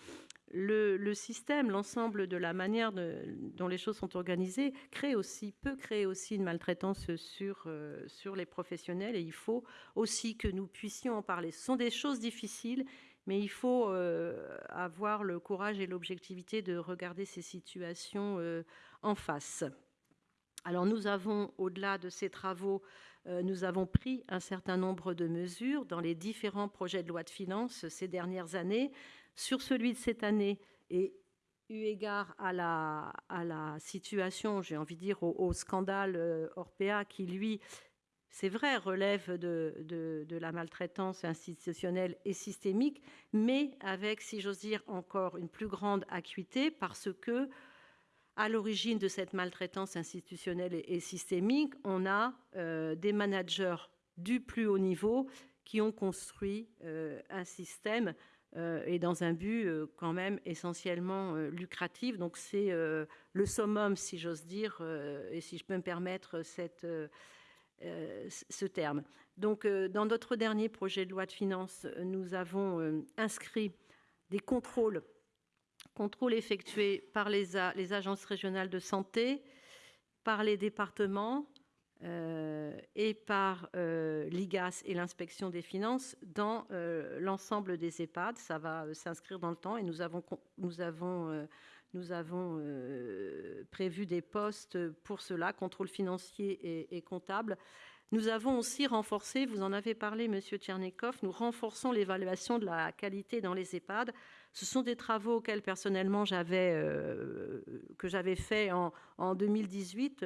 Speaker 6: Le, système, l'ensemble de la manière dont les choses sont organisées, crée aussi, peut créer aussi une maltraitance sur, sur les professionnels et il faut aussi que nous puissions en parler. Ce sont des choses difficiles, mais il faut avoir le courage et l'objectivité de regarder ces situations en face. Alors nous avons, au-delà de ces travaux, nous avons pris un certain nombre de mesures dans les différents projets de loi de finances ces dernières années. Sur celui de cette année, et eu égard à la, situation, j'ai envie de dire, au, scandale euh, Orpea qui, lui, c'est vrai, relève de, la maltraitance institutionnelle et systémique, mais avec, si j'ose dire, encore une plus grande acuité parce que, à l'origine de cette maltraitance institutionnelle et, systémique, on a euh, des managers du plus haut niveau qui ont construit euh, un système euh, et dans un but quand même essentiellement lucratif. Donc c'est le summum, si j'ose dire, et si je peux me permettre ce terme. Donc dans notre dernier projet de loi de finances, nous avons inscrit des contrôles, contrôles effectués par les, agences régionales de santé, par les départements, euh, et par euh, l'IGAS et l'inspection des finances dans euh, l'ensemble des EHPAD. Ça va s'inscrire dans le temps et nous avons, prévu des postes pour cela, contrôle financier et, et, comptable. Nous avons aussi renforcé, vous en avez parlé, Monsieur Tchernikov, nous renforçons l'évaluation de la qualité dans les EHPAD. Ce sont des travaux auxquels personnellement j'avais que j'avais fait en, en 2018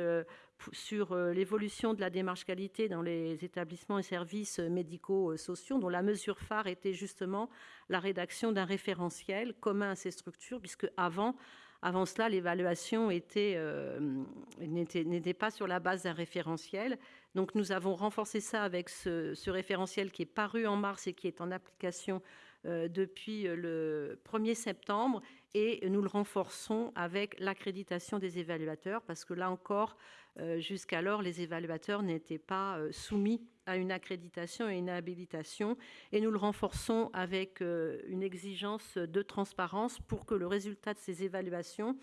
Speaker 6: sur euh, l'évolution de la démarche qualité dans les établissements et services médico-sociaux, dont la mesure phare était justement la rédaction d'un référentiel commun à ces structures, puisque avant, avant cela, l'évaluation euh, n'était pas sur la base d'un référentiel. Donc nous avons renforcé ça avec ce, référentiel qui est paru en mars et qui est en application euh, depuis le 1er septembre et nous le renforçons avec l'accréditation des évaluateurs parce que là encore, euh, jusqu'alors, les évaluateurs n'étaient pas euh, soumis à une accréditation et une habilitation. Et nous le renforçons avec euh, une exigence de transparence pour que le résultat de ces évaluations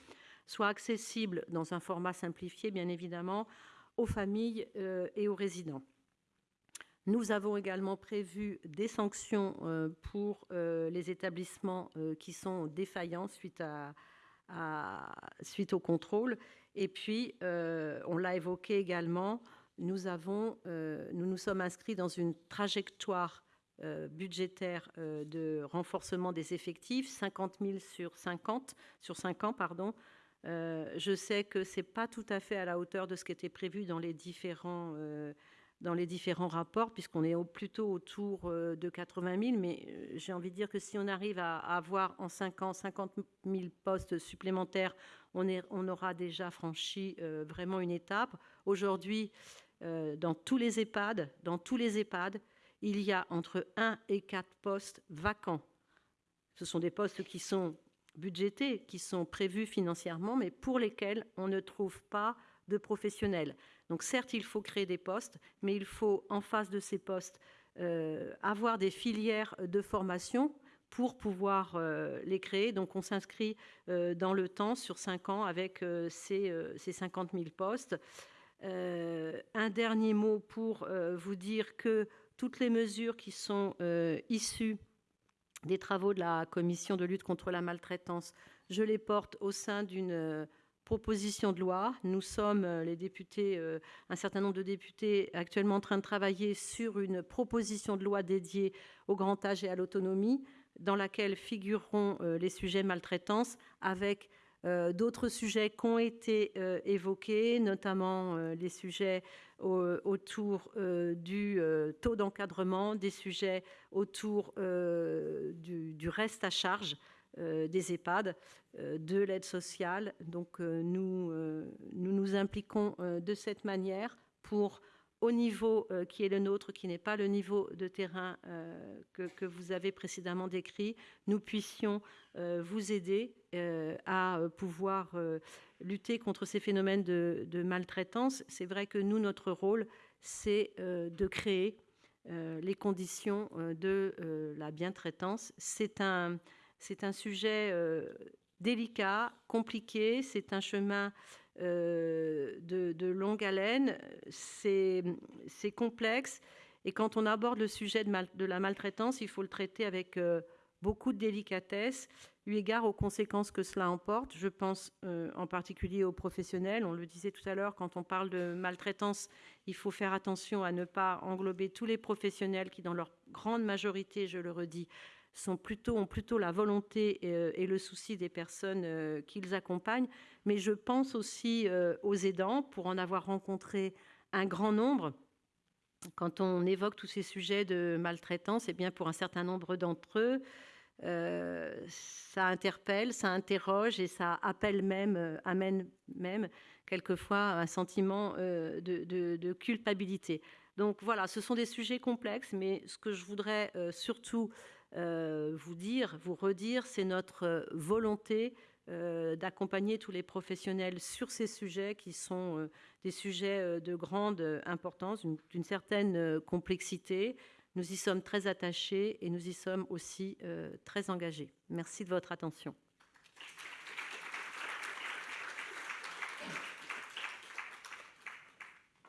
Speaker 6: soit accessible dans un format simplifié, bien évidemment, aux familles et aux résidents. Nous avons également prévu des sanctions pour les établissements qui sont défaillants suite, à, suite au contrôle et puis, euh, on l'a évoqué également, nous, avons, euh, nous nous sommes inscrits dans une trajectoire euh, budgétaire de renforcement des effectifs, 50 000 sur 50, sur 5 ans, pardon. je sais que ce n'est pas tout à fait à la hauteur de ce qui était prévu dans les différents dans les différents rapports, puisqu'on est plutôt autour euh, de 80 000. Mais euh, j'ai envie de dire que si on arrive à avoir en 5 ans 50 000 postes supplémentaires, on aura déjà franchi euh, vraiment une étape. Aujourd'hui, dans tous les EHPAD, dans tous les EHPAD, il y a entre 1 et 4 postes vacants. Ce sont des postes qui sont budgétés, qui sont prévus financièrement, mais pour lesquels on ne trouve pas de professionnels. Donc certes, il faut créer des postes, mais il faut en face de ces postes euh, avoir des filières de formation pour pouvoir euh, les créer. Donc on s'inscrit euh, dans le temps sur cinq ans avec ces, 50 000 postes. un dernier mot pour vous dire que toutes les mesures qui sont issues des travaux de la commission de lutte contre la maltraitance, je les porte au sein d'une proposition de loi. Nous sommes, euh, les députés, euh, un certain nombre de députés actuellement en train de travailler sur une proposition de loi dédiée au grand âge et à l'autonomie, dans laquelle figureront euh, les sujets maltraitance avec d'autres sujets qui ont été évoqués, notamment les sujets autour du taux d'encadrement, des sujets autour du, reste à charge des EHPAD, euh, de l'aide sociale. Donc euh, nous, nous nous impliquons de cette manière pour au niveau qui est le nôtre, qui n'est pas le niveau de terrain que, vous avez précédemment décrit, nous puissions vous aider à pouvoir lutter contre ces phénomènes de, de maltraitance. C'est vrai que nous, notre rôle, c'est de créer les conditions de la bientraitance. C'est un, c'est un sujet euh, délicat, compliqué, c'est un chemin euh, de, longue haleine, c'est complexe. Et quand on aborde le sujet de, la maltraitance, il faut le traiter avec euh, beaucoup de délicatesse, eu égard aux conséquences que cela emporte. Je pense en particulier aux professionnels. On le disait tout à l'heure, quand on parle de maltraitance, il faut faire attention à ne pas englober tous les professionnels qui, dans leur grande majorité, je le redis, sont plutôt, ont plutôt la volonté euh, et, le souci des personnes euh, qu'ils accompagnent. Mais je pense aussi aux aidants, pour en avoir rencontré un grand nombre. Quand on évoque tous ces sujets de maltraitance, et eh bien pour un certain nombre d'entre eux, euh, ça interpelle, ça interroge et ça appelle même, euh, amène même quelquefois un sentiment euh, de, culpabilité. Donc voilà, ce sont des sujets complexes, mais ce que je voudrais surtout vous dire, vous redire, c'est notre volonté d'accompagner tous les professionnels sur ces sujets qui sont des sujets de grande importance, d'une certaine complexité, nous y sommes très attachés et nous y sommes aussi euh, très engagés. Merci de votre attention.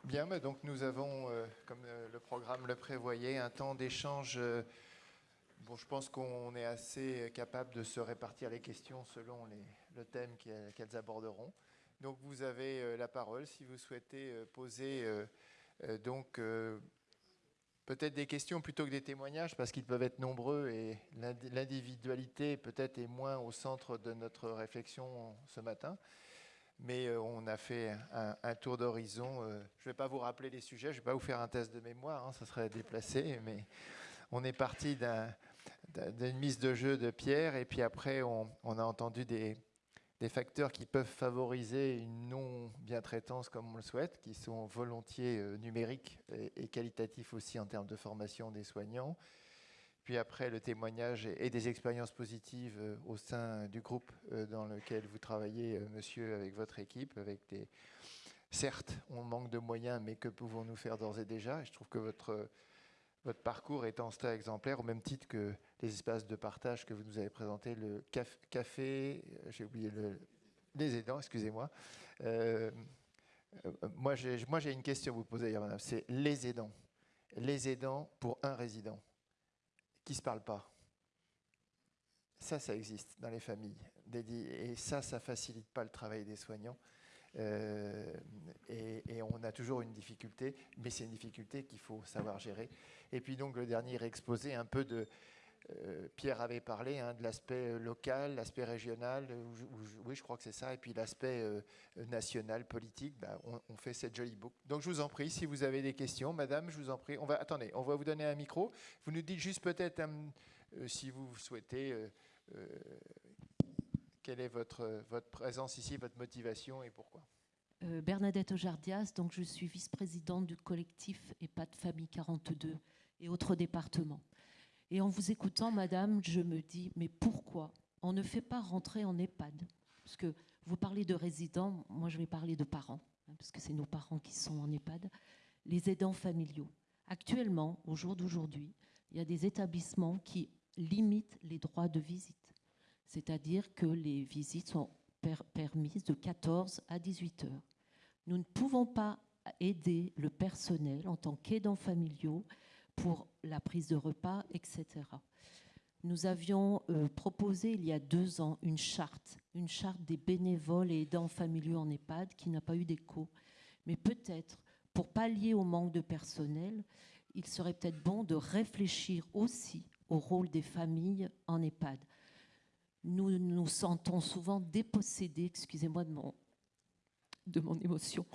Speaker 2: Bien, donc nous avons, euh, comme euh, le programme le prévoyait, un temps d'échange. Bon, je pense qu'on est assez capable de se répartir les questions selon le thème qu'elles aborderont. Donc vous avez la parole si vous souhaitez poser donc peut-être des questions plutôt que des témoignages, parce qu'ils peuvent être nombreux et l'individualité peut-être est moins au centre de notre réflexion ce matin. Mais euh, on a fait un, tour d'horizon. Euh, je ne vais pas vous rappeler les sujets, je ne vais pas vous faire un test de mémoire, hein, ça serait déplacé, mais on est parti d'une mise de jeu de Pierre, et puis après on a entendu des, facteurs qui peuvent favoriser une non-bien-traitance comme on le souhaite, qui sont volontiers euh, numériques et, qualitatifs aussi en termes de formation des soignants. Puis après, le témoignage et, des expériences positives euh, au sein du groupe euh, dans lequel vous travaillez, monsieur, avec votre équipe, avec des... Certes, on manque de moyens, mais que pouvons-nous faire d'ores et déjà? Je trouve que votre votre parcours est en stade exemplaire, au même titre que les espaces de partage que vous nous avez présentés, le café, euh, j'ai oublié le, les aidants, excusez-moi. Euh, euh, moi, j'ai une question à vous poser, madame. C'est les aidants. Les aidants pour un résident qui ne se parle pas. Ça, ça existe dans les familles. Et ça, ça ne facilite pas le travail des soignants. Euh, et, on a toujours une difficulté, mais c'est une difficulté qu'il faut savoir gérer. Et puis donc le dernier exposé un peu de... Euh, Pierre avait parlé hein, de l'aspect euh, local, l'aspect régional, oui je crois que c'est ça, et puis l'aspect national, politique, bah, on, fait cette jolie boucle. Donc je vous en prie, si vous avez des questions, madame, je vous en prie, on va, attendez, on va vous donner un micro, vous nous dites juste peut-être si vous souhaitez quelle est votre, votre présence ici, votre motivation et pourquoi
Speaker 7: euh, Bernadette Ojardias, donc je suis vice-présidente du collectif EHPAD Famille 42 et autres départements. Et en vous écoutant, madame, je me dis, mais pourquoi on ne fait pas rentrer en EHPAD? Parce que vous parlez de résidents, moi je vais parler de parents, hein, parce que c'est nos parents qui sont en EHPAD, les aidants familiaux. Actuellement, au jour d'aujourd'hui, il y a des établissements qui limitent les droits de visite c'est-à-dire que les visites sont permises de 14 à 18 heures. Nous ne pouvons pas aider le personnel en tant qu'aidants familiaux pour la prise de repas, etc. Nous avions euh, proposé il y a deux ans une charte, une charte des bénévoles et aidants familiaux en EHPAD qui n'a pas eu d'écho. Mais peut-être, pour pallier au manque de personnel, il serait peut-être bon de réfléchir aussi au rôle des familles en EHPAD nous nous sentons souvent dépossédés, excusez-moi de mon, de mon émotion,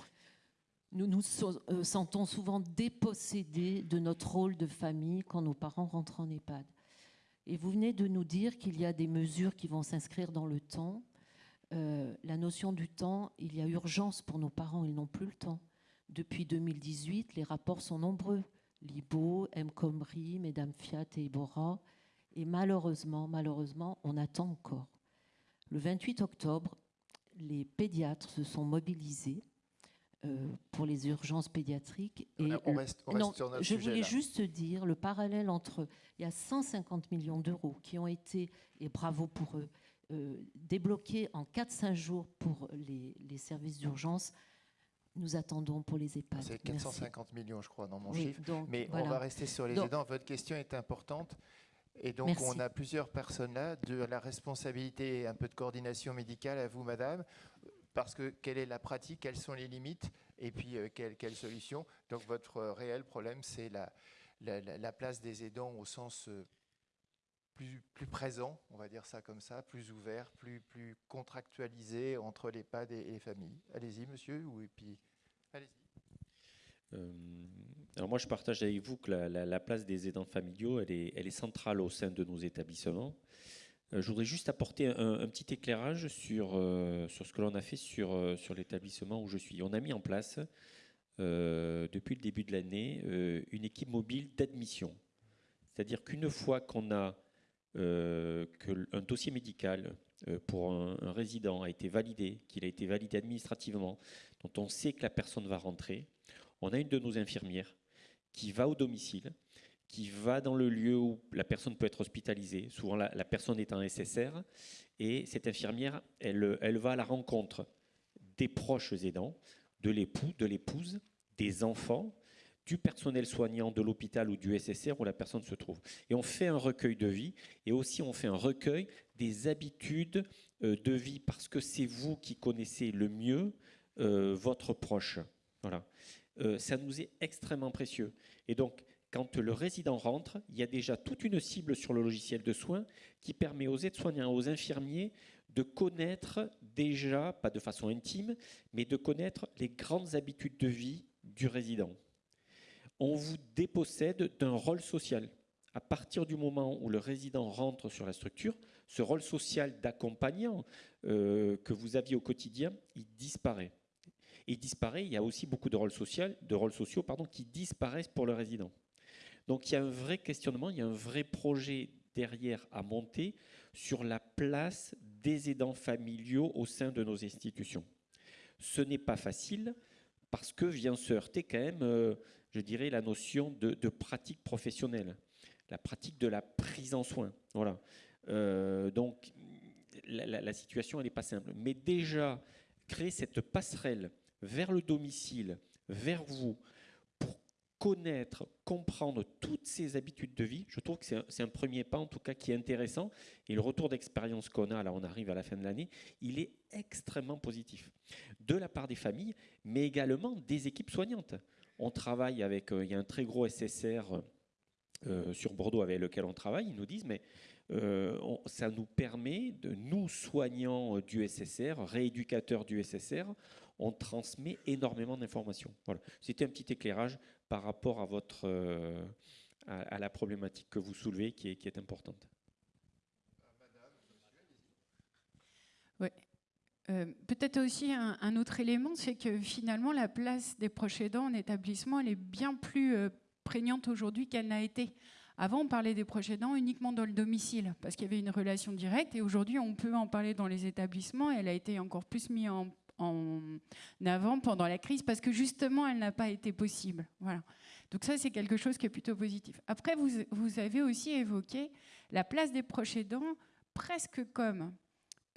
Speaker 7: nous nous euh, sentons souvent dépossédés de notre rôle de famille quand nos parents rentrent en EHPAD. Et vous venez de nous dire qu'il y a des mesures qui vont s'inscrire dans le temps. Euh, la notion du temps, il y a urgence pour nos parents, ils n'ont plus le temps. Depuis 2018, les rapports sont nombreux. Libo, M. Comri, Mesdames Fiat et Ibora. Et malheureusement, malheureusement, on attend encore. Le 28 octobre, les pédiatres se sont mobilisés pour les urgences pédiatriques.
Speaker 2: Et on reste, sur notre
Speaker 7: je voulais juste dire le parallèle entre il y a 150 millions d'euros qui ont été, et bravo pour eux, euh, débloqués en 4-5 jours pour les, les services d'urgence. Nous attendons pour les EHPAD.
Speaker 2: C'est 450 millions, je crois, dans mon chiffre. Mais on va rester sur les aidants. Votre question est importante. Et donc, on a plusieurs personnes là, de la responsabilité et un peu de coordination médicale à vous, madame, parce que quelle est la pratique, quelles sont les limites, et puis euh, quelle, solution. Donc, votre réel problème, c'est la, la, place des aidants au sens euh, plus, présent, on va dire ça comme ça, plus ouvert, plus, contractualisé entre l'EHPAD et, et les familles. Allez-y, monsieur, ou, et puis, allez-y.
Speaker 3: Euh, alors moi, je partage avec vous que la, place des aidants familiaux, elle est, centrale au sein de nos établissements. Euh, je voudrais juste apporter un, petit éclairage sur, euh, sur ce que l'on a fait sur, sur l'établissement où je suis. On a mis en place, depuis le début de l'année, une équipe mobile d'admission. C'est-à-dire qu'une fois qu'on a qu'un dossier médical pour un, un, résident a été validé, qu'il a été validé administrativement, dont on sait que la personne va rentrer, on a une de nos infirmières qui va au domicile, qui va dans le lieu où la personne peut être hospitalisée. Souvent, la, personne est en SSR. Et cette infirmière, elle, elle va à la rencontre des proches aidants, de l'époux, de l'épouse, des enfants, du personnel soignant de l'hôpital ou du SSR où la personne se trouve. Et on fait un recueil de vie et aussi on fait un recueil des habitudes euh, de vie parce que c'est vous qui connaissez le mieux euh, votre proche. Voilà. Euh, ça nous est extrêmement précieux. Et donc, quand le résident rentre, il y a déjà toute une cible sur le logiciel de soins qui permet aux aides-soignants, aux infirmiers de connaître déjà, pas de façon intime, mais de connaître les grandes habitudes de vie du résident. On vous dépossède d'un rôle social. À partir du moment où le résident rentre sur la structure, ce rôle social d'accompagnant euh, que vous aviez au quotidien, il disparaît il disparaît. Il y a aussi beaucoup de rôles, de rôles sociaux pardon, qui disparaissent pour le résident. Donc il y a un vrai questionnement, il y a un vrai projet derrière à monter sur la place des aidants familiaux au sein de nos institutions. Ce n'est pas facile parce que vient se heurter quand même, euh, je dirais, la notion de, pratique professionnelle, la pratique de la prise en soin. Voilà. Euh, donc la, la situation, elle n'est pas simple. Mais déjà, créer cette passerelle vers le domicile, vers vous, connaître, comprendre toutes ces habitudes de vie, je trouve que c'est un, premier pas en tout cas qui est intéressant. Et le retour d'expérience qu'on a, là on arrive à la fin de l'année, il est extrêmement positif. De la part des familles, mais également des équipes soignantes. On travaille avec, euh, il y a un très gros SSR euh, sur Bordeaux avec lequel on travaille, ils nous disent, mais euh, ça nous permet, de nous soignants du SSR, rééducateurs du SSR, on transmet énormément d'informations. Voilà. C'était un petit éclairage par rapport à, votre, euh, à, la problématique que vous soulevez qui est, importante.
Speaker 5: Oui. Euh, peut-être aussi un, autre élément, c'est que finalement la place des proches aidants en établissement, elle est bien plus prégnante aujourd'hui qu'elle n'a été. Avant, on parlait des proches aidants uniquement dans le domicile, parce qu'il y avait une relation directe, et aujourd'hui, on peut en parler dans les établissements. Elle a été encore plus mise en avant pendant la crise parce que justement, elle n'a pas été possible. Voilà. Donc ça, c'est quelque chose qui est plutôt positif. Après, vous, vous avez aussi évoqué la place des proches aidants presque comme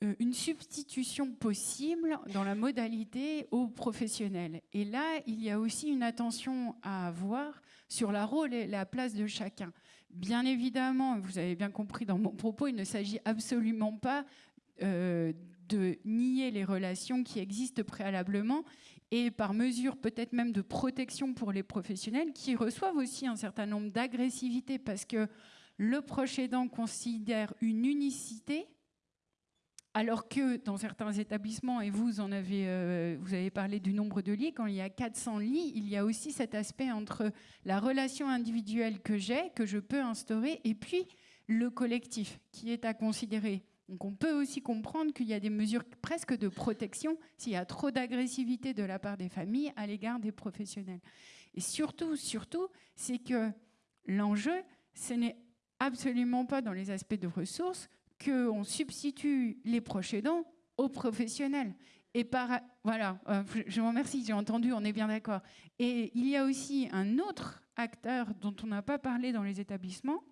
Speaker 5: euh, une substitution possible dans la modalité aux professionnels. Et là, il y a aussi une attention à avoir sur la rôle et la place de chacun. Bien évidemment, vous avez bien compris dans mon propos, il ne s'agit absolument pas euh, de nier les relations qui existent préalablement et par mesure peut-être même de protection pour les professionnels qui reçoivent aussi un certain nombre d'agressivité parce que le proche aidant considère une unicité alors que dans certains établissements, et vous en avez, euh, vous avez parlé du nombre de lits, quand il y a 400 lits, il y a aussi cet aspect entre la relation individuelle que j'ai, que je peux instaurer, et puis le collectif qui est à considérer. Donc on peut aussi comprendre qu'il y a des mesures presque de protection s'il y a trop d'agressivité de la part des familles à l'égard des professionnels. Et surtout, surtout, c'est que l'enjeu, ce n'est absolument pas dans les aspects de ressources qu'on substitue les proches aidants aux professionnels. Et par, voilà, euh, je vous remercie, j'ai entendu, on est bien d'accord. Et il y a aussi un autre acteur dont on n'a pas parlé dans les établissements,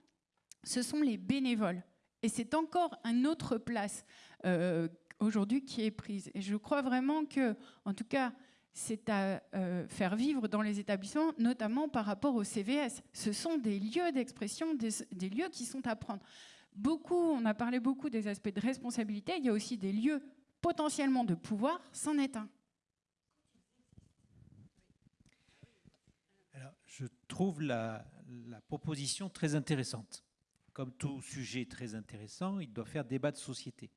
Speaker 5: ce sont les bénévoles. Et c'est encore une autre place euh, aujourd'hui qui est prise. Et je crois vraiment que, en tout cas,
Speaker 8: c'est à euh, faire vivre dans les établissements, notamment par rapport au CVS. Ce sont des lieux d'expression, des, lieux qui sont à prendre. Beaucoup, on a parlé beaucoup des aspects de responsabilité, il y a aussi des lieux potentiellement de pouvoir, c'en est un.
Speaker 4: Alors, je trouve la, proposition très intéressante. Comme tout sujet très intéressant, il doit faire débat de société.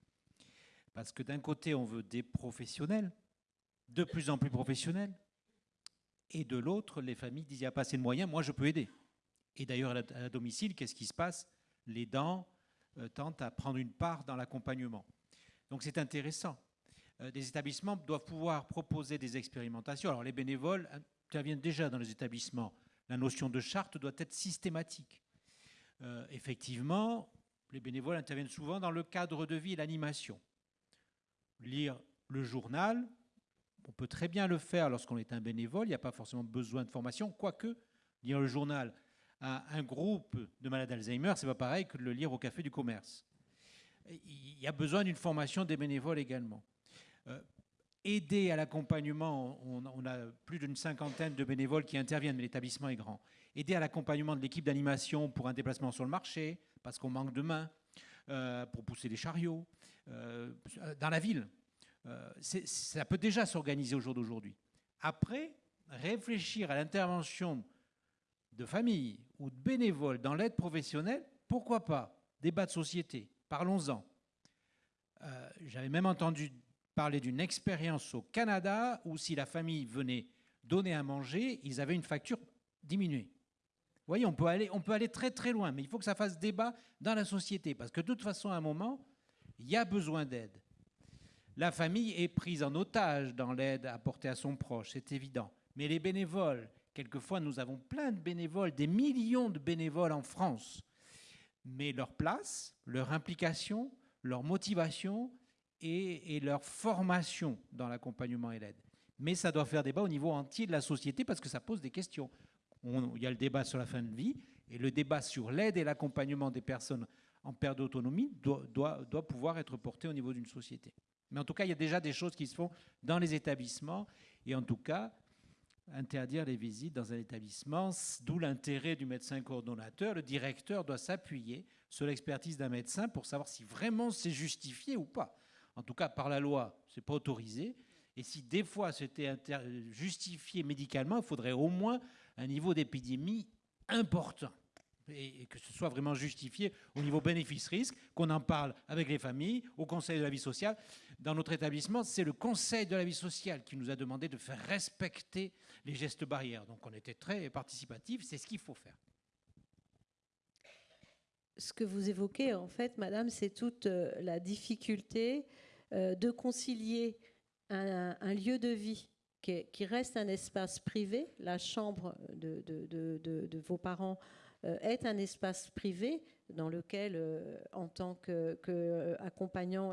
Speaker 4: Parce que d'un côté, on veut des professionnels, de plus en plus professionnels. Et de l'autre, les familles disent il n'y a pas assez de moyens, moi je peux aider. Et d'ailleurs, à la domicile, qu'est-ce qui se passe? Les dents euh, tentent à prendre une part dans l'accompagnement. Donc c'est intéressant. Euh, des établissements doivent pouvoir proposer des expérimentations. Alors les bénévoles interviennent déjà dans les établissements. La notion de charte doit être systématique. Euh, effectivement, les bénévoles interviennent souvent dans le cadre de vie et l'animation. Lire le journal, on peut très bien le faire lorsqu'on est un bénévole, il n'y a pas forcément besoin de formation, quoique lire le journal à un groupe de malades d'Alzheimer, c'est pas pareil que de le lire au café du commerce. Il y a besoin d'une formation des bénévoles également. Euh, aider à l'accompagnement, on, a plus d'une cinquantaine de bénévoles qui interviennent, mais l'établissement est grand. Aider à l'accompagnement de l'équipe d'animation pour un déplacement sur le marché, parce qu'on manque de mains, euh, pour pousser les chariots, euh, dans la ville. Ça peut déjà s'organiser au jour d'aujourd'hui. Après, réfléchir à l'intervention de familles ou de bénévoles dans l'aide professionnelle, pourquoi pas? Débat de société, parlons-en. Euh, j'avais même entendu parler d'une expérience au Canada où si la famille venait donner à manger, ils avaient une facture diminuée. Vous voyez, on peut, aller, on peut aller très très loin, mais il faut que ça fasse débat dans la société, parce que de toute façon, à un moment, il y a besoin d'aide. La famille est prise en otage dans l'aide apportée à son proche, c'est évident. Mais les bénévoles, quelquefois nous avons plein de bénévoles, des millions de bénévoles en France. Mais leur place, leur implication, leur motivation et, leur formation dans l'accompagnement et l'aide. Mais ça doit faire débat au niveau entier de la société parce que ça pose des questions. il y a le débat sur la fin de vie et le débat sur l'aide et l'accompagnement des personnes en perte d'autonomie doit, doit pouvoir être porté au niveau d'une société. Mais en tout cas, il y a déjà des choses qui se font dans les établissements. Et en tout cas, interdire les visites dans un établissement, d'où l'intérêt du médecin coordonnateur. Le directeur doit s'appuyer sur l'expertise d'un médecin pour savoir si vraiment c'est justifié ou pas. En tout cas, par la loi, ce n'est pas autorisé. Et si des fois c'était justifié médicalement, il faudrait au moins un niveau d'épidémie important et que ce soit vraiment justifié au niveau bénéfice-risque, qu'on en parle avec les familles, au Conseil de la vie sociale. Dans notre établissement, c'est le Conseil de la vie sociale qui nous a demandé de faire respecter les gestes barrières. Donc on était très participatif, c'est ce qu'il faut faire.
Speaker 6: Ce que vous évoquez, en fait, Madame, c'est toute euh, la difficulté euh, de concilier un, lieu de vie qui, reste un espace privé, la chambre de, vos parents est un espace privé dans lequel, euh, en tant que,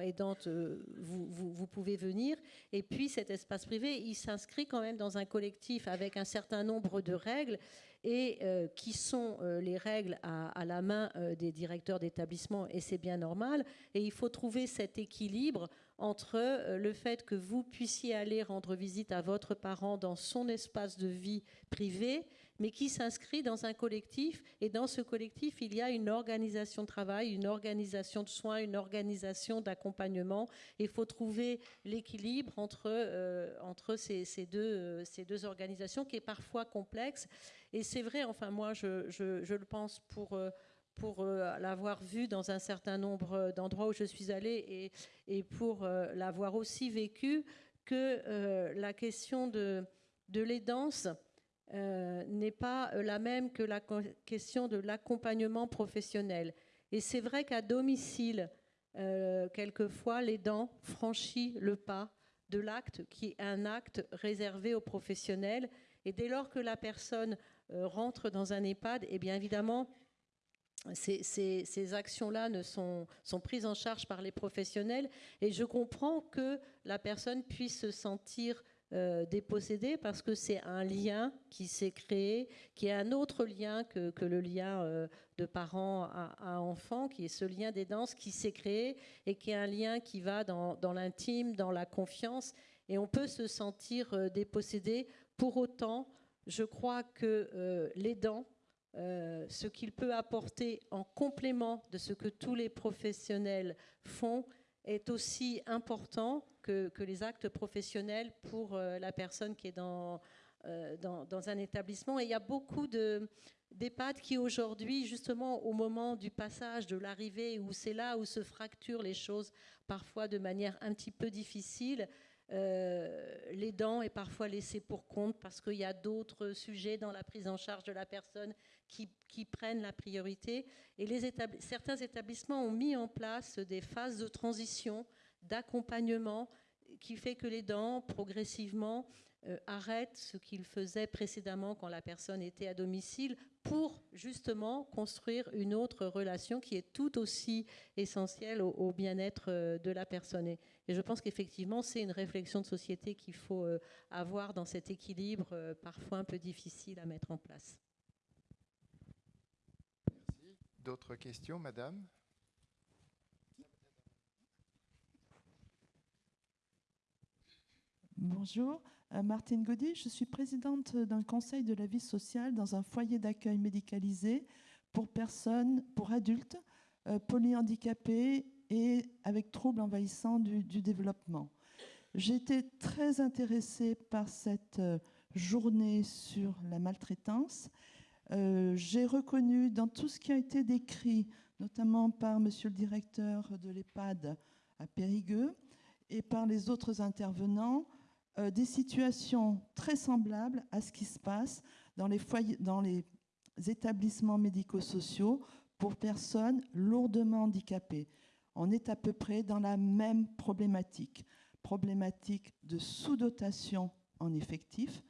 Speaker 6: aidante, euh, vous, vous, pouvez venir. Et puis cet espace privé, il s'inscrit quand même dans un collectif avec un certain nombre de règles et qui sont les règles à, la main des directeurs d'établissement, et c'est bien normal. Et il faut trouver cet équilibre entre le fait que vous puissiez aller rendre visite à votre parent dans son espace de vie privé mais qui s'inscrit dans un collectif. Et dans ce collectif, il y a une organisation de travail, une organisation de soins, une organisation d'accompagnement. Il faut trouver l'équilibre entre, euh, entre ces, ces, deux, euh, ces deux organisations qui est parfois complexe. Et c'est vrai, enfin moi je, je, je le pense pour... Euh, pour l'avoir vu dans un certain nombre d'endroits où je suis allée et, et pour l'avoir aussi vécu, que la question de, de l'aidance, euh, n'est pas euh, la même que la question de l'accompagnement professionnel. Et c'est vrai qu'à domicile, euh, quelquefois, l'aidant franchit le pas de l'acte qui est un acte réservé aux professionnels. Et dès lors que la personne rentre dans un EHPAD, eh bien évidemment, ces, ces actions-là ne sont, sont, prises en charge par les professionnels. Et je comprends que la personne puisse se sentir euh, dépossédé parce que c'est un lien qui s'est créé, qui est un autre lien que, le lien euh, de parents à, enfants, qui est ce lien des danses qui s'est créé et qui est un lien qui va dans, l'intime, dans la confiance. et on peut se sentir dépossédé. Pour autant, je crois que l'aidant, ce qu'il peut apporter en complément de ce que tous les professionnels font, est aussi important que, les actes professionnels pour la personne qui est dans, dans, un établissement. Et il y a beaucoup de, d'EHPAD qui aujourd'hui, justement au moment du passage, de l'arrivée, où c'est là où se fracturent les choses, parfois de manière un petit peu difficile, euh, l'aidant est parfois laissé pour compte parce qu'il y a d'autres sujets dans la prise en charge de la personne qui, prennent la priorité. Et les certains établissements ont mis en place des phases de transition, d'accompagnement, qui fait que l'aidant, progressivement, euh, arrête ce qu'il faisait précédemment quand la personne était à domicile pour justement construire une autre relation qui est tout aussi essentielle au, bien-être euh, de la personne. Et, je pense qu'effectivement, c'est une réflexion de société qu'il faut euh, avoir dans cet équilibre parfois un peu difficile à mettre en place.
Speaker 2: Merci. D'autres questions, madame?
Speaker 9: Bonjour. Euh, Martine Gaudy, je suis présidente d'un conseil de la vie sociale dans un foyer d'accueil médicalisé pour personnes, pour adultes euh, polyhandicapés et avec troubles envahissants du, développement. J'ai été très intéressée par cette euh, journée sur la maltraitance. J'ai reconnu dans tout ce qui a été décrit, notamment par monsieur le directeur de l'EHPAD à Périgueux et par les autres intervenants, euh, des situations très semblables à ce qui se passe dans les, dans les établissements médico-sociaux pour personnes lourdement handicapées. On est à peu près dans la même problématique, problématique de sous-dotation en effectifs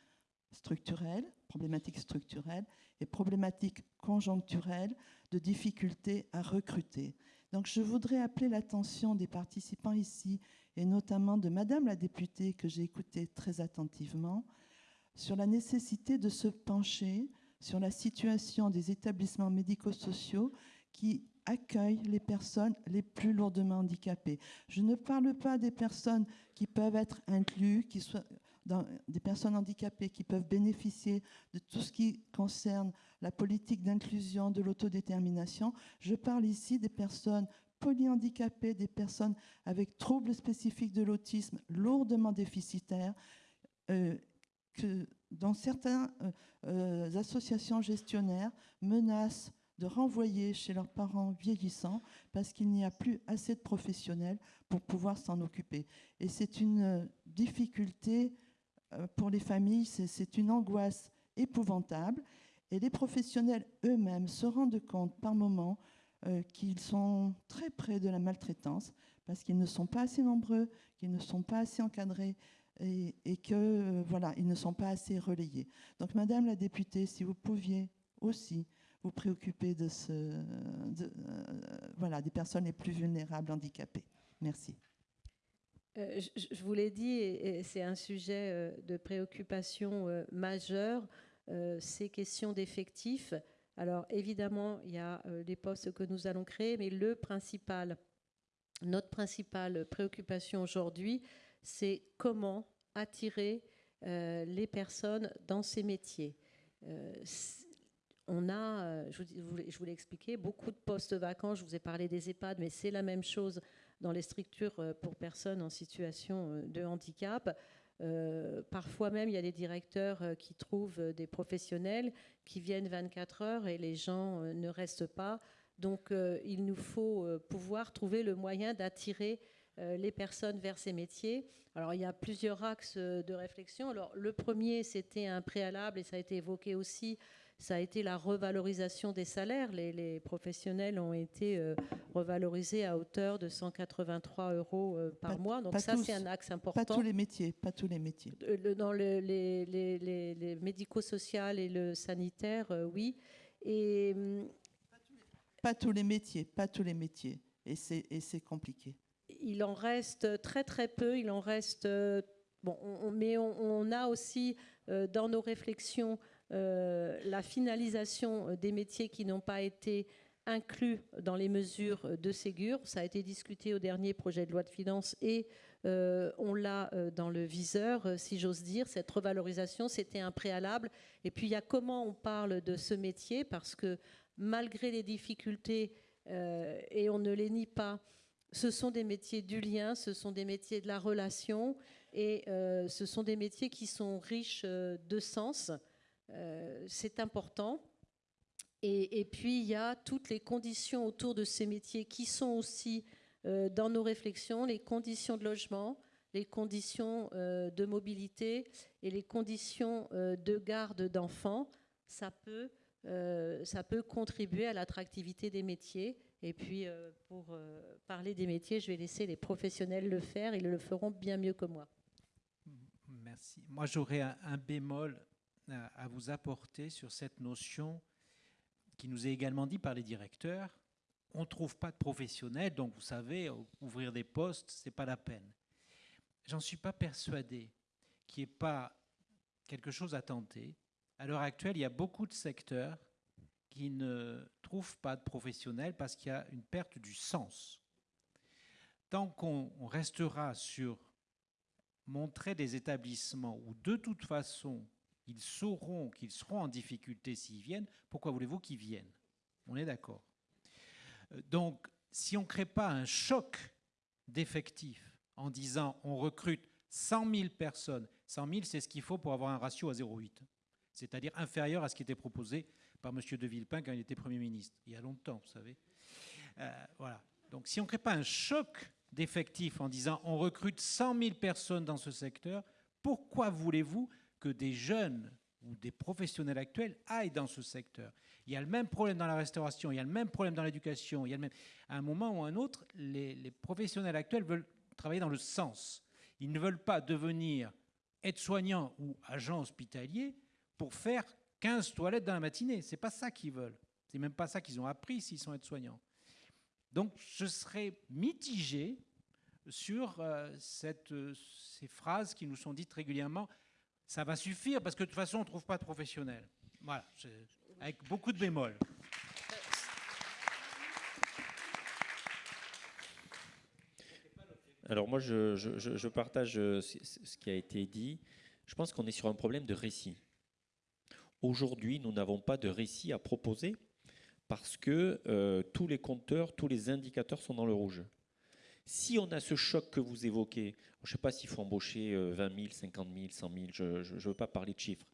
Speaker 9: structurels, problématique structurelle et problématique conjoncturelle de difficulté à recruter. Donc je voudrais appeler l'attention des participants ici et notamment de Madame la députée que j'ai écoutée très attentivement, sur la nécessité de se pencher sur la situation des établissements médico-sociaux qui accueillent les personnes les plus lourdement handicapées. Je ne parle pas des personnes qui peuvent être incluses, qui soient des personnes handicapées qui peuvent bénéficier de tout ce qui concerne la politique d'inclusion, de l'autodétermination. Je parle ici des personnes polyhandicapés, des personnes avec troubles spécifiques de l'autisme lourdement déficitaires, euh, que dans certaines euh, euh, associations gestionnaires menacent de renvoyer chez leurs parents vieillissants parce qu'il n'y a plus assez de professionnels pour pouvoir s'en occuper. Et c'est une difficulté pour les familles, c'est une angoisse épouvantable. Et les professionnels eux-mêmes se rendent compte par moments euh, qu'ils sont très près de la maltraitance parce qu'ils ne sont pas assez nombreux, qu'ils ne sont pas assez encadrés et, et que euh, voilà, ne sont pas assez relayés. Donc, Madame la députée, si vous pouviez aussi vous préoccuper de ce, euh, voilà, des personnes les plus vulnérables, handicapées. Merci.
Speaker 6: Je, je, vous l'ai dit, et, c'est un sujet de préoccupation majeure, ces questions d'effectifs. Alors évidemment, il y a euh, les postes que nous allons créer, mais le principal, notre principale préoccupation aujourd'hui, c'est comment attirer euh, les personnes dans ces métiers. Euh, on a, je vous l'ai expliqué, beaucoup de postes vacants. Je vous ai parlé des EHPAD, mais c'est la même chose dans les structures pour personnes en situation de handicap. Euh, parfois même, il y a des directeurs euh, qui trouvent euh, des professionnels qui viennent 24 heures et les gens ne restent pas. Donc, il nous faut pouvoir trouver le moyen d'attirer les personnes vers ces métiers. Alors, il y a plusieurs axes de réflexion. Alors, le premier, c'était un préalable, et ça a été évoqué aussi, ça a été la revalorisation des salaires. Les, professionnels ont été euh, revalorisés à hauteur de 183 euros euh, par mois. Donc ça, c'est un axe important.
Speaker 9: Pas tous les métiers, pas tous les métiers.
Speaker 6: Euh, dans les, les médico-social et le sanitaire, oui. Et
Speaker 9: pas tous les métiers, pas tous les métiers. Et c'est compliqué.
Speaker 6: Il en reste très très peu. Il en reste bon, mais on, a aussi dans nos réflexions euh, la finalisation euh, des métiers qui n'ont pas été inclus dans les mesures de Ségur. Ça a été discuté au dernier projet de loi de finances et on l'a dans le viseur, si j'ose dire. Cette revalorisation, c'était un préalable. Et puis, il y a comment on parle de ce métier, parce que malgré les difficultés, et on ne les nie pas, ce sont des métiers du lien, ce sont des métiers de la relation, et ce sont des métiers qui sont riches de sens. C'est important. Et, puis, il y a toutes les conditions autour de ces métiers qui sont aussi euh, dans nos réflexions, les conditions de logement, les conditions euh, de mobilité et les conditions euh, de garde d'enfants. Ça peut, ça peut contribuer à l'attractivité des métiers. Et puis, pour parler des métiers, je vais laisser les professionnels le faire. Ils le feront bien mieux que moi.
Speaker 4: Merci. Moi, j'aurais un, bémol à vous apporter sur cette notion qui nous est également dit par les directeurs, on ne trouve pas de professionnels, donc vous savez, ouvrir des postes, ce n'est pas la peine. J'en suis pas persuadé qu'il n'y ait pas quelque chose à tenter. À l'heure actuelle, il y a beaucoup de secteurs qui ne trouvent pas de professionnels parce qu'il y a une perte du sens. Tant qu'on restera sur montrer des établissements où de toute façon ils sauront qu'ils seront en difficulté s'ils viennent, pourquoi voulez-vous qu'ils viennent? On est d'accord. Euh, donc, si on ne crée pas un choc d'effectifs en disant on recrute 100 000 personnes, 100 000 c'est ce qu'il faut pour avoir un ratio à 0,8, c'est-à-dire inférieur à ce qui était proposé par M. de Villepin quand il était Premier ministre, il y a longtemps, vous savez. Euh, voilà. Donc si on ne crée pas un choc d'effectifs en disant on recrute 100 000 personnes dans ce secteur, pourquoi voulez-vous que des jeunes ou des professionnels actuels aillent dans ce secteur. Il y a le même problème dans la restauration, il y a le même problème dans l'éducation, il y a le même... À un moment ou à un autre, les, professionnels actuels veulent travailler dans le sens. Ils ne veulent pas devenir aides-soignants ou agents hospitaliers pour faire 15 toilettes dans la matinée. C'est pas ça qu'ils veulent. C'est même pas ça qu'ils ont appris s'ils sont aides-soignants. Donc je serais mitigé sur euh, euh, ces phrases qui nous sont dites régulièrement ça va suffire parce que de toute façon, on ne trouve pas de professionnels. Voilà, avec beaucoup de bémols.
Speaker 3: Alors moi, je, partage euh, ce qui a été dit. Je pense qu'on est sur un problème de récit. Aujourd'hui, nous n'avons pas de récit à proposer parce que euh, tous les compteurs, tous les indicateurs sont dans le rouge. Si on a ce choc que vous évoquez, je ne sais pas s'il faut embaucher 20 000, 50 000, 100 000, je ne veux pas parler de chiffres,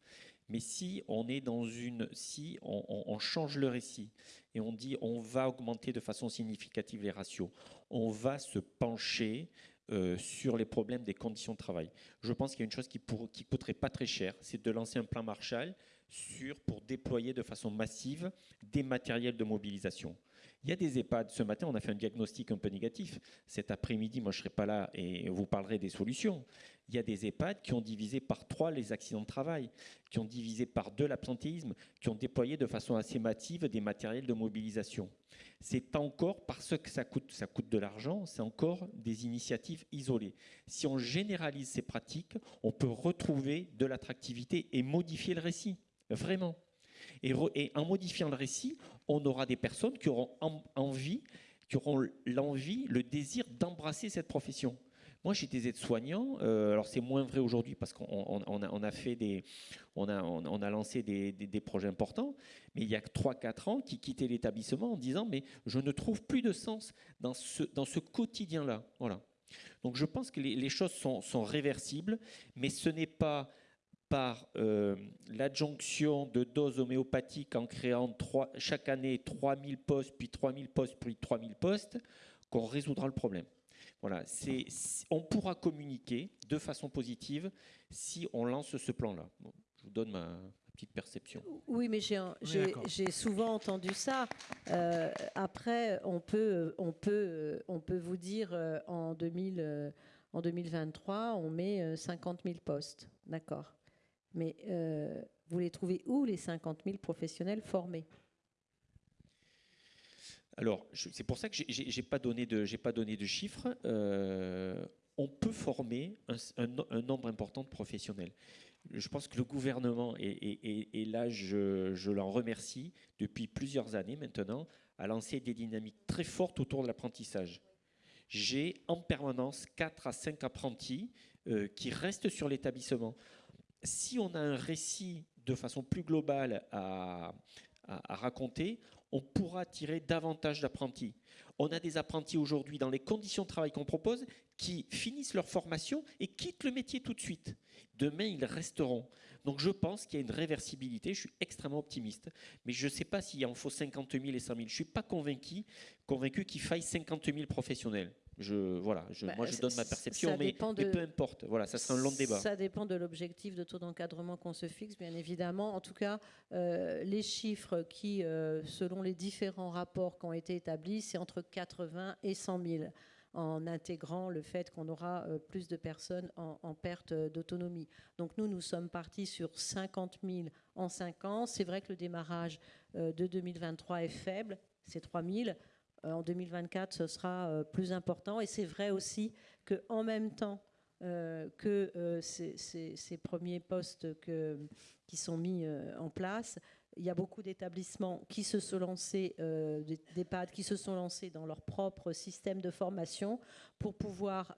Speaker 3: mais si on est dans une, si on, change le récit et on dit on va augmenter de façon significative les ratios, on va se pencher euh, sur les problèmes des conditions de travail. Je pense qu'il y a une chose qui ne qui coûterait pas très cher, c'est de lancer un plan Marshall pour déployer de façon massive des matériels de mobilisation. Il y a des EHPAD. Ce matin, on a fait un diagnostic un peu négatif. Cet après-midi, moi, je ne serai pas là et vous parlerez des solutions. Il y a des EHPAD qui ont divisé par trois les accidents de travail, qui ont divisé par deux l'absentéisme, qui ont déployé de façon assez massive des matériels de mobilisation. C'est encore, parce que ça coûte, ça coûte de l'argent, c'est encore des initiatives isolées. Si on généralise ces pratiques, on peut retrouver de l'attractivité et modifier le récit. Vraiment. Et, en modifiant le récit, on aura des personnes qui auront envie, qui auront l'envie, le désir d'embrasser cette profession. Moi, j'étais aide-soignant. Euh, alors, c'est moins vrai aujourd'hui parce qu'on a, des, on a, lancé des, projets importants. Mais il y a 3-4 ans, qui quittaient l'établissement en disant mais je ne trouve plus de sens dans ce, quotidien-là. Voilà. Donc, je pense que les, choses sont réversibles, mais ce n'est pas par euh, l'adjonction de doses homéopathiques en créant chaque année 3000 postes, puis 3000 postes, puis 3000 postes, qu'on résoudra le problème. Voilà, on pourra communiquer de façon positive si on lance ce plan-là. je vous donne ma, petite perception.
Speaker 6: Oui, mais j'ai souvent entendu ça. Euh, après, on peut, on, peut, on peut vous dire euh, en, 2000, en 2023, on met 50 000 postes. D'accord. Mais euh, vous les trouvez où, les 50 000 professionnels formés?
Speaker 3: Alors, c'est pour ça que je n'ai pas, donné de, pas donné de chiffres. Euh, on peut former un, nombre important de professionnels. Je pense que le gouvernement, et, là je, je l'en remercie, depuis plusieurs années maintenant, a lancé des dynamiques très fortes autour de l'apprentissage. j'ai en permanence 4 à 5 apprentis euh, qui restent sur l'établissement. Si on a un récit de façon plus globale à, raconter, on pourra tirer davantage d'apprentis. On a des apprentis aujourd'hui dans les conditions de travail qu'on propose qui finissent leur formation et quittent le métier tout de suite. Demain, ils resteront. Donc je pense qu'il y a une réversibilité, je suis extrêmement optimiste. Mais je ne sais pas s'il en faut 50 000 et 100 000. Je ne suis pas convaincu, convaincu qu'il faille 50 000 professionnels. Je, voilà, je,
Speaker 6: Bah,
Speaker 3: moi je donne ma perception, mais, peu importe. Voilà, ça sera un long débat.
Speaker 6: Ça dépend de l'objectif de taux d'encadrement qu'on se fixe, bien évidemment. En tout cas, euh, les chiffres qui, euh, selon les différents rapports qui ont été établis, c'est entre 80 et 100 000 en intégrant le fait qu'on aura euh, plus de personnes en, en perte d'autonomie. Donc nous, nous sommes partis sur 50 000 en 5 ans. C'est vrai que le démarrage de 2023 est faible, c'est 3 000. Euh, En 2024, ce sera euh, plus important. Et c'est vrai aussi qu'en même temps euh, que ces, premiers postes qui sont mis en place, il y a beaucoup d'établissements qui se sont lancés, euh, d'EHPAD qui se sont lancés dans leur propre système de formation pour pouvoir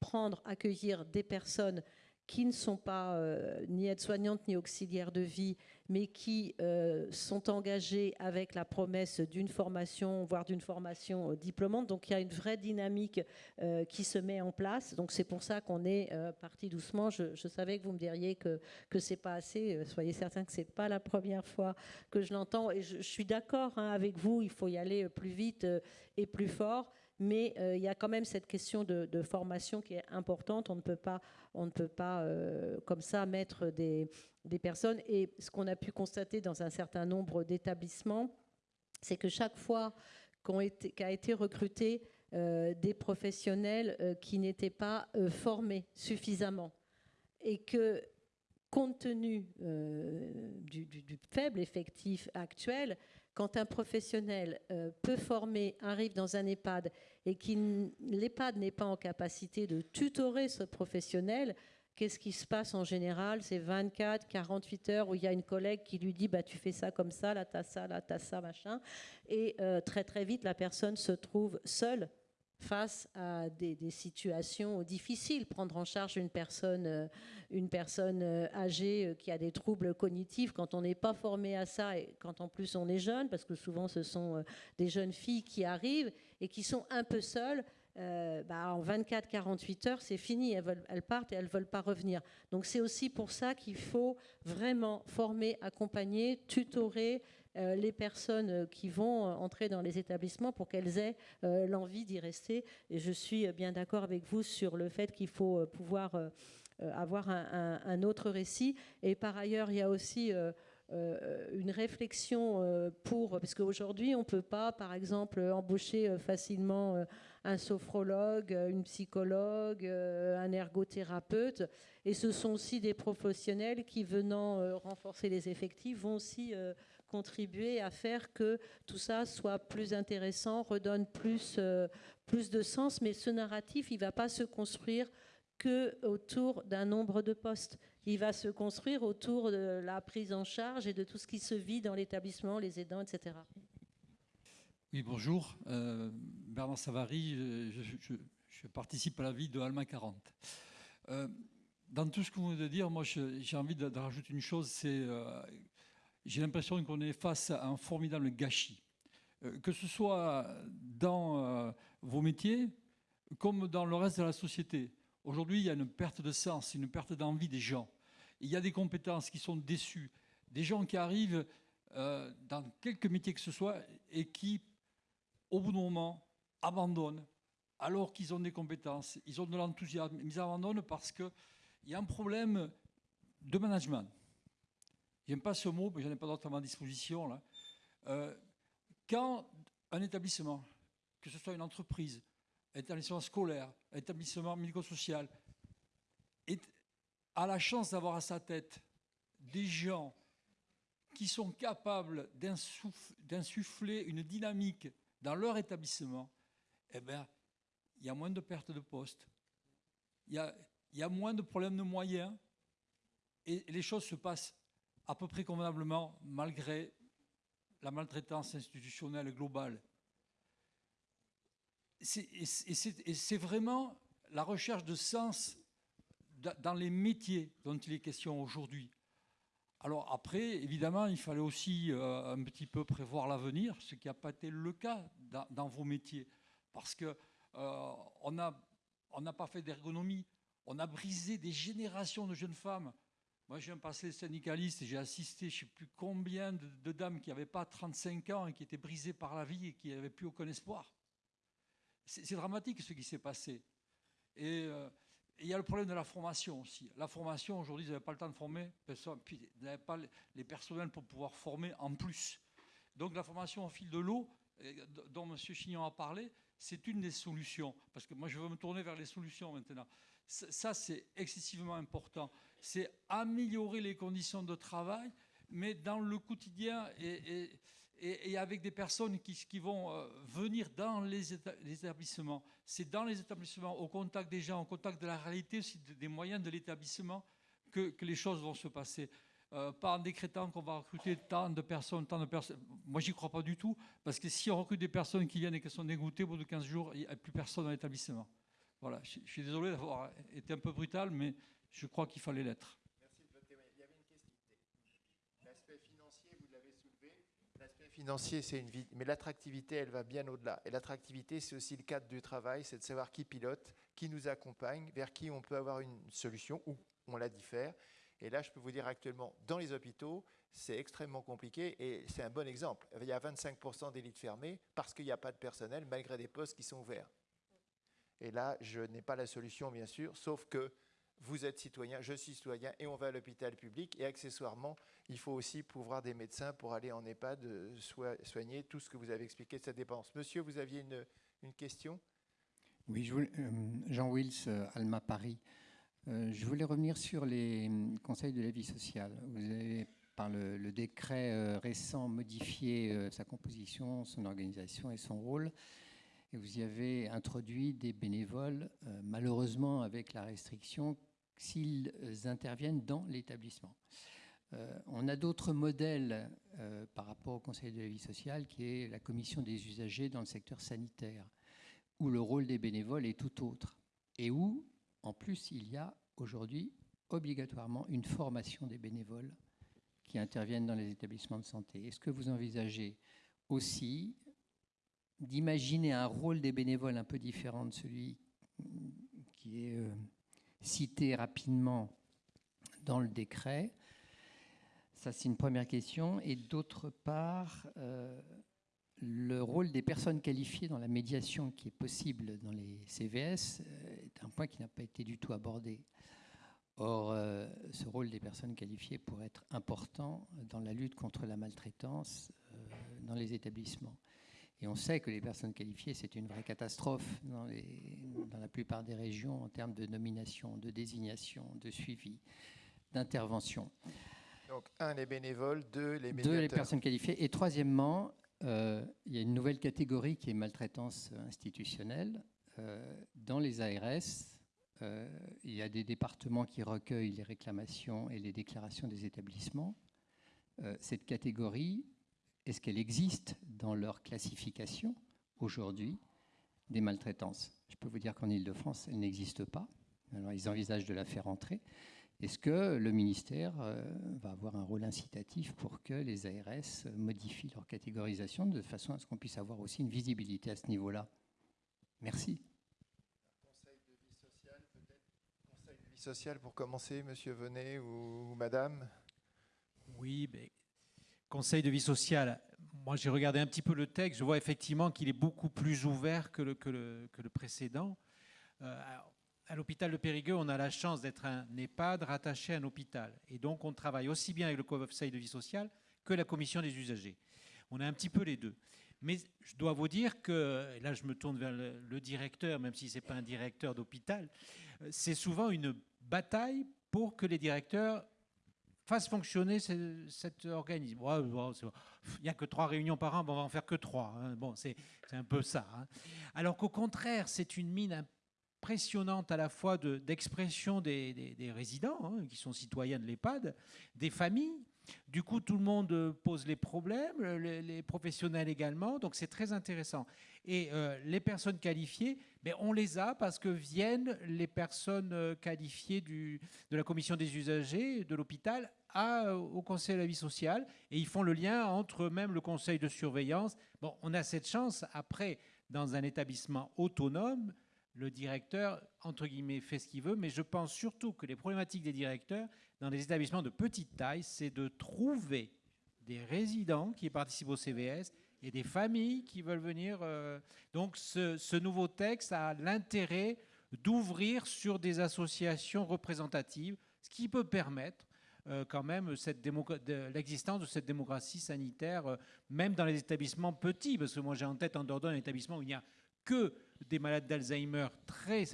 Speaker 6: prendre, accueillir des personnes qui ne sont pas euh, ni aides-soignantes ni auxiliaires de vie, mais qui euh, sont engagées avec la promesse d'une formation, voire d'une formation euh, diplômante. Donc il y a une vraie dynamique euh, qui se met en place. Donc c'est pour ça qu'on est parti doucement. Je, savais que vous me diriez que que c'est pas assez. Soyez certains que c'est pas la première fois que je l'entends. Et je, suis d'accord hein, avec vous. Il faut y aller plus vite et plus fort. Mais euh, il y a quand même cette question de, formation qui est importante. On ne peut pas, on ne peut pas euh, comme ça mettre des, personnes. Et ce qu'on a pu constater dans un certain nombre d'établissements, c'est que chaque fois qu'a été recruté euh, des professionnels qui n'étaient pas formés suffisamment et que compte tenu du, faible effectif actuel, quand un professionnel peu formé arrive dans un EHPAD et que l'EHPAD n'est pas en capacité de tutorer ce professionnel, qu'est-ce qui se passe en général? C'est 24, 48 heures où il y a une collègue qui lui dit bah, Tu fais ça comme ça, là, t'as ça, là, t'as ça, machin. Et euh, très, très vite, la personne se trouve seule face à des, des situations difficiles. Prendre en charge une personne, euh, une personne euh, âgée qui a des troubles cognitifs, quand on n'est pas formé à ça et quand en plus on est jeune, parce que souvent ce sont des jeunes filles qui arrivent et qui sont un peu seules, euh, bah, en 24-48 heures, c'est fini, elles, partent et elles ne veulent pas revenir. Donc c'est aussi pour ça qu'il faut vraiment former, accompagner, tutorer euh, les personnes qui vont entrer dans les établissements pour qu'elles aient euh, l'envie d'y rester. Et je suis bien d'accord avec vous sur le fait qu'il faut pouvoir avoir un, autre récit. Et par ailleurs, il y a aussi une réflexion euh, pour, parce qu'aujourd'hui, on ne peut pas, par exemple, embaucher euh, facilement euh, un sophrologue, euh, une psychologue, euh, un ergothérapeute. Et ce sont aussi des professionnels qui, venant euh, renforcer les effectifs, vont aussi euh, contribuer à faire que tout ça soit plus intéressant, redonne plus, euh, plus de sens. Mais ce narratif, il ne va pas se construire que autour d'un nombre de postes. Il va se construire autour de la prise en charge et de tout ce qui se vit dans l'établissement, les aidants, etc.
Speaker 10: Oui, bonjour. Euh, Bernard Savary, je, participe à la vie de Alma 40. Euh, dans tout ce que vous venez de dire, moi j'ai envie de, rajouter une chose, c'est euh, j'ai l'impression qu'on est face à un formidable gâchis. Que ce soit dans vos métiers comme dans le reste de la société. Aujourd'hui, il y a une perte de sens, une perte d'envie des gens. Il y a des compétences qui sont déçues, des gens qui arrivent euh, dans quelques métiers que ce soit et qui, au bout d'un moment, abandonnent alors qu'ils ont des compétences, ils ont de l'enthousiasme, ils abandonnent parce qu'il y a un problème de management. J'aime pas ce mot, mais j'en ai pas d'autre à ma disposition. Là. Euh, quand un établissement, que ce soit une entreprise, établissement scolaire, établissement médico-social, a la chance d'avoir à sa tête des gens qui sont capables d'insuff- d'insuffler une dynamique dans leur établissement, eh bien, il y a moins de pertes de postes, il y a, il y a moins de problèmes de moyens, et les choses se passent à peu près convenablement malgré la maltraitance institutionnelle globale. C'est vraiment la recherche de sens dans les métiers dont il est question aujourd'hui. Alors après, évidemment, il fallait aussi euh, un petit peu prévoir l'avenir, ce qui n'a pas été le cas dans, vos métiers, parce que euh, on n'a pas fait d'ergonomie, on a brisé des générations de jeunes femmes. Moi, j'ai un passé syndicaliste et j'ai assisté, je ne sais plus combien de, dames qui n'avaient pas 35 ans et qui étaient brisées par la vie et qui n'avaient plus aucun espoir. C'est dramatique ce qui s'est passé. Et euh, il y a le problème de la formation aussi. La formation, aujourd'hui, vous n'avez pas le temps de former puis vous n'avez pas les personnels pour pouvoir former en plus. Donc la formation au fil de l'eau, dont M. Chignon a parlé, c'est une des solutions. Parce que moi, je veux me tourner vers les solutions maintenant. Ça, c'est excessivement important. C'est améliorer les conditions de travail, mais dans le quotidien et, et, avec des personnes qui, vont euh, venir dans les, établissements. C'est dans les établissements, au contact des gens, au contact de la réalité aussi des moyens de l'établissement que, les choses vont se passer. Euh, pas en décrétant qu'on va recruter tant de personnes, tant de personnes. Moi, j'y crois pas du tout, parce que si on recrute des personnes qui viennent et qui sont dégoûtées, au bout de 15 jours, il n'y a plus personne dans l'établissement. Voilà, je suis désolé d'avoir été un peu brutal, mais je crois qu'il fallait l'être.
Speaker 2: Financier, c'est une vie, mais l'attractivité, elle va bien au-delà. Et l'attractivité, c'est aussi le cadre du travail, c'est de savoir qui pilote, qui nous accompagne, vers qui on peut avoir une solution ou on la diffère. Et là, je peux vous dire actuellement, dans les hôpitaux, c'est extrêmement compliqué et c'est un bon exemple. Il y a 25% d'élites fermées parce qu'il n'y a pas de personnel malgré des postes qui sont ouverts. Et là, je n'ai pas la solution, bien sûr, sauf que vous êtes citoyen, je suis citoyen, et on va à l'hôpital public. Et accessoirement, il faut aussi pouvoir des médecins pour aller en EHPAD euh, soigner tout ce que vous avez expliqué de cette dépense. Monsieur, vous aviez une, question?
Speaker 11: Oui, euh, Jean Wills, euh, Alma Paris. je voulais revenir sur les conseils de la vie sociale. Vous avez, par le, décret récent, modifié sa composition, son organisation et son rôle et vous y avez introduit des bénévoles, malheureusement avec la restriction s'ils interviennent dans l'établissement. Euh, on a d'autres modèles euh, par rapport au Conseil de la vie sociale, qui est la commission des usagers dans le secteur sanitaire, où le rôle des bénévoles est tout autre, et où, en plus, il y a aujourd'hui obligatoirement une formation des bénévoles qui interviennent dans les établissements de santé. Est-ce que vous envisagez aussi d'imaginer un rôle des bénévoles un peu différent de celui qui est euh, cité rapidement dans le décret Ça, c'est une première question. Et d'autre part, euh, le rôle des personnes qualifiées dans la médiation qui est possible dans les CVS euh, est un point qui n'a pas été du tout abordé. Or, euh, ce rôle des personnes qualifiées pourrait être important dans la lutte contre la maltraitance dans les établissements. Et on sait que les personnes qualifiées, c'est une vraie catastrophe dans, la plupart des régions en termes de nomination, de désignation, de suivi, d'intervention.
Speaker 2: Donc, un, les bénévoles, deux, les
Speaker 11: médiateurs. Deux, les personnes qualifiées. Et troisièmement, euh, il y a une nouvelle catégorie qui est maltraitance institutionnelle. Euh, dans les ARS, euh, il y a des départements qui recueillent les réclamations et les déclarations des établissements. cette catégorie, est-ce qu'elle existe dans leur classification aujourd'hui des maltraitances? Je peux vous dire qu'en Ile-de-France, elle n'existe pas. Alors, ils envisagent de la faire entrer. Est-ce que le ministère euh, va avoir un rôle incitatif pour que les ARS modifient leur catégorisation de façon à ce qu'on puisse avoir aussi une visibilité à ce niveau-là? Merci.
Speaker 2: Conseil de vie sociale, peut-être Conseil de vie sociale pour commencer, monsieur Venet ou, madame?
Speaker 4: Oui, mais Conseil de vie sociale, moi j'ai regardé un petit peu le texte, je vois effectivement qu'il est beaucoup plus ouvert que le, que le, précédent. Euh, à l'hôpital de Périgueux, on a la chance d'être un EHPAD rattaché à un hôpital. Et donc on travaille aussi bien avec le Conseil de vie sociale que la commission des usagers. On a un petit peu les deux. Mais je dois vous dire que, là je me tourne vers le, directeur, même si ce n'est pas un directeur d'hôpital, euh, c'est souvent une bataille pour que les directeurs fasse fonctionner cet organisme. Il n'y a que trois réunions par an, on va en faire que trois. Hein. Bon, c'est un peu ça. Hein. Alors qu'au contraire, c'est une mine impressionnante à la fois d'expression des, résidents, hein, qui sont citoyens de l'EHPAD, des familles, Du coup, tout le monde pose les problèmes, les, professionnels également, donc c'est très intéressant. Et euh, les personnes qualifiées, mais ben, on les a parce que viennent les personnes euh, qualifiées de la commission des usagers de l'hôpital au conseil de la vie sociale et ils font le lien entre même le conseil de surveillance. Bon, on a cette chance après dans un établissement autonome le directeur, entre guillemets, fait ce qu'il veut, mais je pense surtout que les problématiques des directeurs dans les établissements de petite taille, c'est de trouver des résidents qui participent au CVS et des familles qui veulent venir. Euh, donc ce, nouveau texte a l'intérêt d'ouvrir sur des associations représentatives, ce qui peut permettre euh, quand même l'existence de cette démocratie sanitaire, euh, même dans les établissements petits, parce que moi j'ai en tête en Dordogne un établissement où il n'y a que des malades d'Alzheimer très,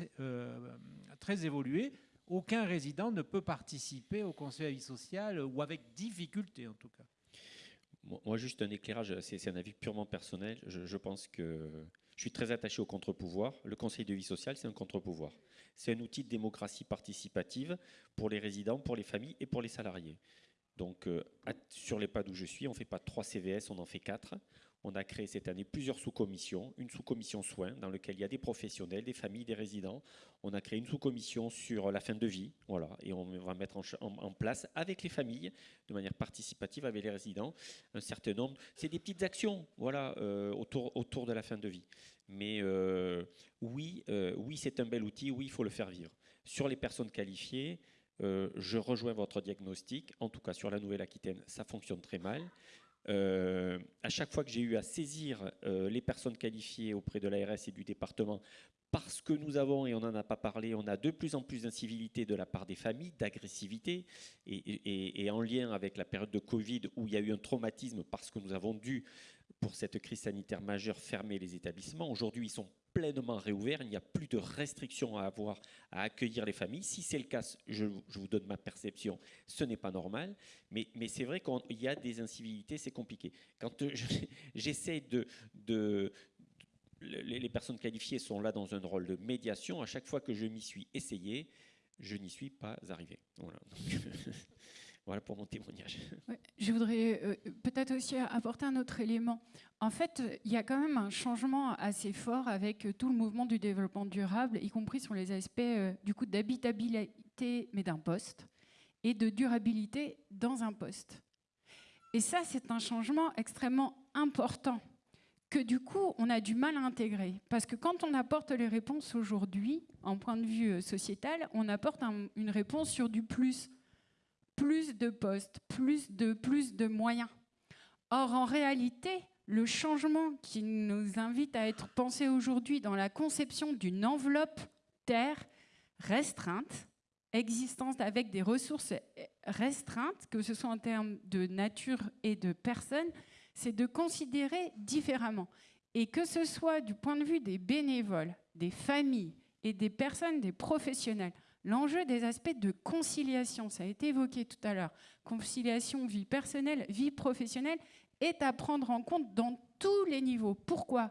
Speaker 4: très évolués, aucun résident ne peut participer au conseil de vie sociale, ou avec difficulté en tout cas.
Speaker 3: Moi, juste un éclairage, c'est un avis purement personnel. Je, pense que je suis très attaché au contre-pouvoir. Le conseil de vie sociale, c'est un contre-pouvoir. C'est un outil de démocratie participative pour les résidents, pour les familles et pour les salariés. Donc, euh, sur les pas où je suis, on ne fait pas trois CVS, on en fait quatre. On a créé cette année plusieurs sous-commissions, une sous-commission soins dans laquelle il y a des professionnels, des familles, des résidents. On a créé une sous-commission sur la fin de vie, voilà, et on va mettre en, place avec les familles, de manière participative avec les résidents, un certain nombre. C'est des petites actions, voilà, euh, autour, de la fin de vie. Mais euh, oui, euh, oui, c'est un bel outil. Oui, il faut le faire vivre. Sur les personnes qualifiées. je rejoins votre diagnostic. En tout cas, sur la Nouvelle-Aquitaine, ça fonctionne très mal. Euh, à chaque fois que j'ai eu à saisir euh, les personnes qualifiées auprès de l'ARS et du département, parce que nous avons, et on n'en a pas parlé, on a de plus en plus d'incivilité de la part des familles, d'agressivité, et, en lien avec la période de Covid où il y a eu un traumatisme parce que nous avons dû, pour cette crise sanitaire majeure, fermer les établissements. Aujourd'hui, ils sont pleinement réouvert, il n'y a plus de restrictions à avoir à accueillir les familles. Si c'est le cas, je, vous donne ma perception, ce n'est pas normal, mais, c'est vrai qu'il y a des incivilités, c'est compliqué. Quand j'essaie de, les personnes qualifiées sont là dans un rôle de médiation. À chaque fois que je m'y suis essayé, je n'y suis pas arrivé. Voilà. Pour mon témoignage.
Speaker 5: je voudrais euh, peut-être aussi apporter un autre élément. En fait, il y a quand même un changement assez fort avec tout le mouvement du développement durable, y compris sur les aspects euh, du coup d'habitabilité, mais d'un poste, et de durabilité dans un poste. Et ça, c'est un changement extrêmement important que du coup, on a du mal à intégrer. Parce que quand on apporte les réponses aujourd'hui, en point de vue euh, sociétal, on apporte une réponse sur du plus plus de postes, plus de, plus de moyens. Or, en réalité, le changement qui nous invite à être pensé aujourd'hui dans la conception d'une enveloppe terre restreinte, existence avec des ressources restreintes, que ce soit en termes de nature et de personnes, c'est de considérer différemment. Et que ce soit du point de vue des bénévoles, des familles et des personnes, des professionnels, L'enjeu des aspects de conciliation, ça a été évoqué tout à l'heure, conciliation vie personnelle, vie professionnelle, est à prendre en compte dans tous les niveaux. Pourquoi?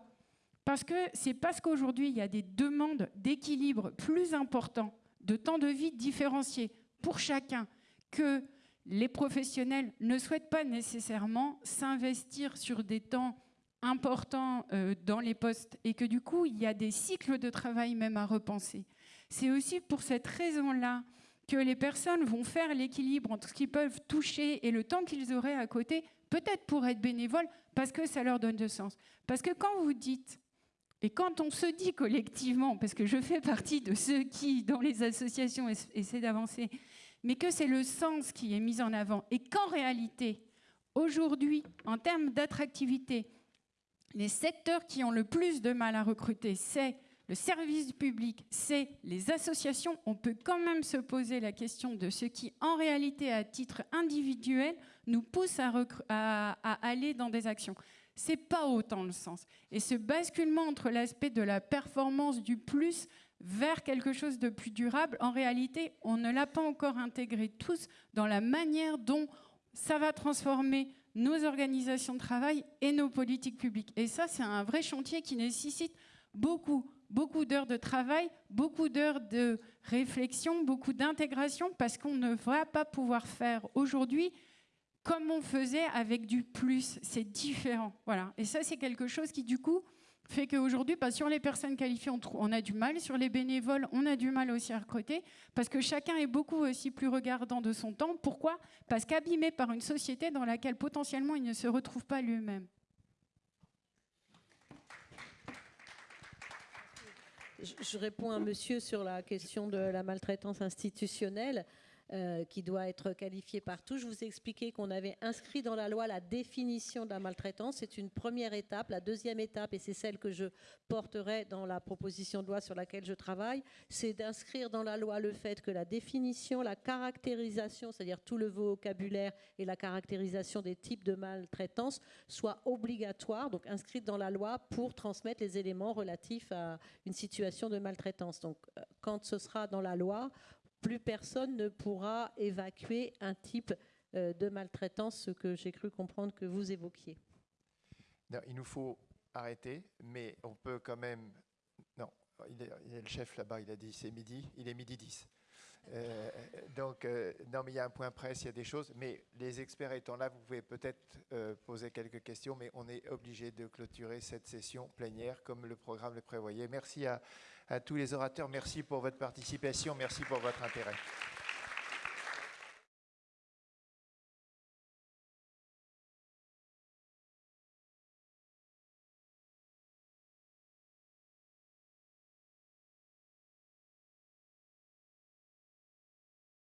Speaker 5: Parce que c'est parce qu'aujourd'hui, il y a des demandes d'équilibre plus importants, de temps de vie différenciés pour chacun, que les professionnels ne souhaitent pas nécessairement s'investir sur des temps importants euh, dans les postes et que du coup, il y a des cycles de travail même à repenser. C'est aussi pour cette raison-là que les personnes vont faire l'équilibre entre ce qu'ils peuvent toucher et le temps qu'ils auraient à côté, peut-être pour être bénévoles, parce que ça leur donne de sens. Parce que quand vous dites, et quand on se dit collectivement, parce que je fais partie de ceux qui, dans les associations, essaient d'avancer, mais que c'est le sens qui est mis en avant, et qu'en réalité, aujourd'hui, en termes d'attractivité, les secteurs qui ont le plus de mal à recruter, c'est le service public, c'est les associations, on peut quand même se poser la question de ce qui, en réalité, à titre individuel, nous pousse à, aller dans des actions. C'est pas autant le sens. Et ce basculement entre l'aspect de la performance du plus vers quelque chose de plus durable, en réalité, on ne l'a pas encore intégré tous dans la manière dont ça va transformer nos organisations de travail et nos politiques publiques. Et ça, c'est un vrai chantier qui nécessite beaucoup beaucoup d'heures de travail, beaucoup d'heures de réflexion, beaucoup d'intégration, parce qu'on ne va pas pouvoir faire aujourd'hui comme on faisait avec du plus. C'est différent. Voilà. Et ça, c'est quelque chose qui, du coup, fait qu'aujourd'hui, bah, sur les personnes qualifiées, on, a du mal. Sur les bénévoles, on a du mal aussi à recruter. Parce que chacun est beaucoup aussi plus regardant de son temps. Pourquoi? Parce qu'abîmé par une société dans laquelle potentiellement il ne se retrouve pas lui-même.
Speaker 6: Je réponds à monsieur sur la question de la maltraitance institutionnelle. Euh, qui doit être qualifié partout. Je vous ai expliqué qu'on avait inscrit dans la loi la définition de la maltraitance. C'est une première étape. La deuxième étape, et c'est celle que je porterai dans la proposition de loi sur laquelle je travaille, c'est d'inscrire dans la loi le fait que la définition, la caractérisation, c'est-à-dire tout le vocabulaire et la caractérisation des types de maltraitance soit obligatoire, donc inscrite dans la loi pour transmettre les éléments relatifs à une situation de maltraitance. Donc, euh, quand ce sera dans la loi, plus personne ne pourra évacuer un type euh, de maltraitance, ce que j'ai cru comprendre que vous évoquiez.
Speaker 2: il nous faut arrêter, mais on peut quand même... Non, il est, le chef là-bas, il a dit c'est midi, il est midi 10. Euh, donc, euh, non, mais il y a un point presse, il y a des choses, mais les experts étant là, vous pouvez peut-être poser quelques questions, mais on est obligé de clôturer cette session plénière comme le programme le prévoyait. Merci à à tous les orateurs. Merci pour votre participation, merci pour votre intérêt.